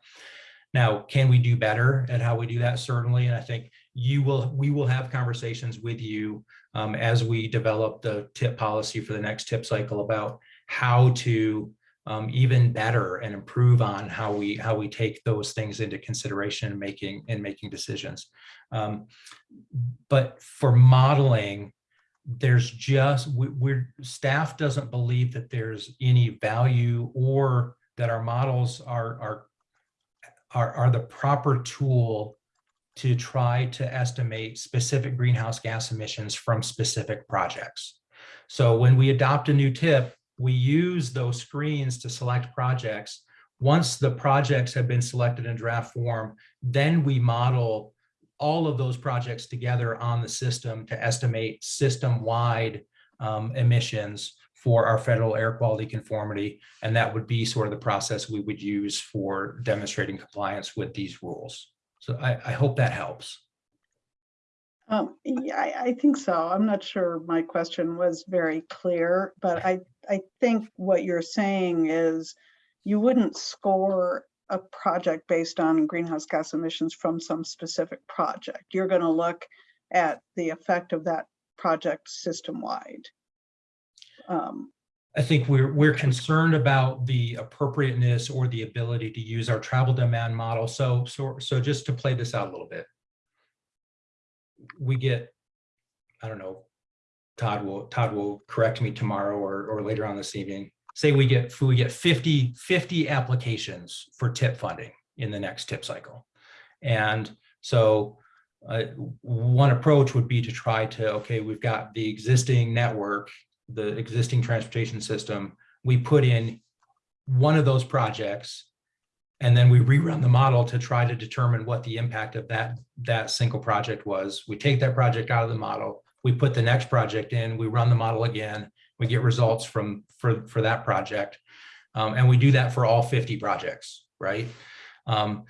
Now, can we do better at how we do that? Certainly. And I think you will, we will have conversations with you um, as we develop the TIP policy for the next TIP cycle about how to um, even better and improve on how we how we take those things into consideration in making in making decisions. Um, but for modeling, there's just we, we're staff doesn't believe that there's any value or that our models are, are, are, are the proper tool to try to estimate specific greenhouse gas emissions from specific projects. So when we adopt a new TIP, we use those screens to select projects. Once the projects have been selected in draft form, then we model all of those projects together on the system to estimate system-wide um, emissions for our federal air quality conformity. And that would be sort of the process we would use for demonstrating compliance with these rules. So I, I hope that helps. Um, yeah, I, I think so. I'm not sure my question was very clear, but I, I think what you're saying is you wouldn't score a project based on greenhouse gas emissions from some specific project. You're going to look at the effect of that project system-wide. Um, I think we're, we're concerned about the appropriateness or the ability to use our travel demand model. So, so, so just to play this out a little bit. We get, I don't know, Todd will, Todd will correct me tomorrow or, or later on this evening. Say we get, we get 50, 50 applications for TIP funding in the next TIP cycle. And so uh, one approach would be to try to, okay, we've got the existing network the existing transportation system, we put in one of those projects, and then we rerun the model to try to determine what the impact of that, that single project was. We take that project out of the model, we put the next project in, we run the model again, we get results from for, for that project. Um, and we do that for all 50 projects, right? Um,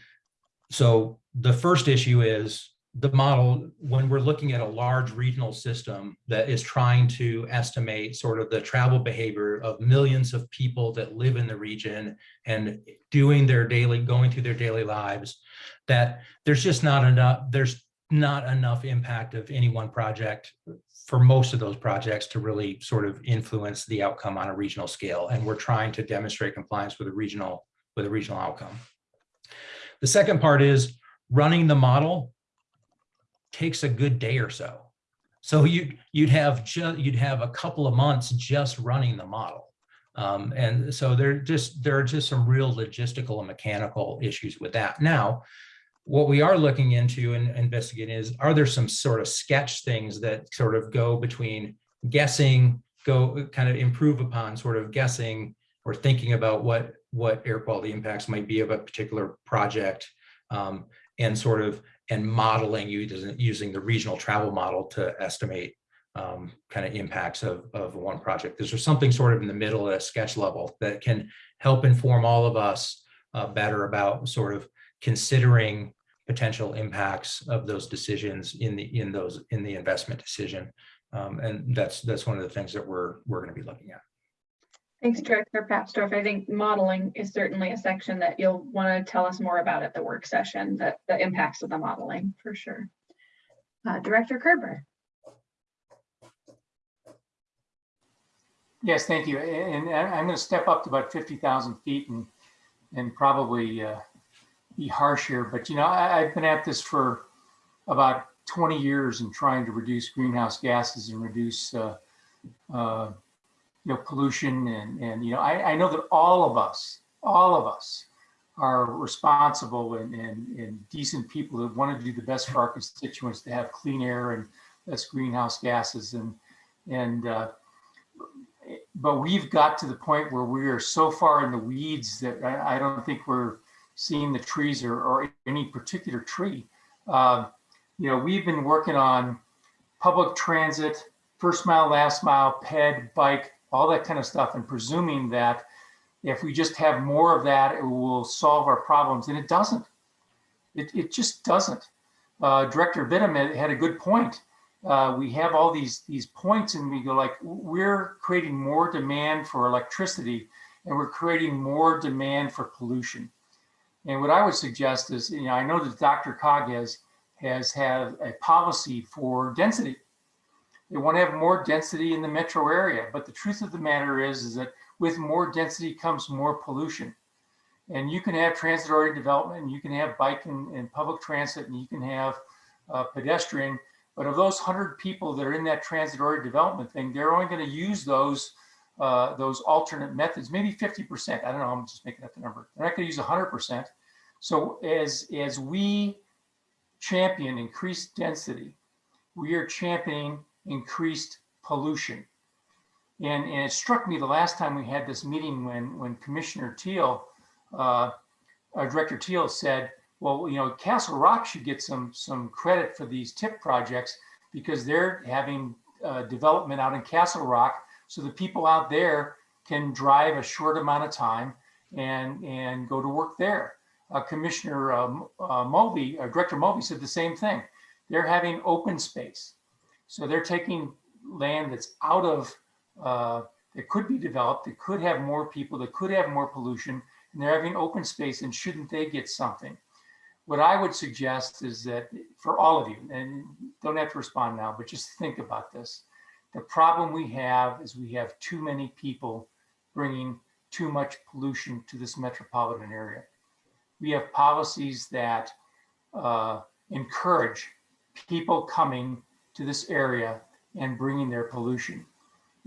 so the first issue is the model, when we're looking at a large regional system that is trying to estimate sort of the travel behavior of millions of people that live in the region and doing their daily, going through their daily lives, that there's just not enough, there's not enough impact of any one project for most of those projects to really sort of influence the outcome on a regional scale. And we're trying to demonstrate compliance with a regional, with a regional outcome. The second part is running the model takes a good day or so. So you, you'd have just, you'd have a couple of months just running the model. Um, and so there just, there are just some real logistical and mechanical issues with that. Now, what we are looking into and investigating is, are there some sort of sketch things that sort of go between guessing, go kind of improve upon sort of guessing or thinking about what, what air quality impacts might be of a particular project um, and sort of and modeling using, using the regional travel model to estimate um, kind of impacts of, of one project. Is there something sort of in the middle at a sketch level that can help inform all of us uh, better about sort of considering potential impacts of those decisions in the in those in the investment decision? Um, and that's that's one of the things that we're we're going to be looking at. Thanks, Director Papsdorf. I think modeling is certainly a section that you'll want to tell us more about at the work session, that the impacts of the modeling for sure. Uh, Director Kerber. Yes, thank you. And I- I'm going to step up to about 50,000 feet and, and probably uh, be harsh here, but you know, I, I've been at this for about 20 years and trying to reduce greenhouse gases and reduce uh, uh, you know, pollution and, and, you know, I, I know that all of us, all of us are responsible and, and, and decent people that want to do the best for our constituents to have clean air and less greenhouse gases. And, and, uh, but we've got to the point where we are so far in the weeds that I, I don't think we're seeing the trees or, or any particular tree. Uh, you know, we've been working on public transit, first mile, last mile, ped, bike, all that kind of stuff, and presuming that if we just have more of that, it will solve our problems. And it doesn't. It, it just doesn't. Uh, Director Vittum had a good point. Uh, we have all these these points and we go like, we're creating more demand for electricity and we're creating more demand for pollution. And what I would suggest is, you know, I know that DRCOG has, has had a policy for density. They want to have more density in the metro area. But the truth of the matter is, is that with more density comes more pollution. And you can have transit-oriented development, and you can have bike and, and, public transit, and you can have uh, pedestrian. But of those 100 people that are in that transit-oriented development thing, they're only going to use those uh, those alternate methods, maybe 50%. I don't know, I'm just making up the number. They're not to use 100%. So as, as we champion increased density, we are championing increased pollution. And, and it struck me the last time we had this meeting when, when Commissioner Teal, uh, uh, Director Teal said, well, you know, Castle Rock should get some, some credit for these TIP projects because they're having uh, development out in Castle Rock. So the people out there can drive a short amount of time and, and go to work there. Uh, Commissioner um, uh, uh, Director Mulvey said the same thing. They're having open space. So they're taking land that's out of, uh, that could be developed, that could have more people, that could have more pollution, and they're having open space and shouldn't they get something? What I would suggest is that for all of you, and don't have to respond now, but just think about this. The problem we have is we have too many people bringing too much pollution to this metropolitan area. We have policies that uh, encourage people coming to this area and bringing their pollution.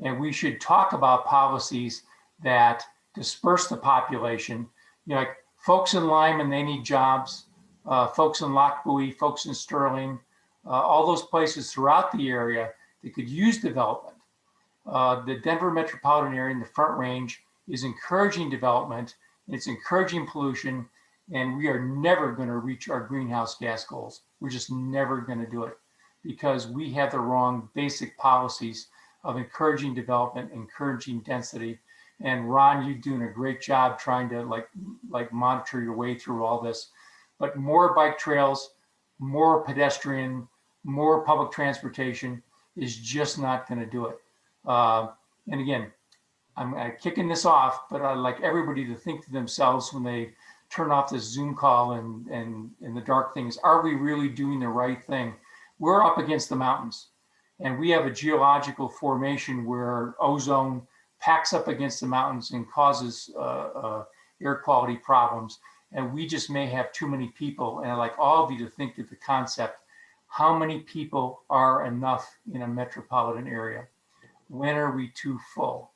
And we should talk about policies that disperse the population. You know, like folks in Limon, they need jobs. Uh, folks in Lochbuie, folks in Sterling, uh, all those places throughout the area that could use development. Uh, the Denver metropolitan area in the Front Range is encouraging development. and It's encouraging pollution, and we are never going to reach our greenhouse gas goals. We're just never going to do it because we have the wrong basic policies of encouraging development, encouraging density. And Ron, you're doing a great job trying to like, like monitor your way through all this. But more bike trails, more pedestrian, more public transportation is just not going to do it. Uh, and again, I'm kicking this off, but I'd like everybody to think to themselves when they turn off this Zoom call and, and, and the dark things, are we really doing the right thing? We're up against the mountains and we have a geological formation where ozone packs up against the mountains and causes uh, uh, air quality problems. And we just may have too many people. And I'd like all of you to think of the concept, how many people are enough in a metropolitan area? When are we too full?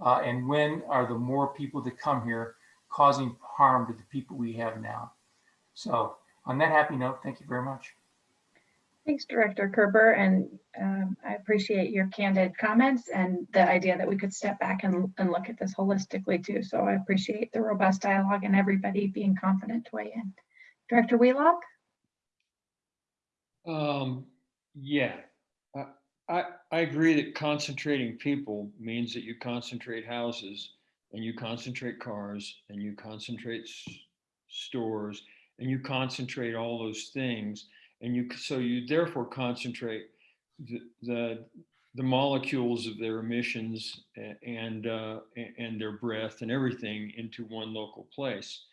Uh, and when are the more people that come here causing harm to the people we have now? So on that happy note, thank you very much. Thanks, Director Kerber, and um, I appreciate your candid comments and the idea that we could step back and, and look at this holistically too. So I appreciate the robust dialogue and everybody being confident to weigh in. Director Wheelock? Um, yeah, I, I, I agree that concentrating people means that you concentrate houses and you concentrate cars and you concentrate stores and you concentrate all those things and you so you therefore concentrate the the, the molecules of their emissions and uh, and their breath and everything into one local place,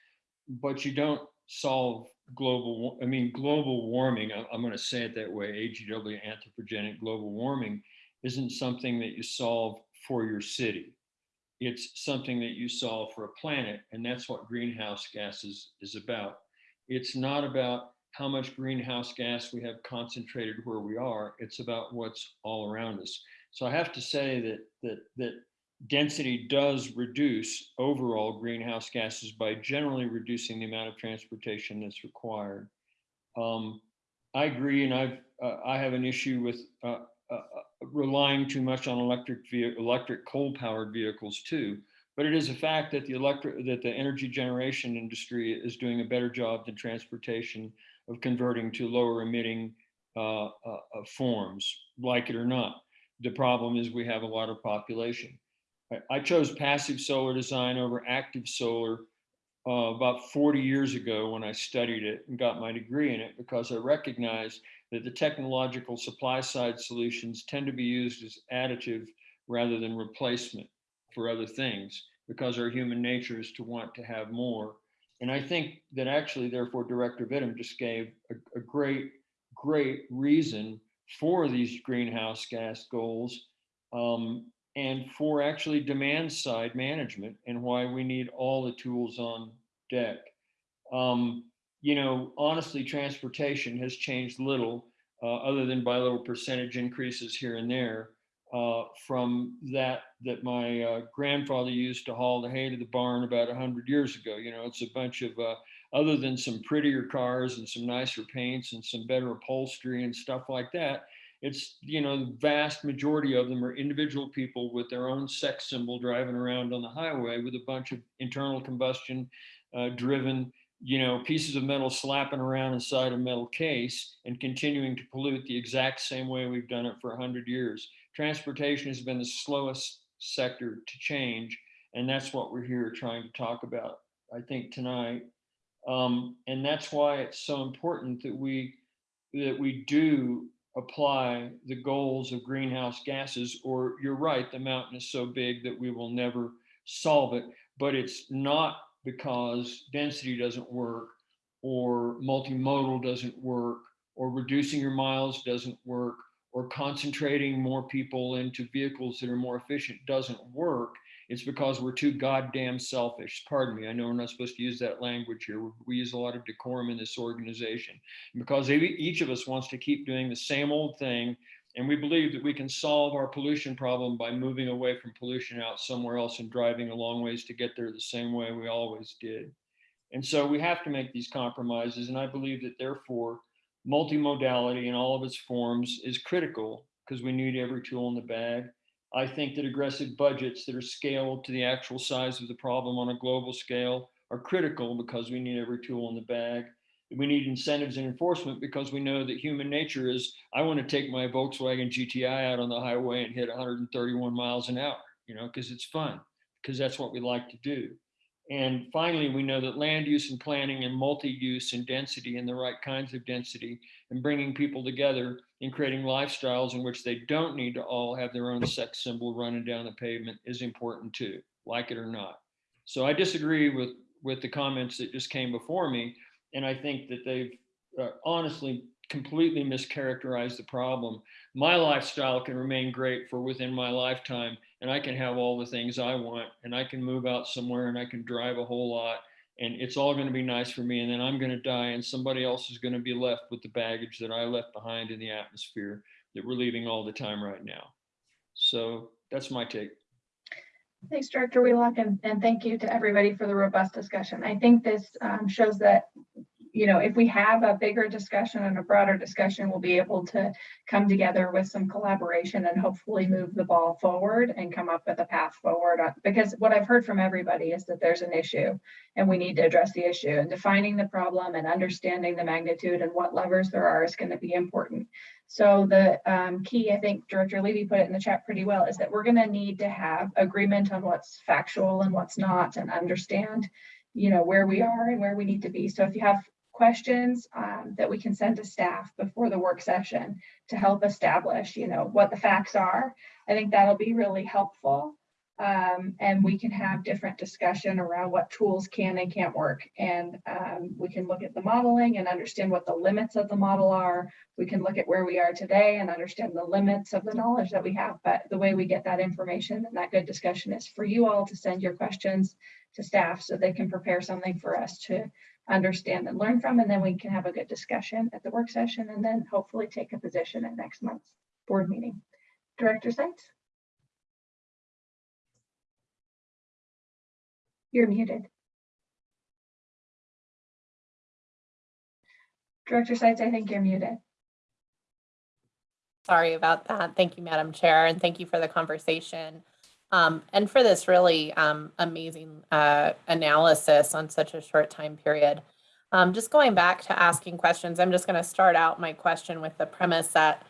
but you don't solve global. I mean, global warming. I'm going to say it that way. AGW, anthropogenic global warming, isn't something that you solve for your city. It's something that you solve for a planet, and that's what greenhouse gases is about. It's not about how much greenhouse gas we have concentrated where we are. It's about what's all around us. So I have to say that that that density does reduce overall greenhouse gases by generally reducing the amount of transportation that's required. Um, I agree, and I've uh, I have an issue with uh, uh, relying too much on electric electric coal powered vehicles too. But it is a fact that the electric that the energy generation industry is doing a better job than transportation of converting to lower emitting uh, uh, uh, forms, like it or not. The problem is we have a lot of population. I, chose passive solar design over active solar uh, about 40 years ago when I studied it and got my degree in it because I recognized that the technological supply side solutions tend to be used as additive rather than replacement for other things because our human nature is to want to have more. And I think that actually, therefore, Director Vittum just gave a, a great, great reason for these greenhouse gas goals um, and for actually demand side management and why we need all the tools on deck. Um, you know, honestly, transportation has changed little uh, other than by little percentage increases here and there. uh, from that that my uh, grandfather used to haul the hay to the barn about 100 years ago. You know, it's a bunch of, uh, other than some prettier cars and some nicer paints and some better upholstery and stuff like that, it's, you know, the vast majority of them are individual people with their own sex symbol driving around on the highway with a bunch of internal combustion uh, driven you know, pieces of metal slapping around inside a metal case and continuing to pollute the exact same way we've done it for 100 years. Transportation has been the slowest sector to change, and that's what we're here trying to talk about, I think, tonight. Um, and that's why it's so important that we that we do apply the goals of greenhouse gases, or you're right, the mountain is so big that we will never solve it, but it's not because density doesn't work or multimodal doesn't work or reducing your miles doesn't work or concentrating more people into vehicles that are more efficient doesn't work. It's because we're too goddamn selfish. Pardon me. I know we're not supposed to use that language here. We use a lot of decorum in this organization because each of us wants to keep doing the same old thing and we believe that we can solve our pollution problem by moving away from pollution out somewhere else and driving a long ways to get there the same way we always did. And so we have to make these compromises. And I believe that therefore multimodality in all of its forms is critical because we need every tool in the bag. I think that aggressive budgets that are scaled to the actual size of the problem on a global scale are critical because we need every tool in the bag we need incentives and enforcement because we know that human nature is I want to take my Volkswagen GTI out on the highway and hit 131 miles an hour, you know, because it's fun, because that's what we like to do. And finally, we know that land use and planning and multi-use and density and the right kinds of density and bringing people together and creating lifestyles in which they don't need to all have their own sex symbol running down the pavement is important too, like it or not. So I disagree with, with the comments that just came before me, and I think that they've uh, honestly completely mischaracterized the problem. My lifestyle can remain great for within my lifetime, and I can have all the things I want, and I can move out somewhere and I can drive a whole lot, and it's all going to be nice for me. And then I'm going to die, and somebody else is going to be left with the baggage that I left behind in the atmosphere that we're leaving all the time right now. So that's my take. Thanks, Director Wheelock, and, and thank you to everybody for the robust discussion. I think this um, shows that, you know, if we have a bigger discussion and a broader discussion, we'll be able to come together with some collaboration and hopefully move the ball forward and come up with a path forward. Uh, because what I've heard from everybody is that there's an issue and we need to address the issue and defining the problem and understanding the magnitude and what levers there are is going to be important. So the um, key, I think Director Levy put it in the chat pretty well, is that we're going to need to have agreement on what's factual and what's not and understand, you know, where we are and where we need to be. So if you have questions um, that we can send to staff before the work session to help establish, you know, what the facts are, I think that'll be really helpful um, and we can have different discussion around what tools can and can't work. And um, we can look at the modeling and understand what the limits of the model are. We can look at where we are today and understand the limits of the knowledge that we have. But the way we get that information and that good discussion is for you all to send your questions to staff so they can prepare something for us to understand and learn from. And then we can have a good discussion at the work session and then hopefully take a position at next month's board meeting. Director Seitz? You're muted. Director Seitz, I think you're muted. Sorry about that. Thank you, Madam Chair, and thank you for the conversation. Um, and for this really um, amazing uh, analysis on such a short time period. Um, just going back to asking questions, I'm just going to start out my question with the premise that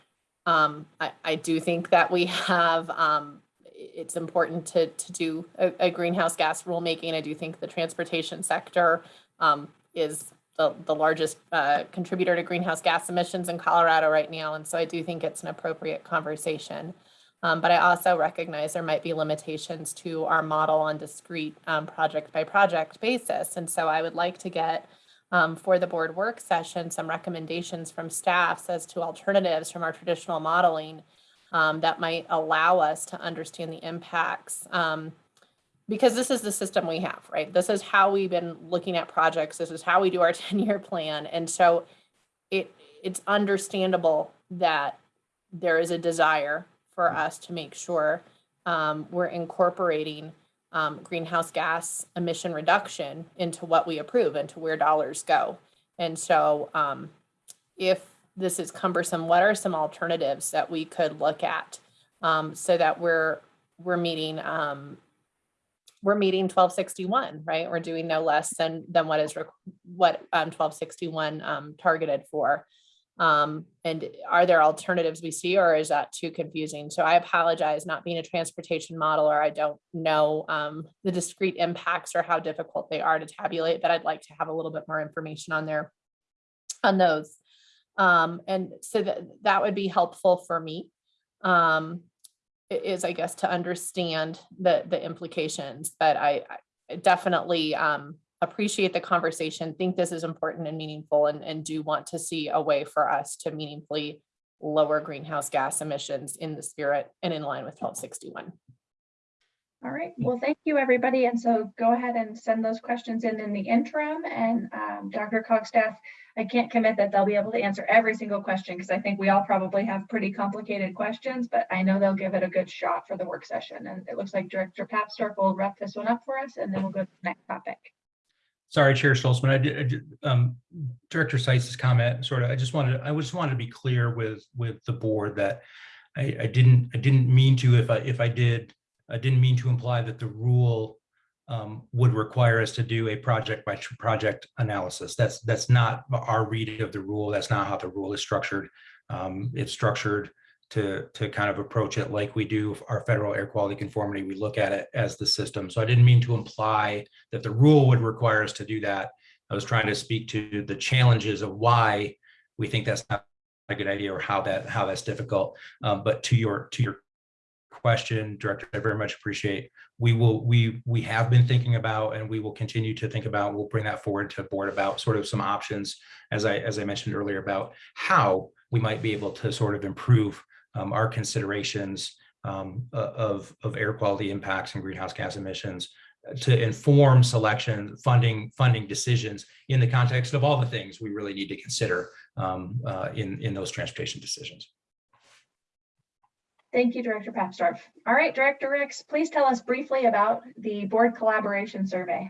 um, I, I, do think that we have um, it's important to, to do a, a, greenhouse gas rulemaking. I do think the transportation sector um, is the, the largest uh, contributor to greenhouse gas emissions in Colorado right now. And so I do think it's an appropriate conversation. Um, but I also recognize there might be limitations to our model on discrete um, project by project basis. And so I would like to get um, for the board work session some recommendations from staffs as to alternatives from our traditional modeling um, that might allow us to understand the impacts um, because this is the system we have, right? This is how we've been looking at projects. This is how we do our 10 year plan. And so it it's understandable that there is a desire for us to make sure um, we're incorporating um, greenhouse gas emission reduction into what we approve, into where dollars go. And so um, if this is cumbersome, what are some alternatives that we could look at um, so that we're we're meeting um, we're meeting 1261, right? We're doing no less than than what is what um, 1261 um, targeted for. Um, and are there alternatives we see, or is that too confusing? So I apologize, not being a transportation modeler, I don't know um, the discrete impacts or how difficult they are to tabulate, but I'd like to have a little bit more information on there on those. Um, and so that that would be helpful for me. Um, is I guess to understand the the implications, but I, I definitely um appreciate the conversation, think this is important and meaningful and and do want to see a way for us to meaningfully lower greenhouse gas emissions in the spirit and in line with twelve sixty-one. All right, well, thank you, everybody. And so go ahead and send those questions in in the interim and um, DRCOG staff, I can't commit that they'll be able to answer every single question because I think we all probably have pretty complicated questions, but I know they'll give it a good shot for the work session. And it looks like Director Papsdorf will wrap this one up for us and then we'll go to the next topic. Sorry, Chair Stolzman, I I um, Director Seitz's comment, sort of, I just wanted, I just wanted to be clear with, with the board that I, I didn't, I didn't mean to, if I, if I did, I didn't mean to imply that the rule um, would require us to do a project by project analysis. That's, that's not our read of the rule. That's not how the rule is structured. Um, it's structured to, to kind of approach it like we do our federal air quality conformity. We look at it as the system. So I didn't mean to imply that the rule would require us to do that. I was trying to speak to the challenges of why we think that's not a good idea or how that, how that's difficult. Um, but to your, to your question, Director, I very much appreciate. We will, we, we have been thinking about and we will continue to think about, we'll bring that forward to board about sort of some options, as I, as I mentioned earlier, about how we might be able to sort of improve um, our considerations um, of, of air quality impacts and greenhouse gas emissions uh, to inform selection, funding, funding decisions in the context of all the things we really need to consider um, uh, in, in those transportation decisions. Thank you, Director Papsdorf. All right, Director Rex, please tell us briefly about the board collaboration survey.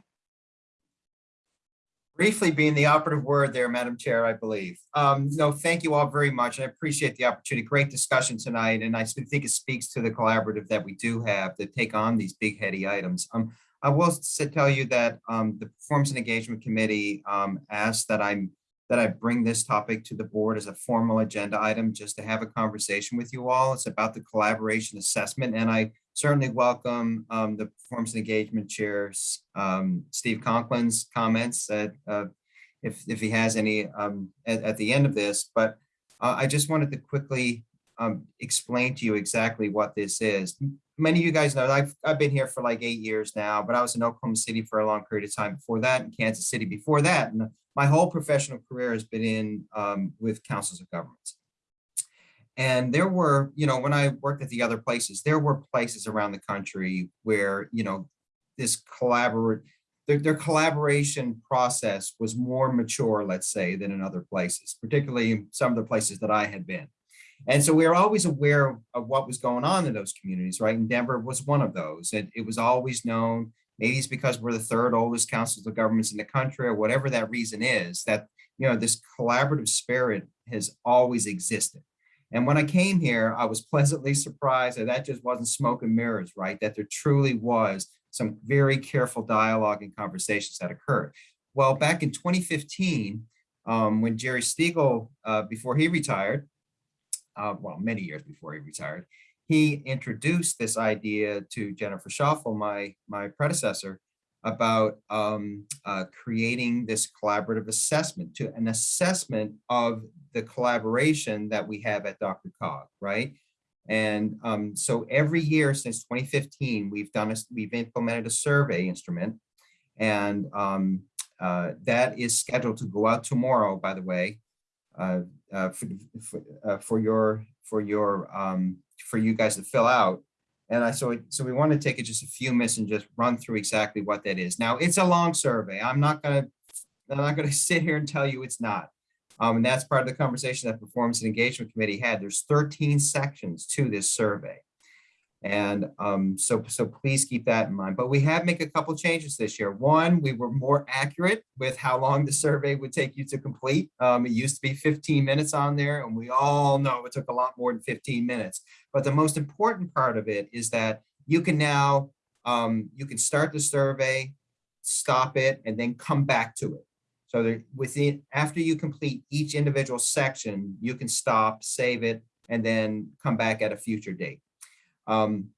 Briefly being the operative word there, Madam Chair, I believe. Um, no, thank you all very much. I appreciate the opportunity. Great discussion tonight. And I think it speaks to the collaborative that we do have to take on these big heady items. Um, I will tell you that um, the Performance and Engagement Committee um, asked that I'm that I bring this topic to the board as a formal agenda item, just to have a conversation with you all. It's about the collaboration assessment, and I certainly welcome um, the Performance and Engagement Chair's um, Steve Conklin's comments uh, if, if he has any um, at, at the end of this, but uh, I just wanted to quickly um, explain to you exactly what this is. Many of you guys know, I've, I've been here for like eight years now, but I was in Oklahoma City for a long period of time before that, and Kansas City before that. And my whole professional career has been in um, with councils of governments. And there were, you know, when I worked at the other places, there were places around the country where, you know, this collaborate, their, their collaboration process was more mature, let's say, than in other places, particularly some of the places that I had been. And so we were always aware of, of what was going on in those communities, right? And Denver was one of those. It, it was always known, maybe it's because we're the third oldest councils of governments in the country or whatever that reason is, that, you know, this collaborative spirit has always existed. And when I came here, I was pleasantly surprised that that just wasn't smoke and mirrors, right? That there truly was some very careful dialogue and conversations that occurred. Well, back in 2015, um, when Jerry Stiegel, uh, before he retired, uh, well, many years before he retired, he introduced this idea to Jennifer Schaufele, my, my predecessor, about um, uh, creating this collaborative assessment to an assessment of the collaboration that we have at Dr. Cog, right? And um, so every year since 2015, we've done, a, we've implemented a survey instrument. And um, uh, that is scheduled to go out tomorrow, by the way, uh, uh, for, for, uh, for your, for your, um, for you guys to fill out. And I, so, so we want to take it just a few minutes and just run through exactly what that is. Now, it's a long survey. I'm not gonna, I'm not gonna sit here and tell you it's not. Um, and that's part of the conversation that Performance and Engagement Committee had. There's 13 sections to this survey. And um, so, so please keep that in mind. But we have make a couple changes this year. One, we were more accurate with how long the survey would take you to complete. Um, it used to be 15 minutes on there, and we all know it took a lot more than 15 minutes. But the most important part of it is that you can now, um, you can start the survey, stop it, and then come back to it. So that within, after you complete each individual section, you can stop, save it, and then come back at a future date. Um,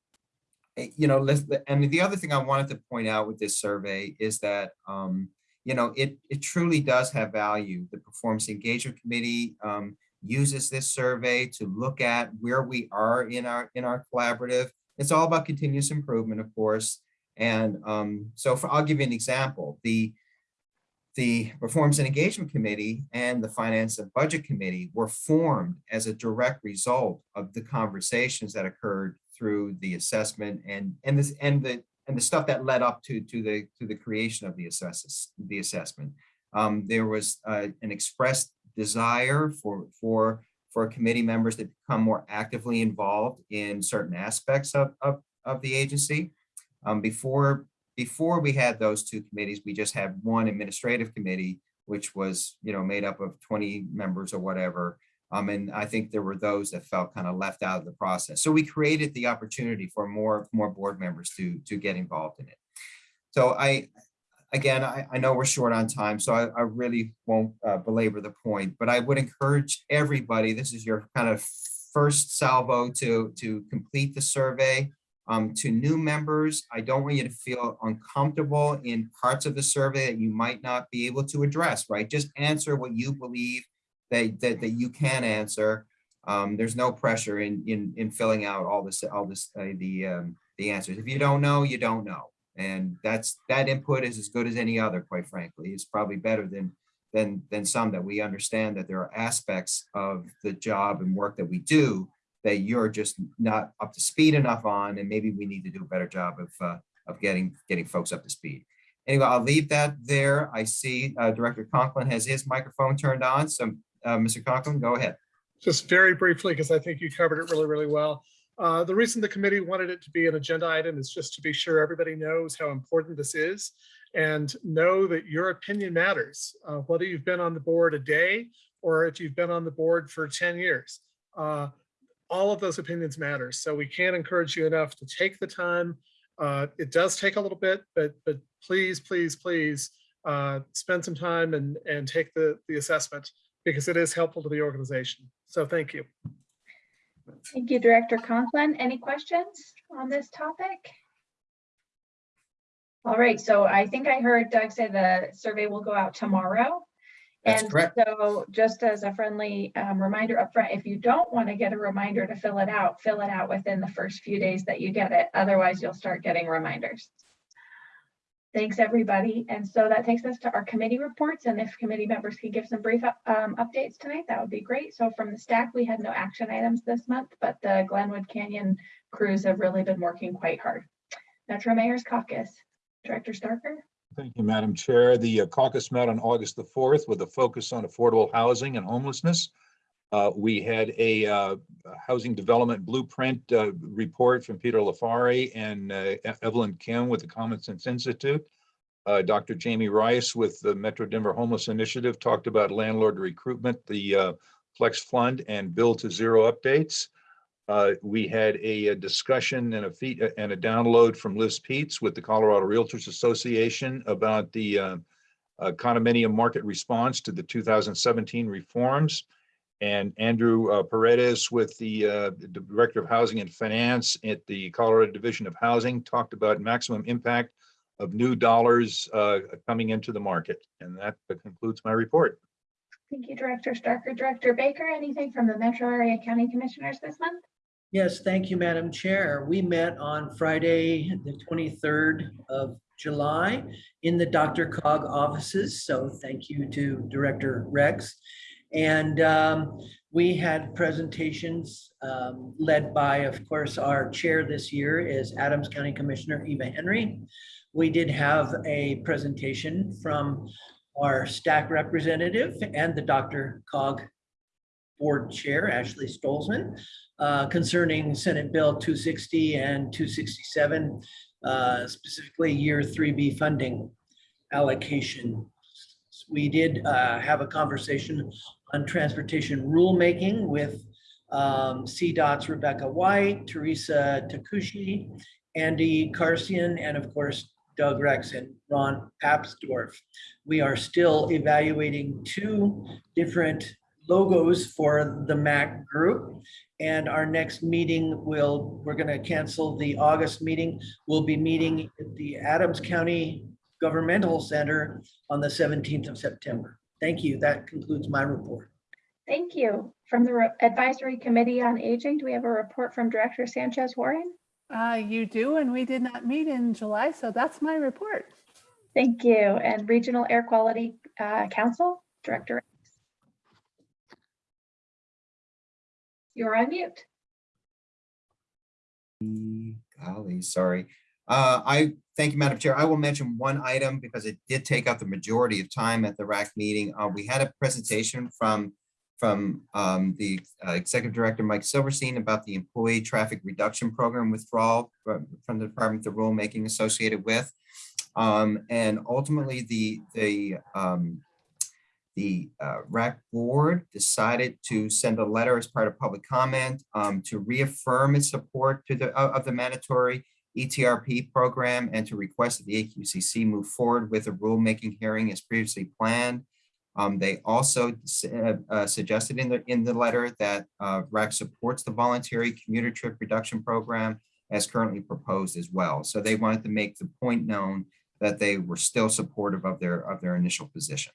eh, you know, and the other thing I wanted to point out with this survey is that, um, you know, it, it truly does have value. The Performance Engagement Committee um, uses this survey to look at where we are in our, in our collaborative. It's all about continuous improvement, of course. And um, so for, I'll give you an example. The, the Performance and Engagement Committee and the Finance and Budget Committee were formed as a direct result of the conversations that occurred through the assessment and and this and the and the stuff that led up to to the to the creation of the assesses the assessment. Um, there was uh, an expressed desire for for for committee members to become more actively involved in certain aspects of of, of the agency. Um, before before we had those two committees, we just had one administrative committee, which was you know made up of 20 members or whatever. Um, and I think there were those that felt kind of left out of the process. So we created the opportunity for more, more board members to, to get involved in it. So I, again, I, I know we're short on time, so I, I really won't uh, belabor the point, but I would encourage everybody, this is your kind of first salvo to, to complete the survey. Um, to new members, I don't want you to feel uncomfortable in parts of the survey that you might not be able to address, right? Just answer what you believe that, that, that you can answer. Um, there's no pressure in, in, in filling out all this, all this, uh, the, um, the answers. If you don't know, you don't know. And that's, that input is as good as any other, quite frankly. It's probably better than, than, than some that we understand that there are aspects of the job and work that we do that you're just not up to speed enough on, and maybe we need to do a better job of, uh, of getting, getting folks up to speed. Anyway, I'll leave that there. I see uh, Director Conklin has his microphone turned on, so uh, Mr. Conklin, go ahead. Just very briefly, because I think you covered it really, really well. Uh, the reason the committee wanted it to be an agenda item is just to be sure everybody knows how important this is and know that your opinion matters, uh, whether you've been on the board a day or if you've been on the board for 10 years. Uh, all of those opinions matter. So we can't encourage you enough to take the time. Uh, it does take a little bit, but but please, please, please uh, spend some time and, and take the, the assessment because it is helpful to the organization. So thank you. Thank you, Director Conklin. Any questions on this topic? All right, so I think I heard Doug say the survey will go out tomorrow. That's and correct. so just as a friendly um, reminder upfront, if you don't want to get a reminder to fill it out, fill it out within the first few days that you get it. Otherwise, you'll start getting reminders. Thanks, everybody. And so that takes us to our committee reports. And if committee members could give some brief um, updates tonight, that would be great. So from the STAC, we had no action items this month, but the Glenwood Canyon crews have really been working quite hard. Metro Mayor's Caucus, Director Starker. Thank you, Madam Chair. The uh, caucus met on August the 4th with a focus on affordable housing and homelessness. Uh, We had a uh, housing development blueprint uh, report from Peter LiFari and uh, Evelyn Kim with the Common Sense Institute. Uh, Dr. Jamie Rife with the Metro Denver Homeless Initiative talked about landlord recruitment, the uh, Flex Fund and Built for Zero updates. We had a, a discussion and a feed and a download from Liz Peets with the Colorado Realtors Association about the condominium market response to the 2017 reforms. And Andrew uh, Paredes with the, uh, Director of Housing and Finance at the Colorado Division of Housing talked about maximum impact of new dollars uh, coming into the market. And that concludes my report. Thank you, Director Starker. Director Baker, anything from the Metro Area County Commissioners this month? Yes, thank you, Madam Chair. We met on Friday, the 23rd of July in the DRCOG offices. So thank you to Director Rex. And um, we had presentations um, led by, of course, our chair this year is Adams County Commissioner Eva Henry. We did have a presentation from our STAC representative and the DRCOG Board Chair, Ashley Stolzman, uh, concerning Senate Bill 260 and 267, uh, specifically Year 3B funding allocation. We did uh, have a conversation on transportation rulemaking with um, CDOT's Rebecca White, Teresa Takushi, Andy Karsian, and of course, Doug Rex and Ron Papsdorf. We are still evaluating two different logos for the MAC group. And our next meeting will, we're going to cancel the August meeting. We'll be meeting at the Adams County Governmental Center on the 17th of September. Thank you. That concludes my report. Thank you. From the Re- Advisory Committee on Aging, do we have a report from Director Sanchez Warren? Uh, you do, and we did not meet in July, so that's my report. Thank you. And Regional Air Quality uh, Council, Director. You're on mute. Golly, sorry. Uh, I, thank you, Madam Chair. I will mention one item because it did take up the majority of time at the RAC meeting. Uh, we had a presentation from, from um, the uh, Executive Director, Mike Silverstein, about the Employee Traffic Reduction Program withdrawal from from the Department of Rulemaking associated with. Um, and ultimately, the, the, um, the uh, RAC board decided to send a letter as part of public comment um, to reaffirm its support to the, of the mandatory ETRP program and to request that the AQCC move forward with a rulemaking hearing as previously planned. Um, they also uh, uh, suggested in the, in the letter that uh, RAC supports the voluntary commuter trip reduction program as currently proposed as well. So they wanted to make the point known that they were still supportive of their, of their initial position.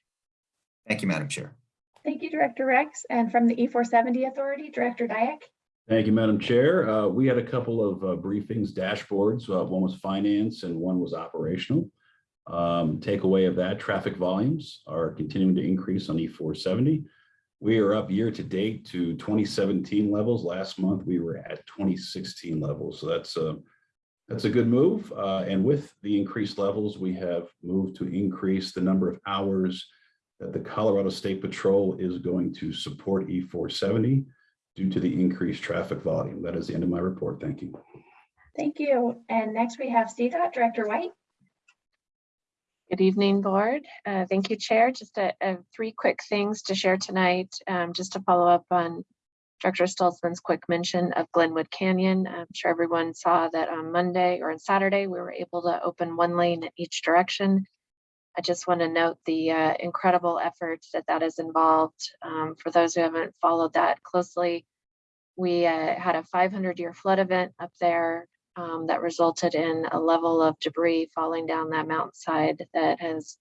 Thank you, Madam Chair. Thank you, Director Rex. And from the E470 Authority, Director Diak. Thank you, Madam Chair. Uh, We had a couple of uh, briefings, dashboards. Uh, One was finance and one was operational. Um, Takeaway of that, traffic volumes are continuing to increase on E four-seventy. We are up year to date to twenty seventeen levels. Last month, we were at twenty sixteen levels. So that's a, that's a good move. Uh, And with the increased levels, we have moved to increase the number of hours that the Colorado State Patrol is going to support E four-seventy due to the increased traffic volume. That is the end of my report. Thank you. Thank you. And next we have CDOT, Director White. Good evening, Board. Uh, Thank you, Chair. Just a, a three quick things to share tonight, um, just to follow up on Director Stolzman's quick mention of Glenwood Canyon. I'm sure everyone saw that on Monday or on Saturday, we were able to open one lane in each direction. I just want to note the uh, incredible efforts that that has involved. Um, For those who haven't followed that closely, we uh, had a 500-year flood event up there um, that resulted in a level of debris falling down that mountainside that has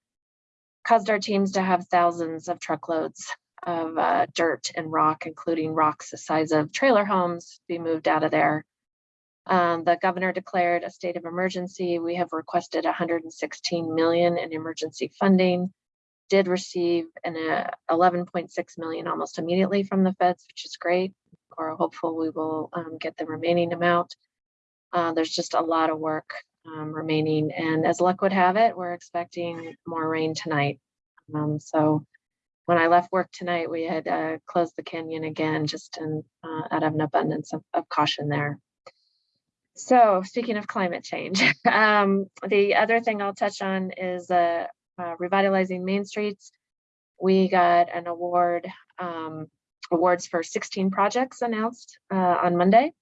caused our teams to have thousands of truckloads of uh, dirt and rock, including rocks the size of trailer homes, be moved out of there. Um, the governor declared a state of emergency. We have requested 116 million in emergency funding. Did receive an uh, 11.6 million almost immediately from the feds, which is great. Or hopeful we will um, get the remaining amount. Uh, there's just a lot of work um, remaining, and as luck would have it, we're expecting more rain tonight. Um, so when I left work tonight, we had uh, closed the canyon again, just in, uh, out of an abundance of, of caution there. So speaking of climate change, um, the other thing I'll touch on is uh, uh, revitalizing Main Streets. We got an award, um, awards for 16 projects announced uh, on Monday.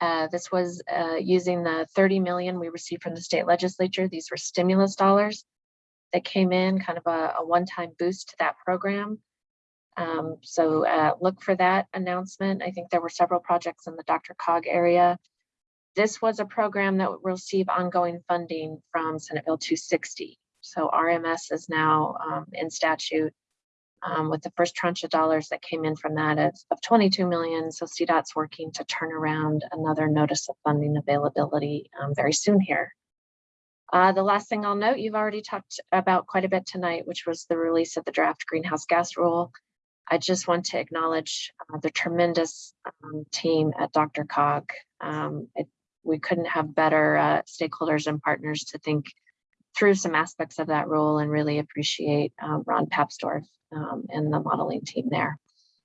Uh, this was uh, using the 30 million we received from the state legislature. These were stimulus dollars that came in, kind of a, a one-time boost to that program. Um, so uh, look for that announcement. I think there were several projects in the DRCOG area. This was a program that will receive ongoing funding from Senate Bill 260. So RMS is now um, in statute um, with the first tranche of dollars that came in from that of, of 22 million. So CDOT's working to turn around another notice of funding availability um, very soon here. Uh, the last thing I'll note, you've already talked about quite a bit tonight, which was the release of the draft greenhouse gas rule. I just want to acknowledge uh, the tremendous um, team at DRCOG. Um, it, we couldn't have better uh, stakeholders and partners to think through some aspects of that role and really appreciate um, Ron Papsdorf um, and the modeling team there.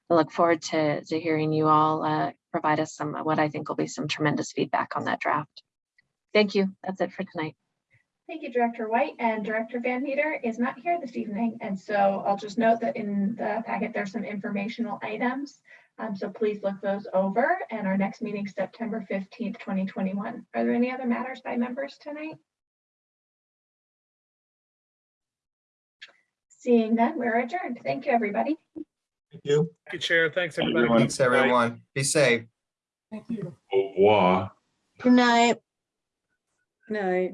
I look forward to, to hearing you all uh, provide us some, what I think will be some tremendous feedback on that draft. Thank you. That's it for tonight. Thank you, Director White, and Director Van Meter is not here this evening. And so I'll just note that in the packet, there's some informational items. Um, so please look those over and our next meeting, September fifteenth, twenty twenty-one. Are there any other matters by members tonight? Seeing none, we're adjourned. Thank you, everybody. Thank you. Thank you, Chair. Thanks, everybody. Everyone. Thanks, everyone. Be safe. Thank you. Au revoir. Good night. Good Night.